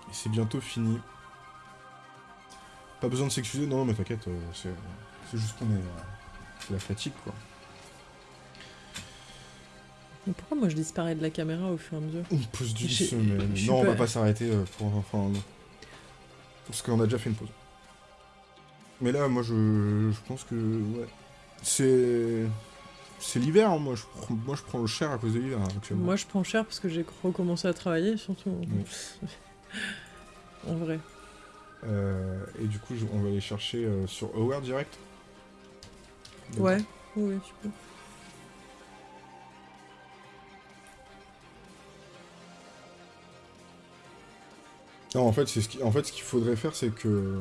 Et c'est bientôt fini. Pas besoin de s'excuser, non, mais t'inquiète, euh, c'est juste qu'on est. euh, c'est la fatigue, quoi. Mais pourquoi moi, je disparais de la caméra au fur et à mesure Une pause d'une J'ai- semaine. Non, on va pas s'arrêter euh, pour. Enfin, non. Parce qu'on a déjà fait une pause. Mais là, moi, je, je pense que. Ouais. C'est. C'est l'hiver, hein, moi, je prends, moi je prends le cher à cause de l'hiver hein, actuellement. Moi, je prends cher parce que j'ai recommencé à travailler, surtout. Oui. En vrai. Euh, et du coup, on va aller chercher euh, sur Aware direct. Donc, Ouais, oui, tu peux. Non, en fait, c'est ce qui- en fait, ce qu'il faudrait faire, c'est que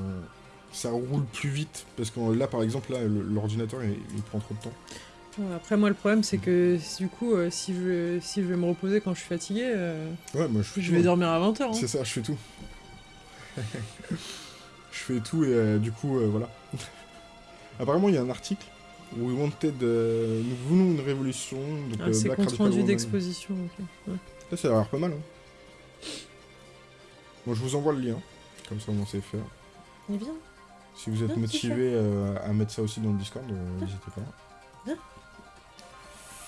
ça roule plus vite. Parce que là, par exemple, là, l'ordinateur, il, il prend trop de temps. Après, moi, le problème, c'est que du coup, euh, si, je vais, si je vais me reposer quand je suis fatigué, euh, Ouais, moi, je fais je vais hein. dormir à 20h. C'est ça, je fais tout. [LAUGHS] je fais tout et euh, du coup, euh, voilà. [LAUGHS] Apparemment, il y a un article. We wanted. euh, nous voulons une révolution. Donc, Ah, euh, c'est compte rendu d'exposition. ok. Ouais. Ça, ça a l'air pas mal. Hein. Bon, je vous envoie le lien. Comme ça, on sait faire. Est bien. Si vous êtes motivé euh, à mettre ça aussi dans le Discord, euh, n'hésitez pas.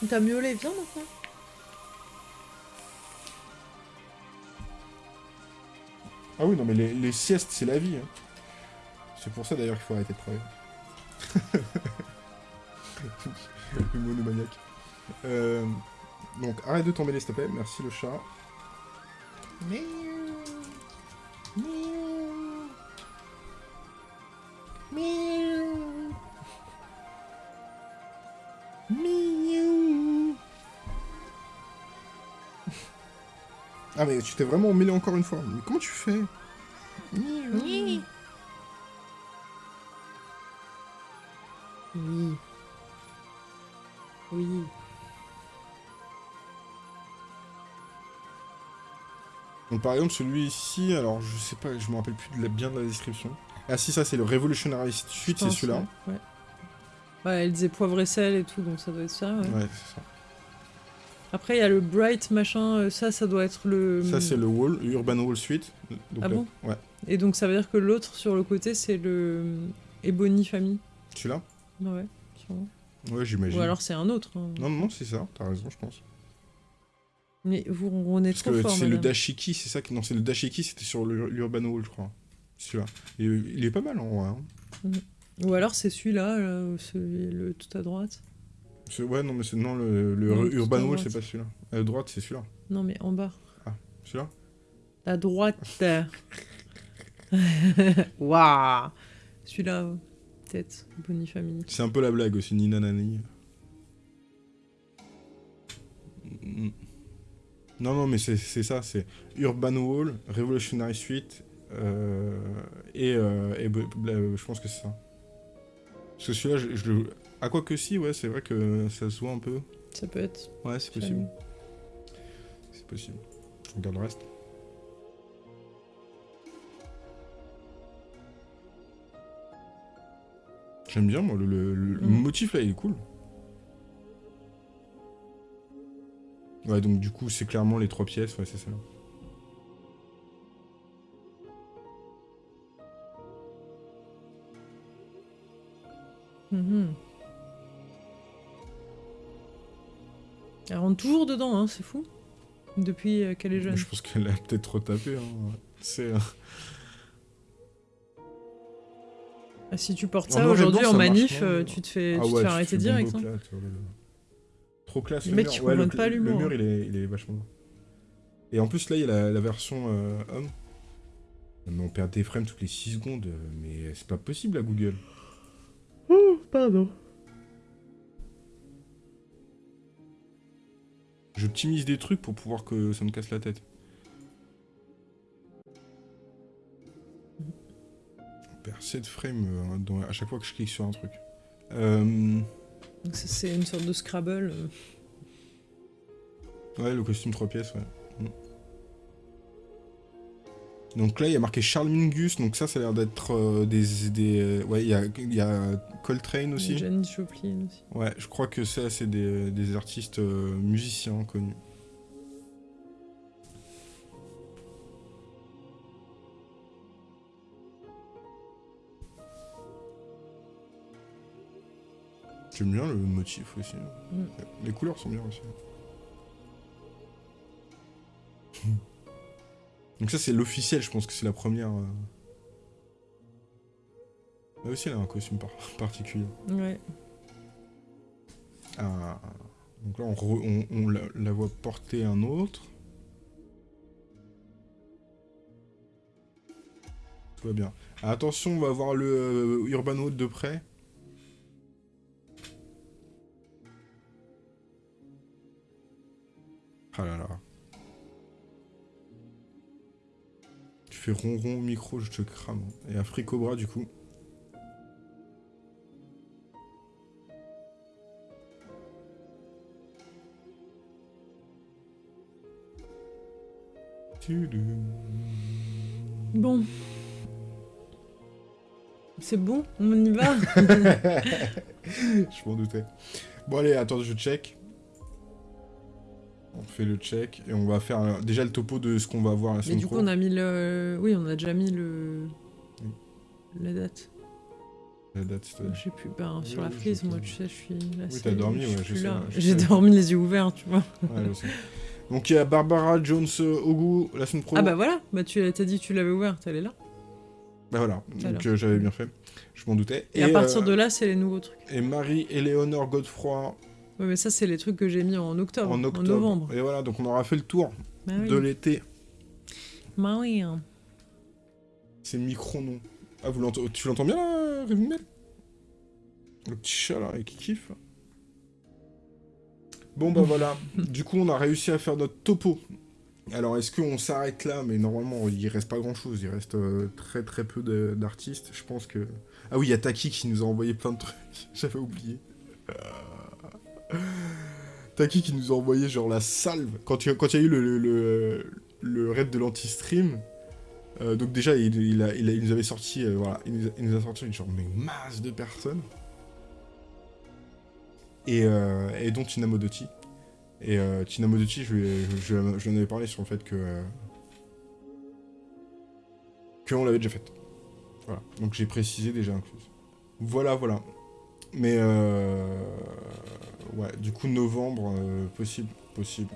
T'as miaulé, viens maintenant. Ah oui, non, mais les, les siestes, c'est la vie. hein. C'est pour ça d'ailleurs qu'il faut arrêter de travailler. [LAUGHS] le monomaniaque. Euh, donc, arrête de tomber, s'il te plaît. Merci le chat. Miaou. Miaou. Ah mais tu t'es vraiment mêlé encore une fois. Mais comment tu fais? Oui. Oui. Oui. Donc par exemple celui ici, alors je sais pas, je me rappelle plus de la, bien de la description. Ah si ça c'est le Revolutionary Suite, c'est celui-là. Ouais. Ouais, elle disait poivre et sel et tout, donc ça doit être ça. ouais. Ouais, c'est ça. Après, il y a le Bright machin, euh, ça, ça doit être le. Ça c'est le Wall, Urban Wall Suite. Donc, Ah là- bon Ouais. Et donc ça veut dire que l'autre sur le côté, c'est le Ebony Family. Celui-là? Ouais, sûrement. Ouais, j'imagine. Ou alors c'est un autre. hein. Non, non, c'est ça, t'as raison, je pense. Mais vous, on est Parce trop que fort. c'est le dashiki, c'est ça qui... Non, c'est le dashiki, c'était sur l'Urban Wall, je crois. Celui-là. Euh, il est pas mal en vrai. hein. Ou alors c'est celui-là, là, ou celui le tout à droite. Ouais, non, mais c'est... Non, le, le Non, Urban Wall, c'est pas celui-là. À droite, c'est celui-là. Non mais en bas. Celui-là À droite. [LAUGHS] [LAUGHS] Waouh Celui-là, peut-être, Bonnie Family. C'est un peu la blague aussi, Nina Nani. Non, non, mais c'est ça, c'est Urban Wall, Revolutionary Suite, euh, et, euh, et je pense que c'est ça. Parce que celui-là, je, je À quoi que si, ouais, c'est vrai que ça se voit un peu. Ça peut être. Ouais, c'est possible. C'est possible. Je regarde le reste. J'aime bien, moi, le, le- le Mm. motif là, il est cool. Ouais, donc du coup, c'est clairement les trois pièces, ouais, c'est ça. Mhm. Rentre toujours dedans, hein, c'est fou. Depuis euh, qu'elle est jeune. Je pense qu'elle a peut-être retapé. Hein. C'est. euh, Ah, si tu portes ça aujourd'hui en marche manif, euh, tu te fais, Ah tu te ouais, fais arrêter direct. hein. Trop classe. Les le mecs, mur. ils Ouais, le, comprennent pas le mur, il est, il est vachement. Et en plus, là, il y a la, la version euh, homme. Mais on perd des frames toutes les 6 secondes. Mais c'est pas possible à Google. Oh, pardon. J'optimise des trucs pour pouvoir que ça me casse la tête. On perd 7 frames euh, dans- à chaque fois que je clique sur un truc. Euh, c'est une sorte de Scrabble. euh. Ouais, le costume 3 pièces, ouais. Donc là, il y a marqué Charles Mingus, donc ça, ça a l'air d'être euh, des... des euh, ouais, il y a, il y a Coltrane aussi. Janis Joplin aussi. Ouais, je crois que ça, c'est des, des artistes euh, musiciens connus. J'aime bien le motif aussi. Mm. Les couleurs sont bien aussi. [LAUGHS] Donc ça, c'est l'officiel, je pense que c'est la première... euh. Là aussi, elle a un costume par- [LAUGHS] particulier. Ouais. Ah, donc là, on, re- on- on la, la voit porter un autre. Tout va bien. Ah, attention, on va voir le euh, Urban Wood de près. Ah là là. Fais ronron au micro, je te crame. Et un fricobra du coup. Bon. C'est bon? On y va? [LAUGHS] Je m'en doutais. Bon allez, attends, je check. On fait le check et on va faire euh, déjà le topo de ce qu'on va voir la Mais semaine du coup, pro. on a mis le... Oui, on a déjà mis le... Oui. La date. La date, c'est- Je sais plus, ben, sur Oui, la frise, moi, tu sais, je suis là. Oui, t'as dormi, je suis ouais, je sais, J'ai dormi les yeux ouverts, tu vois. Ouais, je sais. Donc il y a Barbara Jones euh, Ogu la semaine pro. Ah bah voilà, bah tu t'as dit que tu l'avais ouverte, elle est là. Bah voilà, donc euh, j'avais bien fait. Je m'en doutais. Et, à partir euh, de là, c'est les nouveaux trucs. Et Marie-Éléonore Godefroy Ouais, mais ça, c'est les trucs que j'ai mis en octobre, en en, octobre. novembre. Et voilà, donc on aura fait le tour Bah oui. de l'été. Bah oui. hein. C'est micro non. Ah, vous tu l'entends bien là, Mail Le petit chat là, qui kiffe. Bon bah voilà, [LAUGHS] du coup on a réussi à faire notre topo. Alors est-ce qu'on s'arrête là? Mais normalement il reste pas grand chose, il reste euh, très très peu d'artistes. Je pense que... Ah oui, il y a Taki qui nous a envoyé plein de trucs, [LAUGHS] j'avais oublié. Taki qui nous a envoyé genre la salve? Quand il y a, quand y a eu le, le, le, raid de l'anti-stream, euh, donc déjà, il, a- nous avait sorti, euh, voilà, il nous, a, nous sorti une genre mais masse de personnes. Et, euh, et dont Tina Modotti. Et euh, Tina Modotti, je, je, je, lui en avais parlé sur le fait que... que on l'avait déjà faite. Voilà, donc j'ai précisé déjà incluse. Voilà, voilà. Mais euh, ouais, du coup novembre, euh, possible, possible.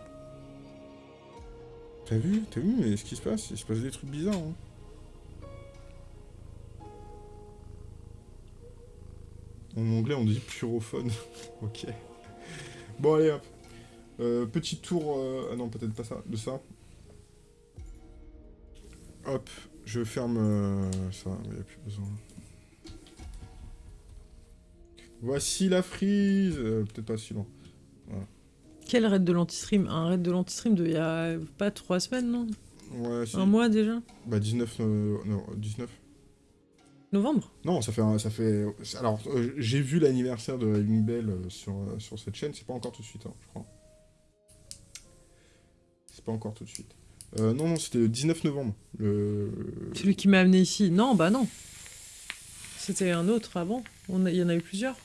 T'as vu T'as vu mais ce qui se passe Il se passe des trucs bizarres. Hein. En anglais, on dit purophone. [LAUGHS] ok. Bon, allez, hop. Euh, petit tour... euh, Ah non, peut-être pas ça. De ça. Hop. Je ferme euh, ça, il n'y a plus besoin. Voici la frise euh, Peut-être pas si long. Quel raid de l'anti-stream? Un raid de l'anti-stream de il y a pas trois semaines, non? Ouais, si. Un mois déjà? Bah 19... euh, non, 19 Novembre? Non, ça fait... un- Ça fait... Alors, euh, j'ai vu l'anniversaire de Bell euh, sur, sur cette chaîne, c'est pas encore tout de suite, hein, je crois. C'est pas encore tout de suite. Non, non, c'était le 19 novembre. Le... Celui qui m'a amené ici? Non, bah non. C'était un autre avant. On a- Il y en a eu plusieurs.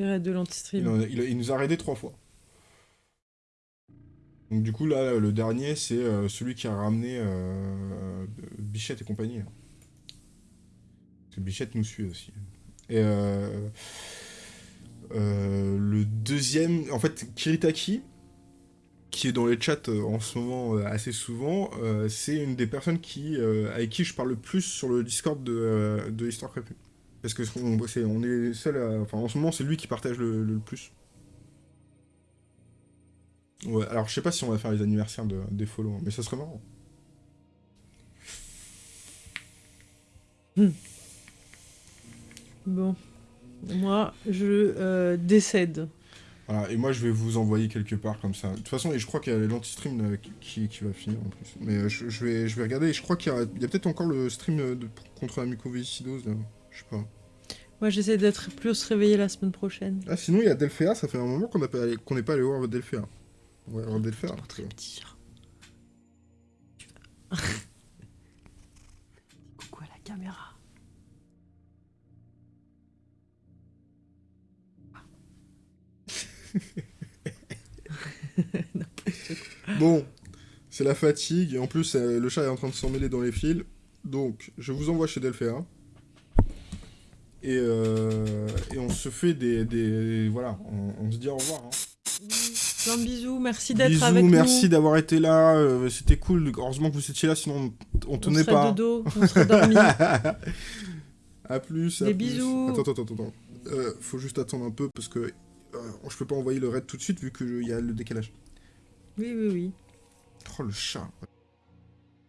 De Il, nous a raidé trois fois. Donc du coup, là, le dernier, c'est euh, celui qui a ramené euh, Bichette et compagnie. que Bichette nous suit aussi. Et euh, le deuxième, en fait, Kiritaki, qui est dans les chats en ce moment assez souvent, c'est une des personnes qui, avec qui je parle le plus sur le Discord de, de Histoire Crépue. Parce que on, c'est- on est seul à... Enfin, en ce moment, c'est lui qui partage le, le plus. Ouais, alors je sais pas si on va faire les anniversaires de, des follow, mais ça serait marrant. Bon. Moi, je euh, décède. Voilà, et moi je vais vous envoyer quelque part comme ça. De toute façon, et je crois qu'il y a l'anti-stream euh, qui, qui, va finir en plus. Mais euh, je, je vais, je vais regarder, et je crois qu'il y a, peut-être encore le stream de, contre la mucoviscidose, là. Je sais pas. Moi, j'essaie d'être plus réveillée la semaine prochaine. Ah, sinon il y a Delphéa, ça fait un moment qu'on n'est pas, allé- qu'on n'est pas allé voir Delphéa. On va voir Delphéa. Dire. Coucou à la caméra. [LAUGHS] Bon, c'est la fatigue, et en plus euh, le chat est en train de s'emmêler dans les fils. Donc, je vous envoie chez Delphéa. Et, euh, et on se fait des... des voilà, on, on se dit au revoir. hein. Plein de bisous, merci d'être avec nous. merci d'avoir été là, euh, c'était cool. Heureusement que vous étiez là, sinon on, on On tenait serait pas. de dos, on serait dormi. [LAUGHS] à plus. à Des plus. bisous. Attends, attends, attends, attends. Euh, faut juste attendre un peu parce que euh, je peux pas envoyer le raid tout de suite vu qu'il y a le décalage. oui, oui, oui. Oh le chat.